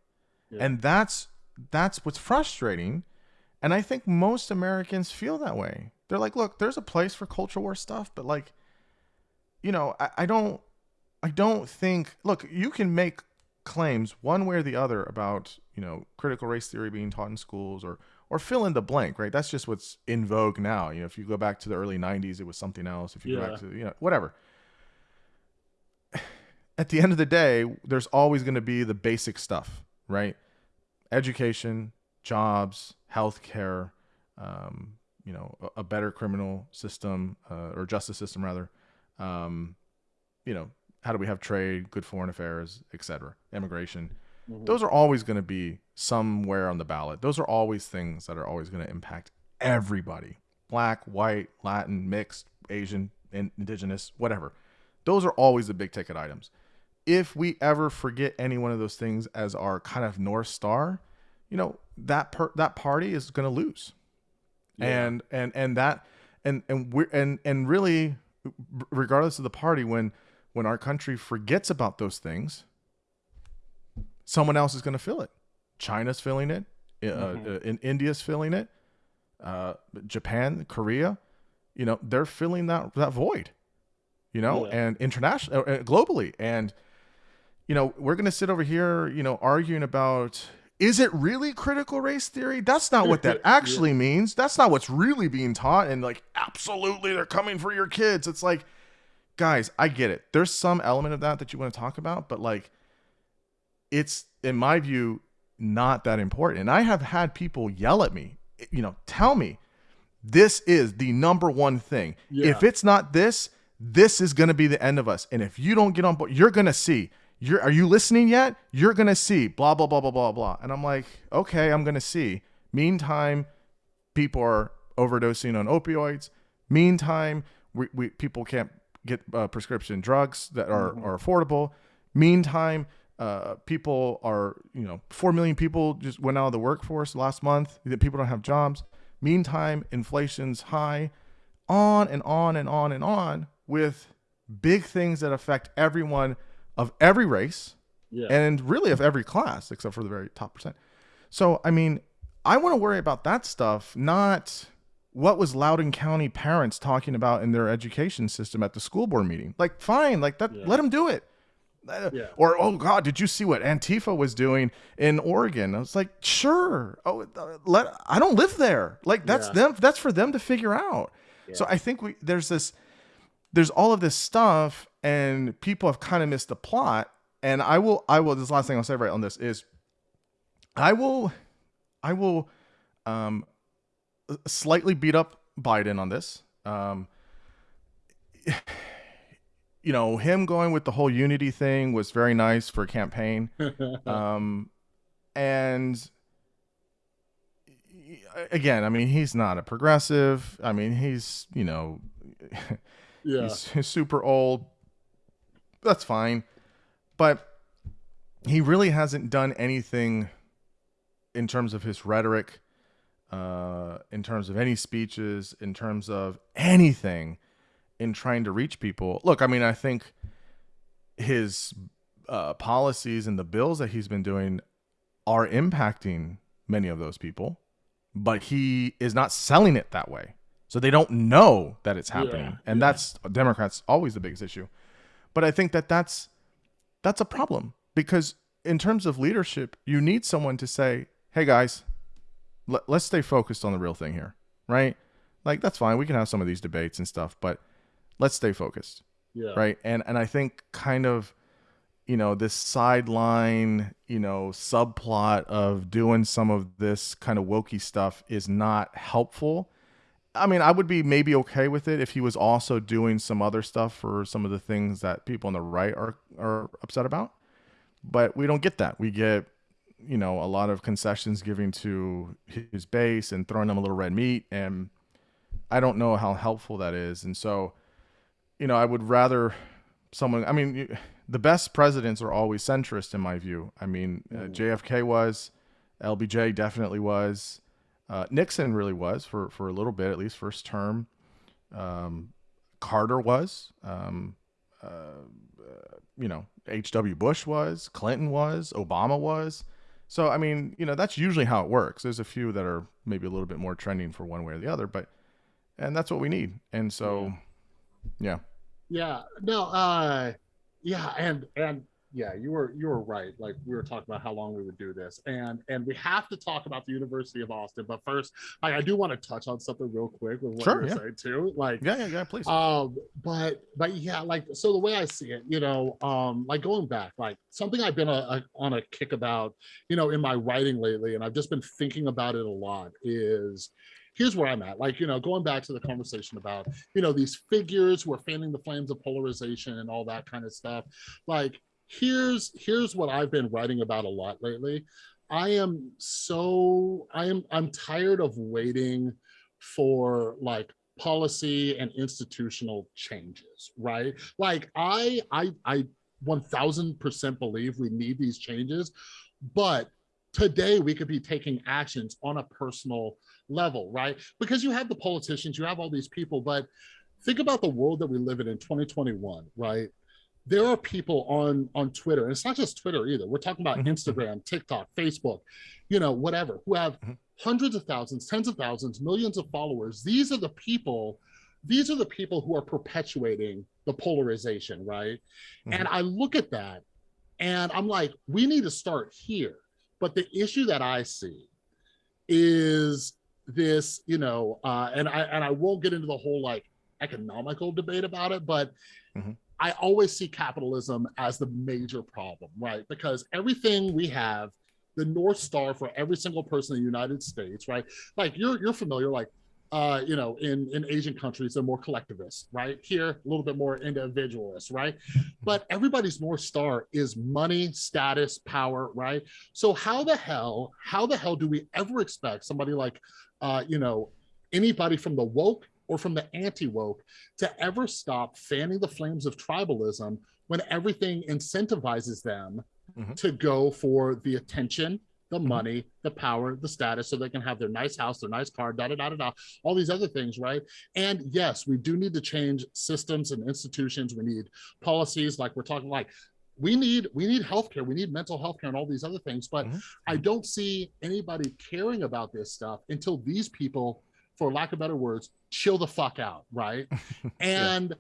Yeah. And that's that's what's frustrating. And I think most Americans feel that way. They're like, look, there's a place for culture war stuff, but like, you know, I, I don't I don't think look, you can make claims one way or the other about you know critical race theory being taught in schools or or fill in the blank right? That's just what's in vogue now. You know if you go back to the early 90s it was something else. If you yeah. go back to you know whatever. At the end of the day there's always going to be the basic stuff right? Education jobs healthcare um, you know a, a, better criminal system uh, or justice system rather um, you know how do we have trade, good foreign affairs, etc., immigration. Mm-hmm. Those are always going to be somewhere on the ballot. Those are always things that are always going to impact everybody black, white, Latin, mixed, Asian, indigenous, whatever. Those are always the big ticket items. If we ever forget any one of those things as our kind of north star, you know that per- that party is going to lose, yeah. and and and that and and we and and really regardless of the party, when when our country forgets about those things, someone else is going to fill it. China's filling it. Uh, mm-hmm. uh, in India's filling it. Uh, Japan, Korea, you know, they're filling that that void. You know, yeah. and international, uh, uh, globally, and you know, we're going to sit over here, you know, arguing about is it really critical race theory? That's not what that actually yeah. means. That's not what's really being taught. And like, absolutely, they're coming for your kids. It's like, guys, I get it. There's some element of that that you want to talk about, but like, it's in my view not that important. And I have had people yell at me, eh, you know, tell me this is the number one thing. Yeah. If it's not this, this is going to be the end of us. And if you don't get on board, you're going to see. You're are you listening yet? You're going to see blah blah blah blah blah blah. And I'm like, "Okay, I'm going to see." Meantime, people are overdosing on opioids. Meantime, we, we people can't get uh, prescription drugs that are, mm-hmm. are affordable. Meantime, uh, people are, you know, 4 million people just went out of the workforce last month. That people don't have jobs. Meantime, inflation's high, on and on and on and on with big things that affect everyone of every race yeah. and really of every class, except for the very top percent. So, I mean, I want to worry about that stuff, not what was Loudoun County parents talking about in their education system at the school board meeting. Like, fine, like that, yeah. let them do it. Uh, yeah. Or oh god, did you see what Antifa was doing in Oregon? I was like, sure. Oh, uh, let I don't live there. Like that's yeah. them. That's for them to figure out. So I think we there's this there's all of this stuff, and people have kind of missed the plot. And I will I will this last thing I'll say right on this is I will I will um slightly beat up Biden on this. Um you know, him going with the whole unity thing was very nice for a campaign. um, and again, I mean, he's not a progressive. I mean, he's, you know, yeah. he's, he's super old. That's fine. But he really hasn't done anything in terms of his rhetoric, uh, in terms of any speeches, in terms of anything in trying to reach people. Look, I mean, I think his uh, policies and the bills that he's been doing are impacting many of those people, but he is not selling it that way. So they don't know that it's happening. Yeah, and yeah. that's Democrats always the biggest issue. But I think that that's that's a problem because in terms of leadership, you need someone to say, "Hey guys, let, let's stay focused on the real thing here." Right? Like that's fine. We can have some of these debates and stuff, but let's stay focused. Yeah. Right. And and I think kind of, you know, this sideline, you know, subplot of doing some of this kind of wokey stuff is not helpful. I mean, I would be maybe okay with it if he was also doing some other stuff for some of the things that people on the right are are upset about. But we don't get that. We get, you know, a lot of concessions giving to his base and throwing them a little red meat and I don't know how helpful that is. And so you know, I would rather someone. I mean, the best presidents are always centrist, in my view. I mean, uh. JFK was, LBJ definitely was, uh, Nixon really was for for a little bit, at least first term. Um, Carter was. Um, uh, uh you know, H.W. Bush was, Clinton was, Obama was. So, I mean, you know, that's usually how it works. There's a few that are maybe a little bit more trending for one way or the other, but, and that's what we need. And so, yeah. Yeah, no, uh, yeah, and and yeah, you were you were right. Like we were talking about how long we would do this, and and we have to talk about the University of Austin. But first, like I do want to touch on something real quick with what sure, you were yeah. saying too. Like yeah, yeah, yeah, please. Um, but but yeah, like so the way I see it, you know, um, like going back, like something I've been a, a, on a kick about, you know, in my writing lately, and I've just been thinking about it a lot. Is here's where I'm at. Like, you know, going back to the conversation about, you know, these figures who are fanning the flames of polarization and all that kind of stuff. Like, here's here's what I've been writing about a lot lately. I am so I am I'm tired of waiting for like policy and institutional changes, right? Like I I I 1000% believe we need these changes, but today we could be taking actions on a personal level, right? Because you have the politicians, you have all these people, but think about the world that we live in in 2021, right? There are people on on Twitter, and it's not just Twitter either. We're talking about mm-hmm. Instagram, TikTok, Facebook, you know, whatever, who have mm-hmm. hundreds of thousands, tens of thousands, millions of followers. These are the people, these are the people who are perpetuating the polarization, right? Mm-hmm. And I look at that and I'm like, we need to start here. But the issue that I see is this, you know, uh, and I and I won't get into the whole like economical debate about it, but mm-hmm. I always see capitalism as the major problem, right? Because everything we have, the north star for every single person in the United States, right? Like you're you're familiar, like uh, you know, in, in Asian countries, they're more collectivist, right? Here, a little bit more individualist, right? But everybody's North Star is money, status, power, right? So how the hell, how the hell do we ever expect somebody like, uh, you know, anybody from the woke or from the anti-woke to ever stop fanning the flames of tribalism when everything incentivizes them mm-hmm. to go for the attention, the mm-hmm. money, the power, the status, so they can have their nice house, their nice car, da da da da da, all these other things, right? And yes, we do need to change systems and institutions. We need policies, like we're talking like we need we need healthcare, we need mental health care and all these other things. But mm-hmm. I don't see anybody caring about this stuff until these people, for lack of better words, chill the fuck out, right? and yeah.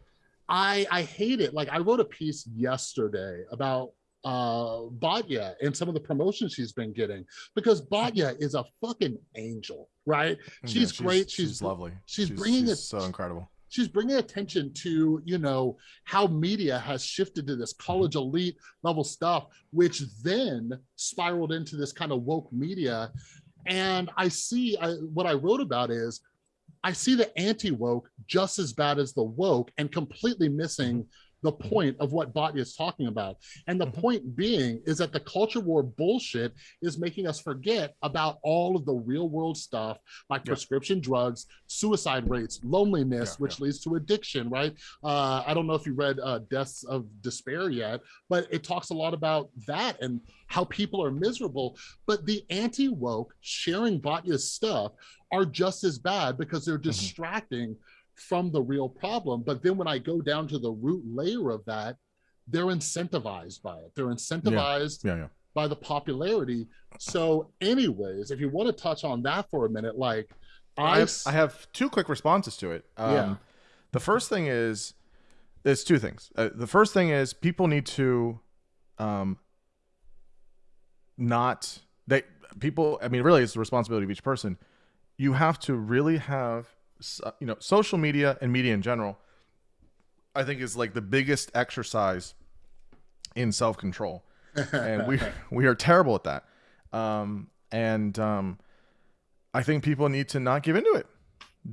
I I hate it. Like I wrote a piece yesterday about uh Batya and some of the promotions she's been getting because Batya is a fucking angel, right? She's, yeah, she's great. She's, she's, lovely. She's, she's bringing it so incredible. She's bringing attention to you know how media has shifted to this college elite level stuff, which then spiraled into this kind of woke media. And I see I, what I wrote about is I see the anti woke just as bad as the woke and completely missing mm-hmm. The point of what Batya is talking about. And the mm-hmm. point being is that the culture war bullshit is making us forget about all of the real world stuff like yeah. prescription drugs, suicide rates, loneliness, yeah, which yeah. leads to addiction, right? Uh, I don't know if you read uh, Deaths of Despair yet, but it talks a lot about that and how people are miserable. But the anti woke sharing Batya's stuff are just as bad because they're mm-hmm. distracting. Mm-hmm from the real problem. But then when I go down to the root layer of that, they're incentivized by it. They're incentivized yeah. Yeah, yeah. by the popularity. So, anyways, if you want to touch on that for a minute, like I, I, have, I have two quick responses to it. Um, yeah. The first thing is, there's two things. Uh, the first thing is people need to, um, not they people. I mean, really, it's the responsibility of each person. You have to really have you know, social media and media in general, I think is like the biggest exercise in self control, and we we are terrible at that. Um, and um, I think people need to not give into it.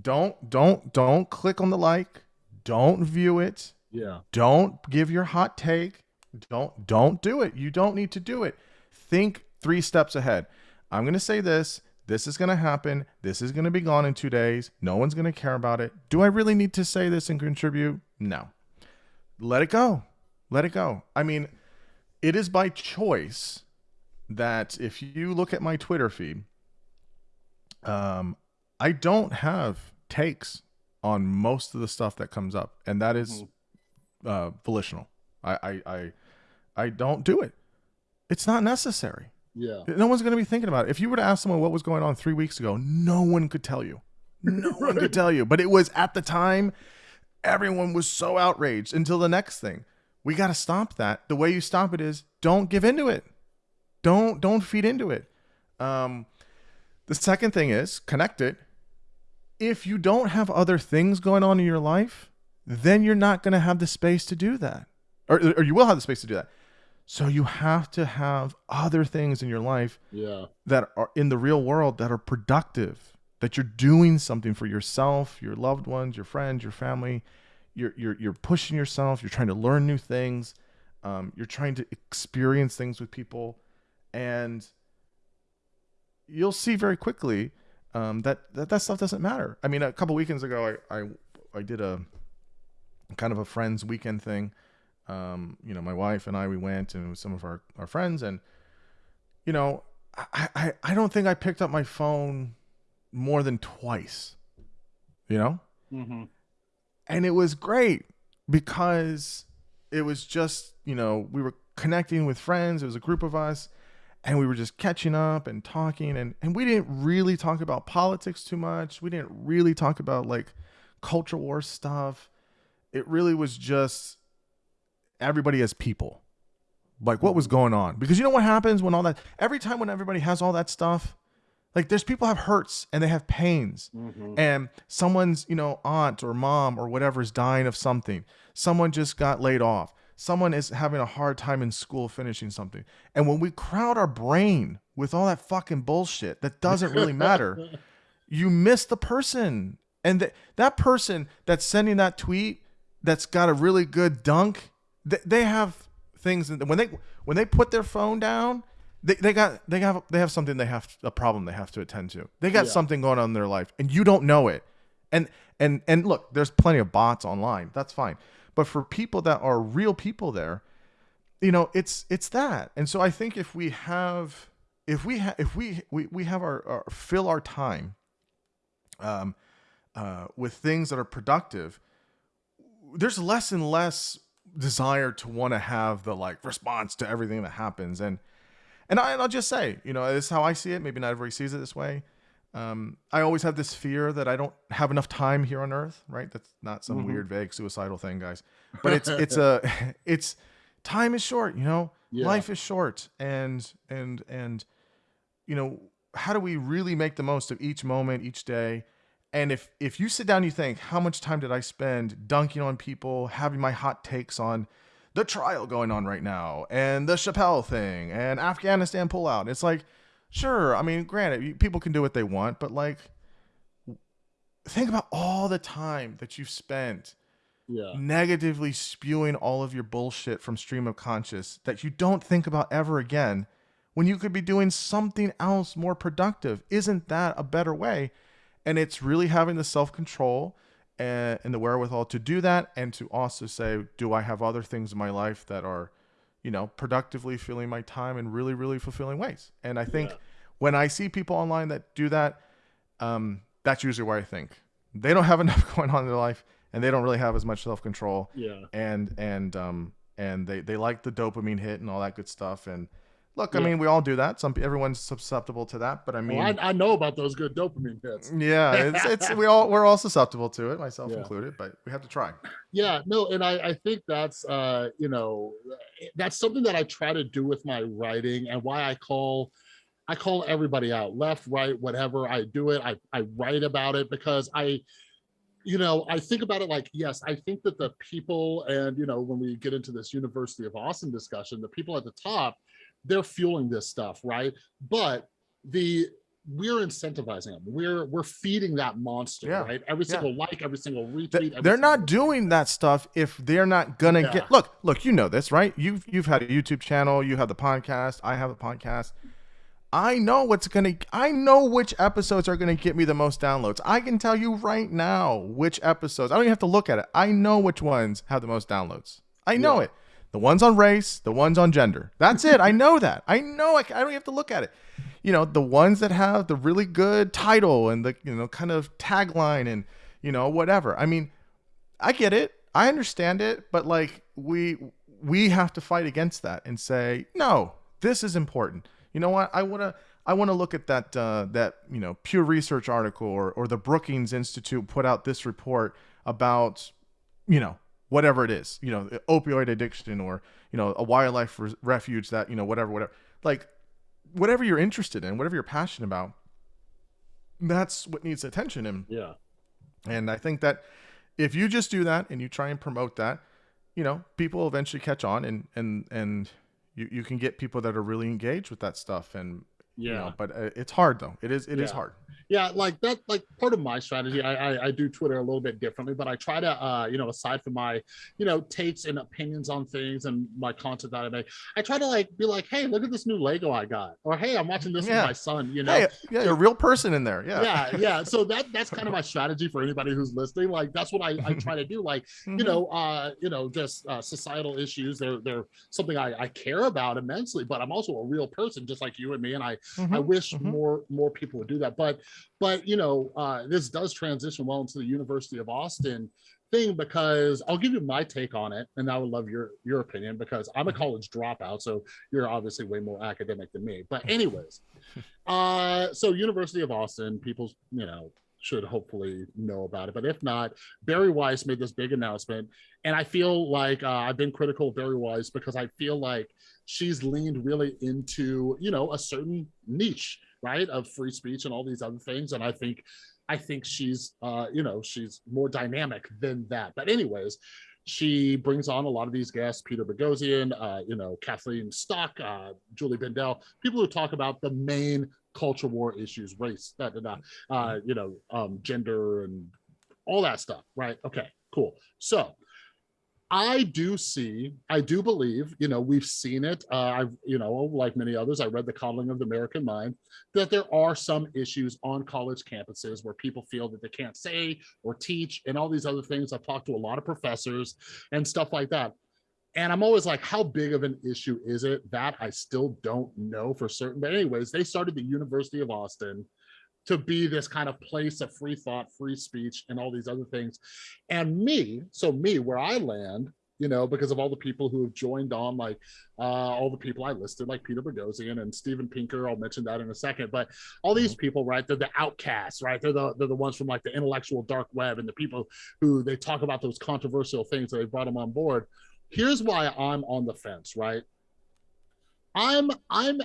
Don't don't don't click on the like. Don't view it. Yeah. Don't give your hot take. Don't don't do it. You don't need to do it. Think three steps ahead. I'm going to say this this is going to happen. This is going to be gone in two days. No one's going to care about it. Do I really need to say this and contribute? No. Let it go. Let it go. I mean, it is by choice that if you look at my Twitter feed, um, I don't have takes on most of the stuff that comes up, and that is mm-hmm. uh, volitional. I, I, I, I don't do it. It's not necessary. Yeah. No one's going to be thinking about it. If you were to ask someone what was going on three weeks ago, no one could tell you. No one could tell you. But it was at the time, everyone was so outraged until the next thing. We got to stop that. The way you stop it is don't give into it. Don't don't feed into it. Um, the second thing is connect it. If you don't have other things going on in your life, then you're not going to have the space to do that, or, or you will have the space to do that. So you have to have other things in your life yeah. that are in the real world that are productive, that you're doing something for yourself, your loved ones, your friends, your family. You're, you're, you're pushing yourself. You're trying to learn new things. Um, you're trying to experience things with people. And you'll see very quickly um, that, that that stuff doesn't matter. I mean, a couple weekends ago, I, I, I did a kind of a friends weekend thing um, you know, my wife and I, we went and with some of our, our friends and, you know, I, I, I don't think I picked up my phone more than twice, you know? Mm-hmm. and it was great because it was just you know we were connecting with friends. It was a group of us, and we were just catching up and talking, and and we didn't really talk about politics too much. We didn't really talk about like culture war stuff. It really was just everybody as people. Like what was going on? Because you know what happens when all that every time when everybody has all that stuff, like there's people have hurts and they have pains. Mhm. And someone's, you know, aunt or mom or whatever is dying of something. Someone just got laid off. Someone is having a hard time in school finishing something. And when we crowd our brain with all that fucking bullshit that doesn't really matter, you miss the person. And th- that person that's sending that tweet that's got a really good dunk, th- they have things that when they when they put their phone down, they, they got they have they have something they have a problem they have to attend to. They got Yeah. something going on in their life and you don't know it. And and and look, there's plenty of bots online. That's fine. But for people that are real people there, you know, it's it's that. And so I think if we have if we ha- if we we, we have our, our fill our time um uh with things that are productive, there's less and less desire to want to have the like response to everything that happens and and, I, and I'll just say, you know, this is how I see it. Maybe not everybody sees it this way. Um, I always have this fear that I don't have enough time here on Earth. Right? That's not some Mhm. weird, vague, suicidal thing, guys. But it's it's a it's time is short. You know, Yeah. life is short, and and and you know, how do we really make the most of each moment, each day? And if if you sit down, and you think, how much time did I spend dunking on people, having my hot takes on the trial going on right now, and the Chappelle thing, and Afghanistan pullout? It's like, sure. I mean, granted, people can do what they want, but like, think about all the time that you've spent yeah. negatively spewing all of your bullshit from stream of conscious that you don't think about ever again when you could be doing something else more productive isn't that a better way and it's really having the self-control and, and the wherewithal to do that and to also say do i have other things in my life that are you know productively filling my time in really really fulfilling ways and i think Yeah. when i see people online that do that um, that's usually where i think they don't have enough going on in their life and they don't really have as much self-control Yeah. and and um and they they like the dopamine hit and all that good stuff and look i mean we all do that some everyone's susceptible to that but i mean Well, I, I know about those good dopamine hits. yeah it's, it's we all we're all susceptible to it myself Yeah. included but we have to try yeah no and i i think that's uh you know that's something that i try to do with my writing and why i call i call everybody out left right whatever i do it i i write about it because i you know i think about it like yes i think that the people and you know when we get into this university of austin discussion the people at the top they're fueling this stuff right? But the we're incentivizing them. We're we're feeding that monster Yeah. right? Every Yeah. single like every single retweet every they're single- not doing that stuff if they're not gonna Yeah. get look look you know this right? You've you've had a youtube channel you have the podcast i have a podcast. I know what's gonna i know which episodes are gonna get me the most downloads. I can tell you right now which episodes i don't even have to look at it. I know which ones have the most downloads. I know Yeah. it the ones on race the ones on gender. That's it. I know that. I know. I don't even have to look at it. You know the ones that have the really good title and the you know kind of tagline and you know whatever. I mean i get it. I understand it. But like we we have to fight against that and say no this is important. You know what? I want to i want to look at that uh, that you know pew research article or, or the brookings institute put out this report about you know whatever it is you know opioid addiction or you know a wildlife res- refuge that you know whatever whatever. Like whatever you're interested in whatever you're passionate about that's what needs attention and yeah. And i think that if you just do that and you try and promote that you know people eventually catch on and and and you, you can get people that are really engaged with that stuff and you yeah. know but uh, it's hard though. It is it is Yeah. hard yeah like that like part of my strategy I, I i do twitter a little bit differently but i try to uh you know aside from my you know takes and opinions on things and my content that i make i try to like be like hey look at this new lego i got or hey i'm watching this Yeah. with my son you know hey yeah you're a real person in there yeah yeah yeah so that that's kind of my strategy for anybody who's listening like that's what i, I try to do like you Mhm. know uh you know just uh, societal issues they're they're something I, I care about immensely but i'm also a real person just like you and me and i I Mhm. wish mhm. more more people would do that. But but you know, uh, this does transition well into the University of Austin thing because I'll give you my take on it, and I would love your your opinion because I'm a college dropout, so you're obviously way more academic than me. But anyways, uh, so University of Austin, people, you know, should hopefully know about it. But if not, Bari Weiss made this big announcement, and I feel like uh, I've been critical of Bari Weiss because I feel like she's leaned really into you know a certain niche, right, of free speech and all these other things, and I think I think she's, uh, you know, she's more dynamic than that. But anyways, she brings on a lot of these guests, Peter Boghossian, uh, you know, Kathleen Stock, uh, Julie Bindel, people who talk about the main culture war issues, race, da, uh, you know, um, gender and all that stuff, right? Okay, cool. So I do see, I do believe, you know, we've seen it. Uh, I've, you know, like many others, I read The Coddling of the American Mind, that there are some issues on college campuses where people feel that they can't say or teach and all these other things. I've talked to a lot of professors and stuff like that. And I'm always like, how big of an issue is it? That I still don't know for certain. But anyways, they started the University of Austin to be this kind of place of free thought, free speech, and all these other things. And me, so me, where I land, you know, because of all the people who have joined on, like uh, all the people I listed, like Peter Boghossian and Steven Pinker. I'll mention that in a second. But all these mm-hmm. people, right? They're the outcasts, right? They're the they're the ones from like the intellectual dark web and the people who they talk about those controversial things. that they brought them on board. Here's why I'm on the fence, right? I'm I'm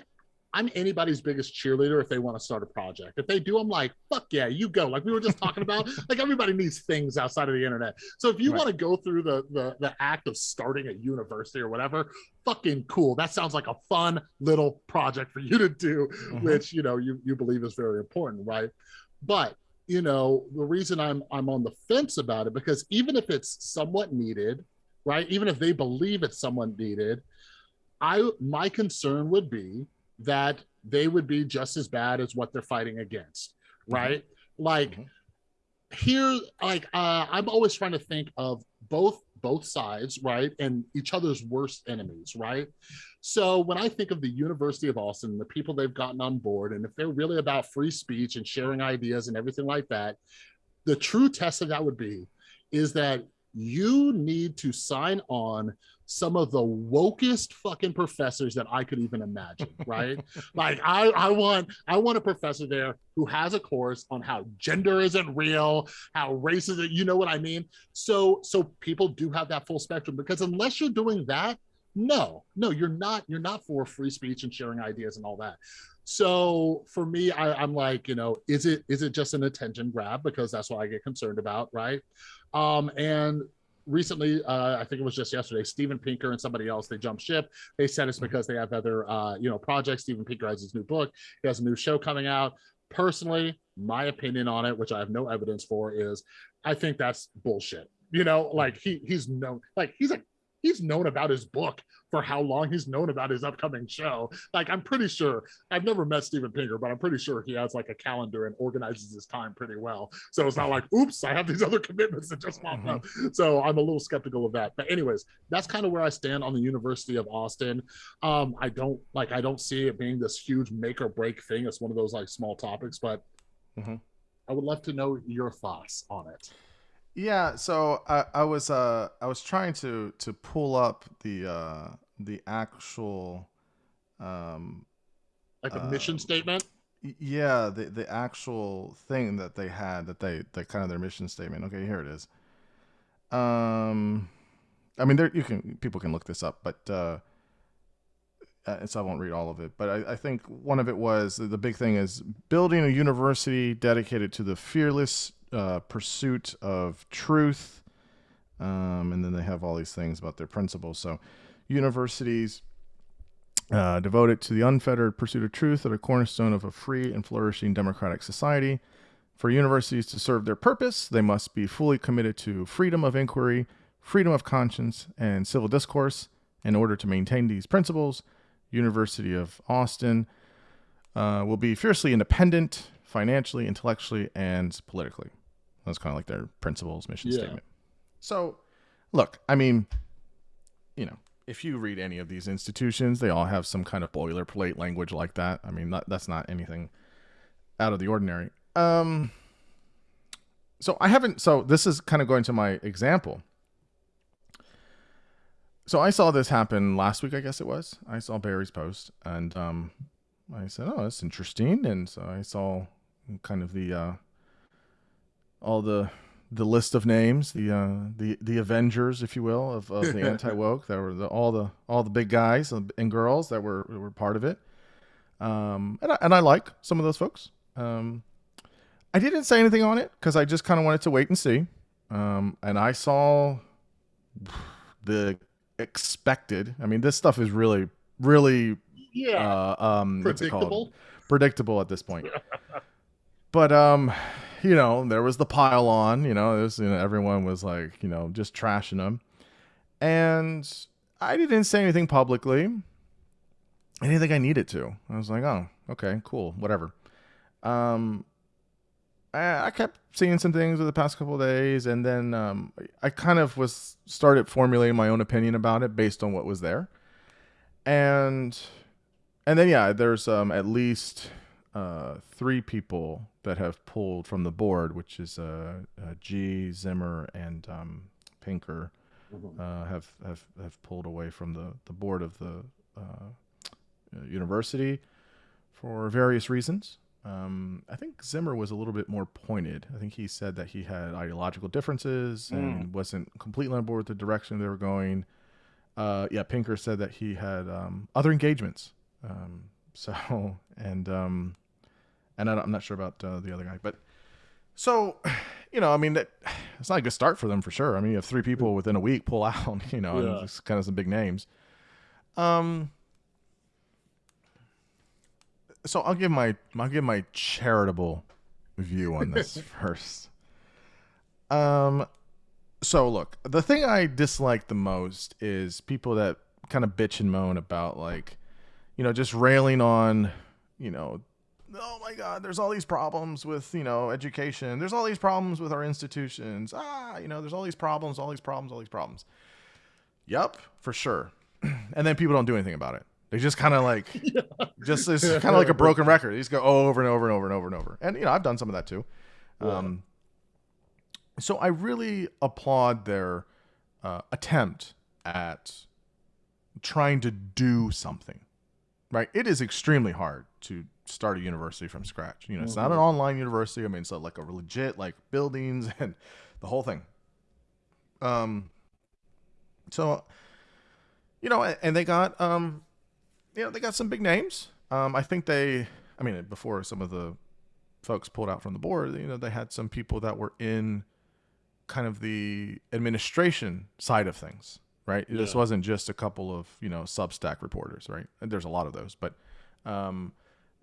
I'm anybody's biggest cheerleader if they want to start a project. If they do, I'm like, fuck yeah, you go. Like we were just talking about, like everybody needs things outside of the internet. So if you right. want to go through the, the the act of starting a university or whatever, fucking cool. That sounds like a fun little project for you to do, mm-hmm. which you know you you believe is very important, right? But you know the reason I'm I'm on the fence about it because even if it's somewhat needed, right? Even if they believe it's somewhat needed, I my concern would be that they would be just as bad as what they're fighting against, mm-hmm. right? Mm-hmm. Like mm-hmm. here, like uh, I'm always trying to think of both both sides, right, and each other's worst enemies, right? So when I think of the University of Austin, the people they've gotten on board, and if they're really about free speech and sharing ideas and everything like that, the true test of that would be is that you need to sign on some of the wokest fucking professors that I could even imagine, right? like I, I want I want a professor there who has a course on how gender isn't real, how race is you know what I mean? So so people do have that full spectrum because unless you're doing that, no, no, you're not, you're not for free speech and sharing ideas and all that. So for me, I, I'm like, you know, is it is it just an attention grab? Because that's what I get concerned about, right? Um, and recently, uh, I think it was just yesterday, Steven Pinker and somebody else, they jumped ship. They said it's because they have other, uh, you know, projects. Steven Pinker has his new book. He has a new show coming out. Personally, my opinion on it, which I have no evidence for, is I think that's bullshit. You know, like he he's known, like he's a he's known about his book for how long he's known about his upcoming show. Like, I'm pretty sure I've never met Steven Pinker, but I'm pretty sure he has like a calendar and organizes his time pretty well. So it's not like, oops, I have these other commitments that just popped up. Mm-hmm. So I'm a little skeptical of that. But anyways, that's kind of where I stand on the University of Austin. Um, I don't like I don't see it being this huge make or break thing. It's one of those like small topics, but mm-hmm. I would love to know your thoughts on it. Yeah, so I, I was uh I was trying to to pull up the uh the actual um like a uh, mission statement. Yeah, the the actual thing that they had that they that kind of their mission statement. Okay, here it is. Um, I mean, there you can people can look this up, but uh, uh so I won't read all of it. But I, I think one of it was the big thing is building a university dedicated to the fearless uh, pursuit of truth. Um, and then they have all these things about their principles. So, universities uh, devoted to the unfettered pursuit of truth are a cornerstone of a free and flourishing democratic society. For universities to serve their purpose, they must be fully committed to freedom of inquiry, freedom of conscience, and civil discourse. In order to maintain these principles, University of Austin uh, will be fiercely independent, financially, intellectually, and politically. That's kind of like their principles, mission yeah. statement. So, look, I mean, you know, if you read any of these institutions, they all have some kind of boilerplate language like that. I mean, that, that's not anything out of the ordinary. Um, so I haven't. So this is kind of going to my example. So I saw this happen last week. I guess it was. I saw Bari's post, and um, I said, "Oh, that's interesting." And so I saw kind of the uh, all the the list of names, the uh, the the Avengers, if you will, of, of the anti woke. That were the, all the all the big guys and girls that were were part of it. Um, and I, and I like some of those folks. Um, I didn't say anything on it because I just kind of wanted to wait and see. Um, and I saw the expected. I mean, this stuff is really, really, yeah, uh, um, predictable. Predictable at this point. but um, you know, there was the pile on. You know, you know, everyone was like, you know, just trashing them, and I didn't say anything publicly. I didn't think I needed to. I was like, oh, okay, cool, whatever. Um, I, I kept seeing some things over the past couple days, and then um, I kind of was started formulating my own opinion about it based on what was there, and and then yeah, there's um, at least uh, three people that have pulled from the board, which is uh, uh, G Zimmer and um, Pinker mm-hmm. uh, have have have pulled away from the the board of the uh, university for various reasons. Um, I think Zimmer was a little bit more pointed. I think he said that he had ideological differences and mm. wasn't completely on board with the direction they were going. Uh, yeah, Pinker said that he had um, other engagements. Um, so and um, and I am not sure about uh, the other guy, but so you know, I mean, that, it's not a good start for them for sure. I mean, you have three people within a week pull out, you know, yeah. and just kind of some big names. Um, so I'll give my I'll give my charitable view on this first. Um so look, the thing I dislike the most is people that kind of bitch and moan about like you know just railing on, you know, oh my god, there's all these problems with, you know, education. There's all these problems with our institutions. Ah, you know, there's all these problems, all these problems, all these problems. Yep, for sure. and then people don't do anything about it. They just kind of like, yeah. just it's kind of like a broken record. They just go over and over and over and over and over. And you know, I've done some of that too. Yeah. Um, so I really applaud their uh, attempt at trying to do something. Right? It is extremely hard to start a university from scratch. You know, it's mm-hmm. not an mm-hmm. online university. I mean, it's like a legit like buildings and the whole thing. Um. So, you know, and they got um you know, they got some big names. Um, I think they, I mean, before some of the folks pulled out from the board, you know, they had some people that were in kind of the administration side of things, right? Yeah. This wasn't just a couple of, you know, Substack reporters, right? And there's a lot of those, but um,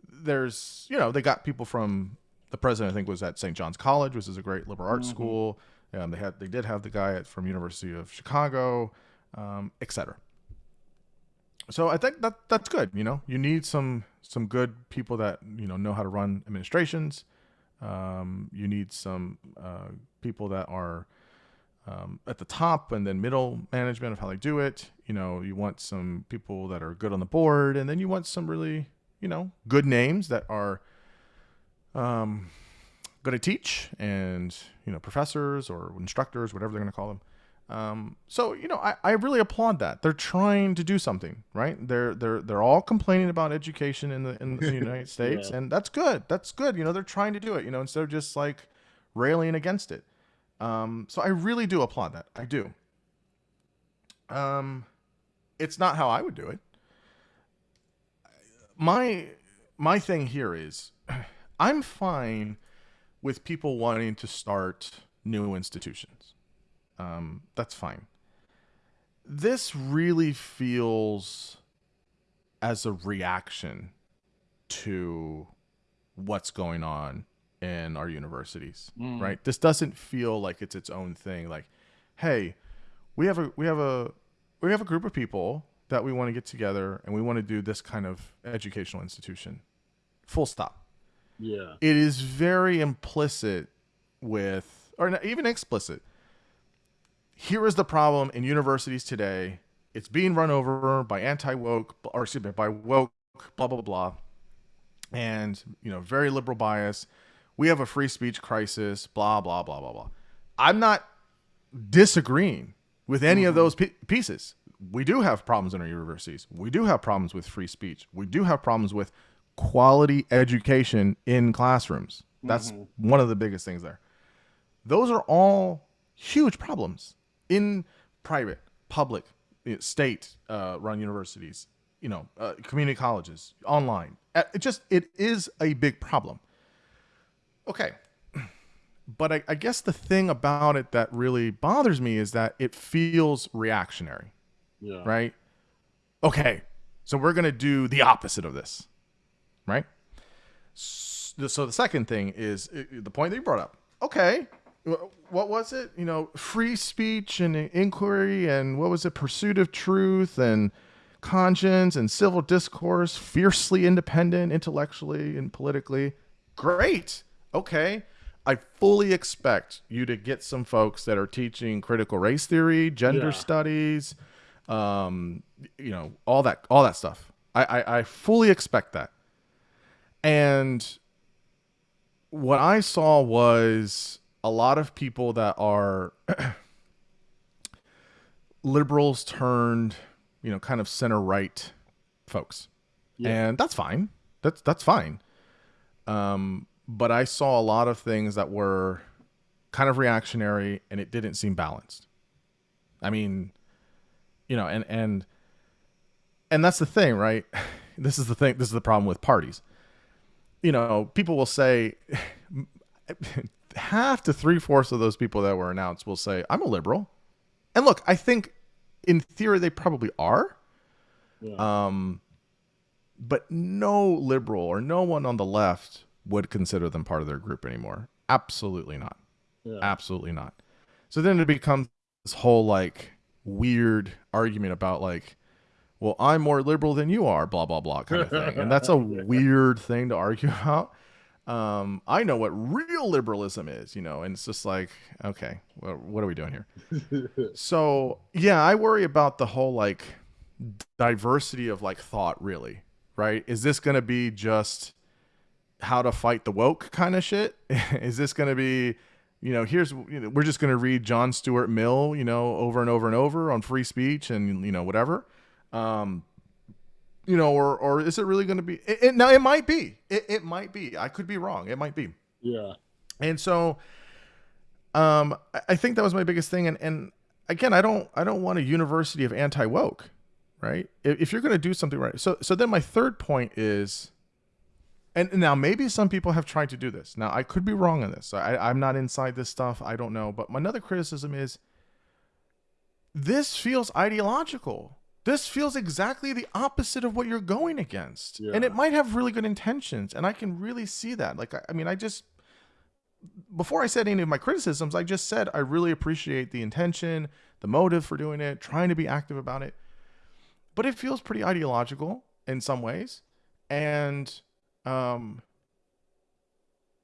there's, you know, they got people from the president, I think, was at St. John's College, which is a great liberal arts mm-hmm. school. Um, they had, they did have the guy at, from University of Chicago, um, et cetera so I think that that's good. You know, you need some some good people that you know know how to run administrations. Um, you need some uh, people that are um, at the top and then middle management of how they do it. You know, you want some people that are good on the board, and then you want some really you know good names that are um, good to teach and you know professors or instructors, whatever they're going to call them. Um, so you know, I, I really applaud that. They're trying to do something, right? They're they're they're all complaining about education in the in the United States, yeah. and that's good. That's good. You know, they're trying to do it. You know, instead of just like railing against it. Um, so I really do applaud that. I do. Um, it's not how I would do it. My my thing here is, I'm fine with people wanting to start new institutions um, that's fine. This really feels as a reaction to what's going on in our universities, mm. right? This doesn't feel like it's its own thing. Like, hey, we have a we have a we have a group of people that we want to get together and we want to do this kind of educational institution. Full stop. Yeah. It is very implicit with or even explicit here is the problem in universities today. It's being run over by anti woke, or excuse me, by woke, blah blah blah, and you know, very liberal bias. we have a free speech crisis, blah, blah, blah, blah, blah. I'm not disagreeing with any of mm-hmm. those p- pieces. We do have problems in our universities. We do have problems with free speech. We do have problems with quality education in classrooms. That's one of the biggest things there. Those are all huge problems in private, public, eh, state uh, run universities, you know, uh, community colleges, online. Uh, It just it is a big problem. Okay, but I, I guess the thing about it that really bothers me is that it feels reactionary, Yeah. right? Okay, so we're gonna do the opposite of this, right? So the second thing is the point that you brought up. Okay, what was it? You know, free speech and inquiry, and what was it? Pursuit of truth and conscience and civil discourse, fiercely independent intellectually and politically. Great. Okay. I fully expect you to get some folks that are teaching critical race theory, gender Yeah. studies, um, you know, all that, all that stuff. I, I, I fully expect that. And what I saw was a lot of people that are liberals turned, you know, kind of center right folks. Yeah. And that's fine. That's that's fine. Um, but I saw a lot of things that were kind of reactionary and it didn't seem balanced. I mean, you know, and and and that's the thing, right? This is the thing. This is the problem with parties. You know, people will say half to three fourths of those people that were announced will say, "I'm a liberal," and look, I think in theory they probably are. Yeah. Um, but no liberal or no one on the left would consider them part of their group anymore. Absolutely not. yeah. Absolutely not. So then it becomes this whole like weird argument about like, well, I'm more liberal than you are, blah blah blah kind of thing, and that's a weird thing to argue about. Um, I know what real liberalism is, you know, and it's just like, okay, well, what are we doing here? so yeah, I worry about the whole like diversity of like thought, really, right? Is this going to be just how to fight the woke kind of shit? is this going to be you know, here's you know, we're just going to read John Stuart Mill, you know, over and over and over on free speech and you know whatever. Um, you know, or or is it really going to be? It, it, now it might be. It, it might be. I could be wrong. It might be. yeah. And so, um, I- I think that was my biggest thing. And and again, I don't I don't want a university of anti woke, right? If, if you're going to do something right, so so then my third point is, and now maybe some people have tried to do this. Now I could be wrong on this. I, I'm not inside this stuff. I don't know. But my another criticism is, this feels ideological. This feels exactly the opposite of what you're going against. And it might have really good intentions. And I can really see that. Like, I, I mean, I just, before I said any of my criticisms, I just said I really appreciate the intention, the motive for doing it, trying to be active about it. But it feels pretty ideological in some ways. And um,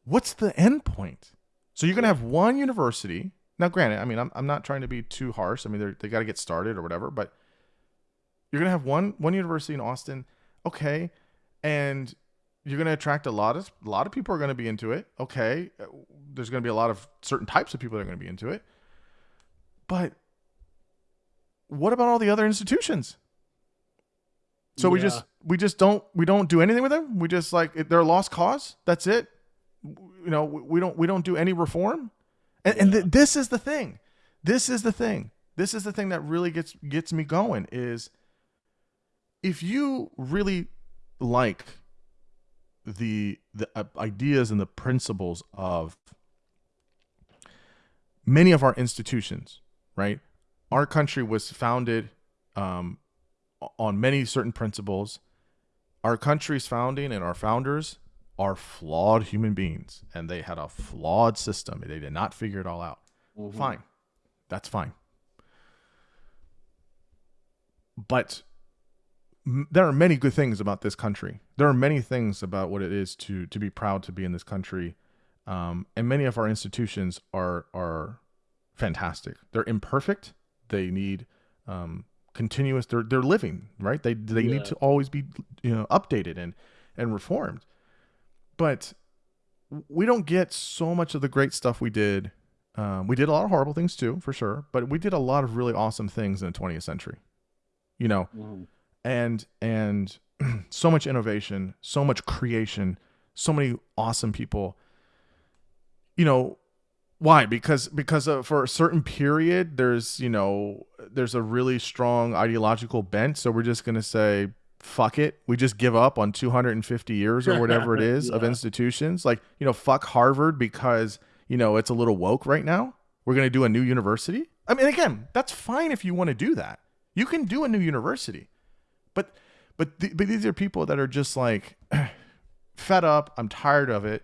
what's the end point? So you're going to have one university. Now, granted, I mean, I'm, I'm not trying to be too harsh. I mean, they're, they got to get started or whatever, but you're going to have one one university in Austin. Okay. And you're going to attract a lot of a lot of people are going to be into it. Okay, Uh, there's going to be a lot of certain types of people that are going to be into it. But what about all the other institutions? So we just we just don't we don't do anything with them. We just like they're a lost cause. That's it. You know, we don't we don't do any reform. And, and th- this is the thing. This is the thing. This is the thing that really gets gets me going is if you really like the the uh, ideas and the principles of many of our institutions, right? Our country was founded um, on many certain principles. Our country's founding and our founders are flawed human beings, and they had a flawed system. They did not figure it all out. Mhm. Fine, that's fine. But m- there are many good things about this country. There are many things about what it is to to be proud to be in this country, um, and many of our institutions are are fantastic. They're imperfect. They need um, continuous. They're they're living right. They they Yeah. need to always be you know updated and and reformed. But we don't get so much of the great stuff we did. Um, we did a lot of horrible things too, for sure, but we did a lot of really awesome things in the 20th century. You know, Mhm. and and so much innovation, so much creation, so many awesome people. You know, why? Because because uh, for a certain period, there's you know there's a really strong ideological bent. So we're just gonna say fuck it. We just give up on 250 years or whatever it is of institutions. Like you know, fuck Harvard because you know it's a little woke right now. We're gonna do a new university. I mean, again, that's fine if you want to do that. You can do a new university, but but th- but these are people that are just like fed up. I'm tired of it,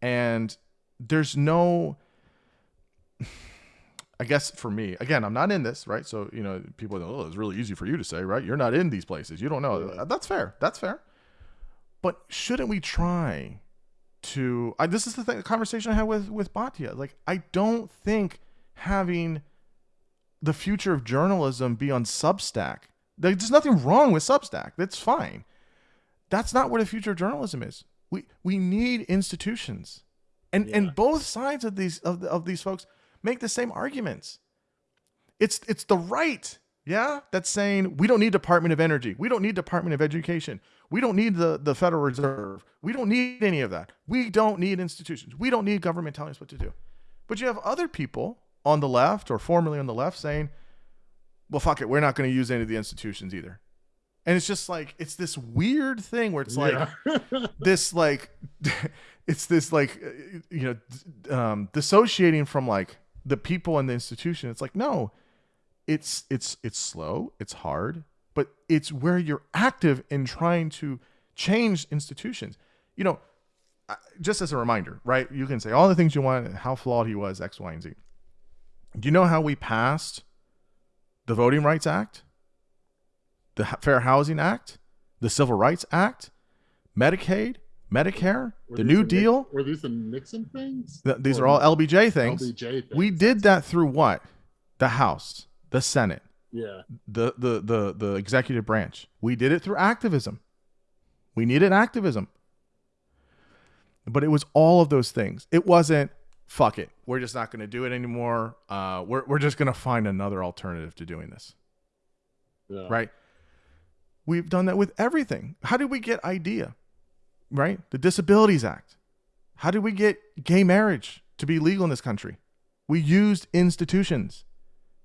and there's no. I guess for me, again, I'm not in this, right? So you know, people, go, oh, it's really easy for you to say, right? You're not in these places. You don't know. Yeah. Uh, that's fair. That's fair. But shouldn't we try to? I, this is the, thing, the conversation I had with with Batya. Like, I don't think having the future of journalism be on Substack. Like, There's nothing wrong with Substack. That's fine. That's not where the future of journalism is. We we need institutions, and Yeah. and both sides of these of, of these folks make the same arguments. It's it's the right, yeah, that's saying we don't need Department of Energy, we don't need Department of Education, we don't need the the Federal Reserve, we don't need any of that. We don't need institutions. We don't need government telling us what to do. But you have other people on the left or formerly on the left saying, well, fuck it, we're not going to use any of the institutions either. And it's just like it's this weird thing where it's like Yeah. this like it's this like uh, you know um, dissociating from like the people and the institution. It's like no, it's it's it's slow, it's hard, but it's where you're active in trying to change institutions. You know, just as a reminder, right? You can say all the things you want, how flawed he was, X, Y, and Z. Do you know how we passed the Voting Rights Act, the Fair Housing Act, the Civil Rights Act, Medicaid, Medicare, Were the New Nix- Deal? Were these the Nixon things? Th- these Or are all LBJ things. LBJ things. We did that through what? The House, the Senate, Yeah. the the the the executive branch. We did it through activism. We needed activism. But it was all of those things. It wasn't fuck it. We're just not going to do it anymore. Uh, we're we're just going to find another alternative to doing this. Yeah. Right? We've done that with everything. How did we get IDEA? Right? The Disabilities Act. How did we get gay marriage to be legal in this country? We used institutions.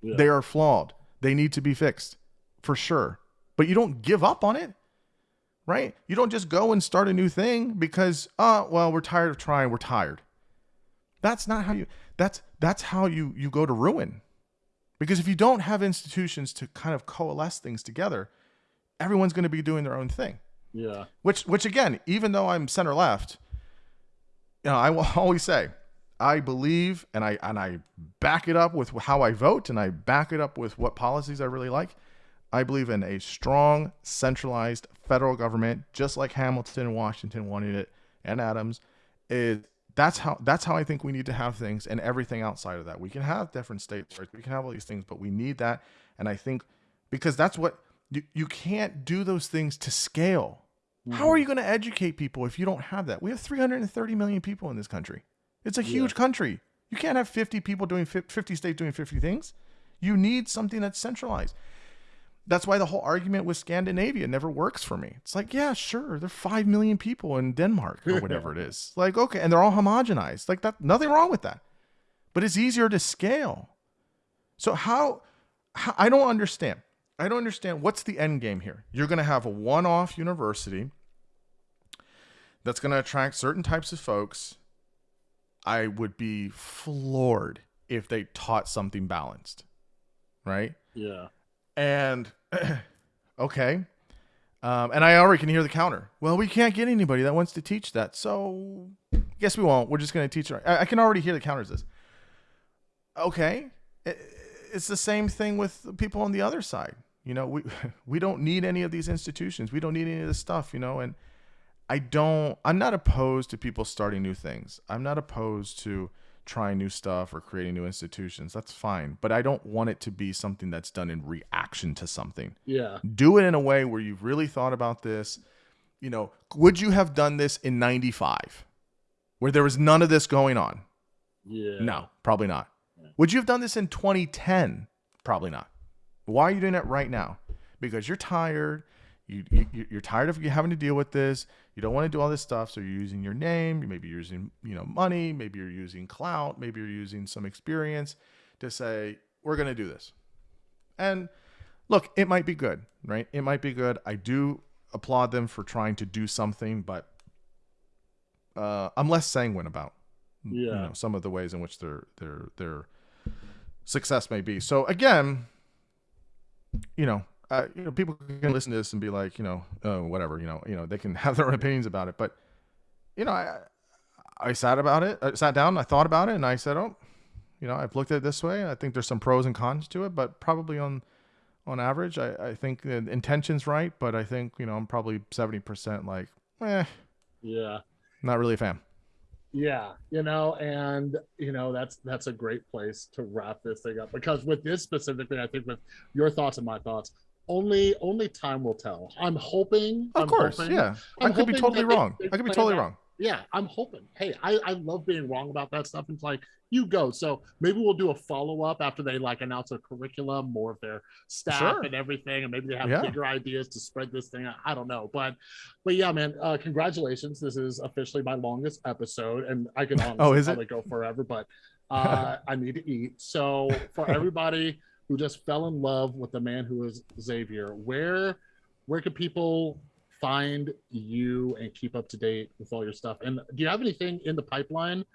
Yeah. They are flawed. They need to be fixed for sure. But you don't give up on it, right? You don't just go and start a new thing because, oh, well, we're tired of trying. We're tired. That's not how you. That's that's how you you go to ruin. Because if you don't have institutions to kind of coalesce things together, everyone's going to be doing their own thing. Yeah. Which which again, even though I'm center left, you know, I will always say I believe and I and I back it up with how I vote and I back it up with what policies I really like. I believe in a strong centralized federal government, just like Hamilton and Washington wanted it and Adams. Is that's how that's how I think we need to have things and everything outside of that. We can have different states, right? We can have all these things, but we need that. And I think because that's what you, you can't do those things to scale. How are you going to educate people if you don't have that? We have 330 million people in this country. It's a huge country. You can't have 50 people doing 50 states doing 50 things. You need something that's centralized. That's why the whole argument with Scandinavia never works for me. It's like, yeah, sure, there are 5 million people in Denmark or whatever it is. Like, okay, and they're all homogenized. Like that nothing wrong with that. But it's easier to scale. So how, how I don't understand. I don't understand what's the end game here. You're going to have a one-off university that's going to attract certain types of folks. I would be floored if they taught something balanced, right? Yeah. And okay, um, and I already can hear the counter. Well, we can't get anybody that wants to teach that, so guess we won't. We're just going to teach. it. I, I can already hear the counters. This. Okay, I- it's the same thing with people on the other side. You know, we we don't need any of these institutions. We don't need any of this stuff. You know, and I don't. I'm not opposed to people starting new things. I'm not opposed to trying new stuff or creating new institutions. That's fine. But I don't want it to be something that's done in reaction to something. Yeah. Do it in a way where you've really thought about this. You know, would you have done this in 95? where there was none of this going on? Yeah. No, probably not. Yeah. Would you have done this in 2010? Probably not. Why are you doing it right now? Because you're tired. You, you you're tired of having to deal with this. You don't want to do all this stuff, so you're using your name. Maybe you're using you know money. Maybe you're using clout. Maybe you're using some experience to say we're going to do this. And look, it might be good, right? It might be good. I do applaud them for trying to do something, but uh, I'm less sanguine about you know, some of the ways in which their their their success may be. So again, you know, uh, you know, people can listen to this and be like, you know, uh, whatever, you know, you know, they can have their own opinions about it, but you know, I I sat about it, I sat down, I thought about it, and I said, oh, you know, I've looked at it this way. I think there's some pros and cons to it, but probably on on average, I, I think the intention's right, but I think you know, I'm probably seventy percent like, eh, Yeah. not really a fan. Yeah, you know, and you know that's that's a great place to wrap this thing up because with this specifically, I think with your thoughts and my thoughts, only only time will tell. I'm hoping, Of I'm course, hoping- yeah. I'm I could be totally wrong. I could be totally wrong. Yeah, I'm hoping. Hey, I I love being wrong about that stuff. It's like you go. So maybe we'll do a follow up after they like announce a curriculum, more of their staff Sure. and everything, and maybe they have Yeah. bigger ideas to spread this thing. out. I don't know, but but yeah, man, uh, congratulations. This is officially my longest episode, and I can honestly Oh, is it? probably go forever, but uh, I need to eat. So for everybody who just fell in love with the man who is Xavier, where where can people find you and keep up to date with all your stuff? And do you have anything in the pipeline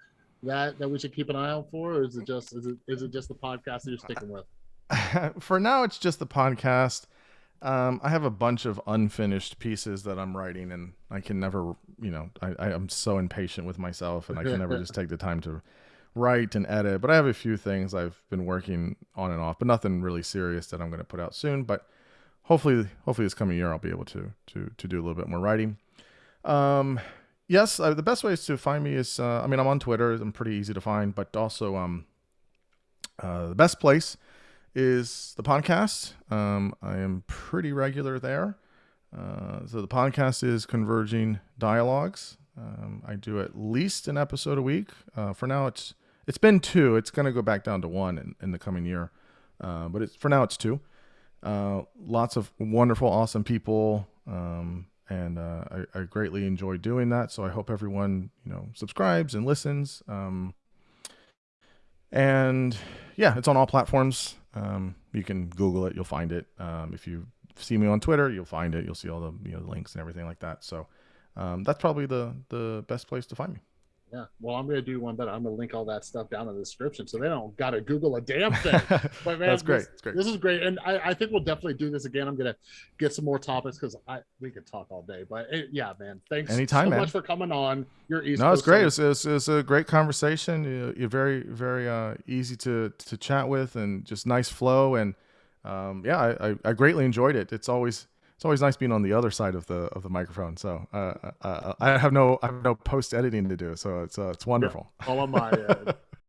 that that we should keep an eye out for, or is it just is it is it just the podcast that you're sticking with? For now, it's just the podcast. Um, I have a bunch of unfinished pieces that I'm writing, and I can never, you know, I, I am so impatient with myself, and I can never just take the time to write and edit. But I have a few things I've been working on and off, but nothing really serious that I'm going to put out soon. But hopefully, hopefully this coming year, I'll be able to to to do a little bit more writing. Um, yes, uh, the best ways to find me is, uh, I mean, I'm on Twitter. I'm pretty easy to find, but also, um, uh, the best place is the podcast. Um, I am pretty regular there. Uh, so the podcast is Converging Dialogues. Um, I do at least an episode a week. Uh, for now, it's it's been two. It's going to go back down to one in, in the coming year, uh, but it's for now it's two. Uh, lots of wonderful, awesome people, um, and uh, I, I greatly enjoy doing that. So I hope everyone you know subscribes and listens. Um, and yeah, it's on all platforms. Um, you can Google it, you'll find it. Um, if you see me on Twitter, you'll find it. You'll see all the you know links and everything like that. So um, that's probably the the best place to find me. Yeah. Well, I'm gonna do one better. I'm gonna link all that stuff down in the description so they don't gotta Google a damn thing. But man, that's great. This, That's great. this is great, and I, I think we'll definitely do this again. I'm gonna get some more topics because I we could talk all day. But it, yeah, man, thanks Anytime, so man. much for coming on. You're East No, it's great. It's, it's, a great conversation. You- You're very, very uh, easy to, to chat with, and just nice flow. And um, yeah, I, I, I greatly enjoyed it. It's always it's always nice being on the other side of the of the microphone. So uh, uh, I have no I have no post editing to do. So it's uh, it's wonderful. all on my end.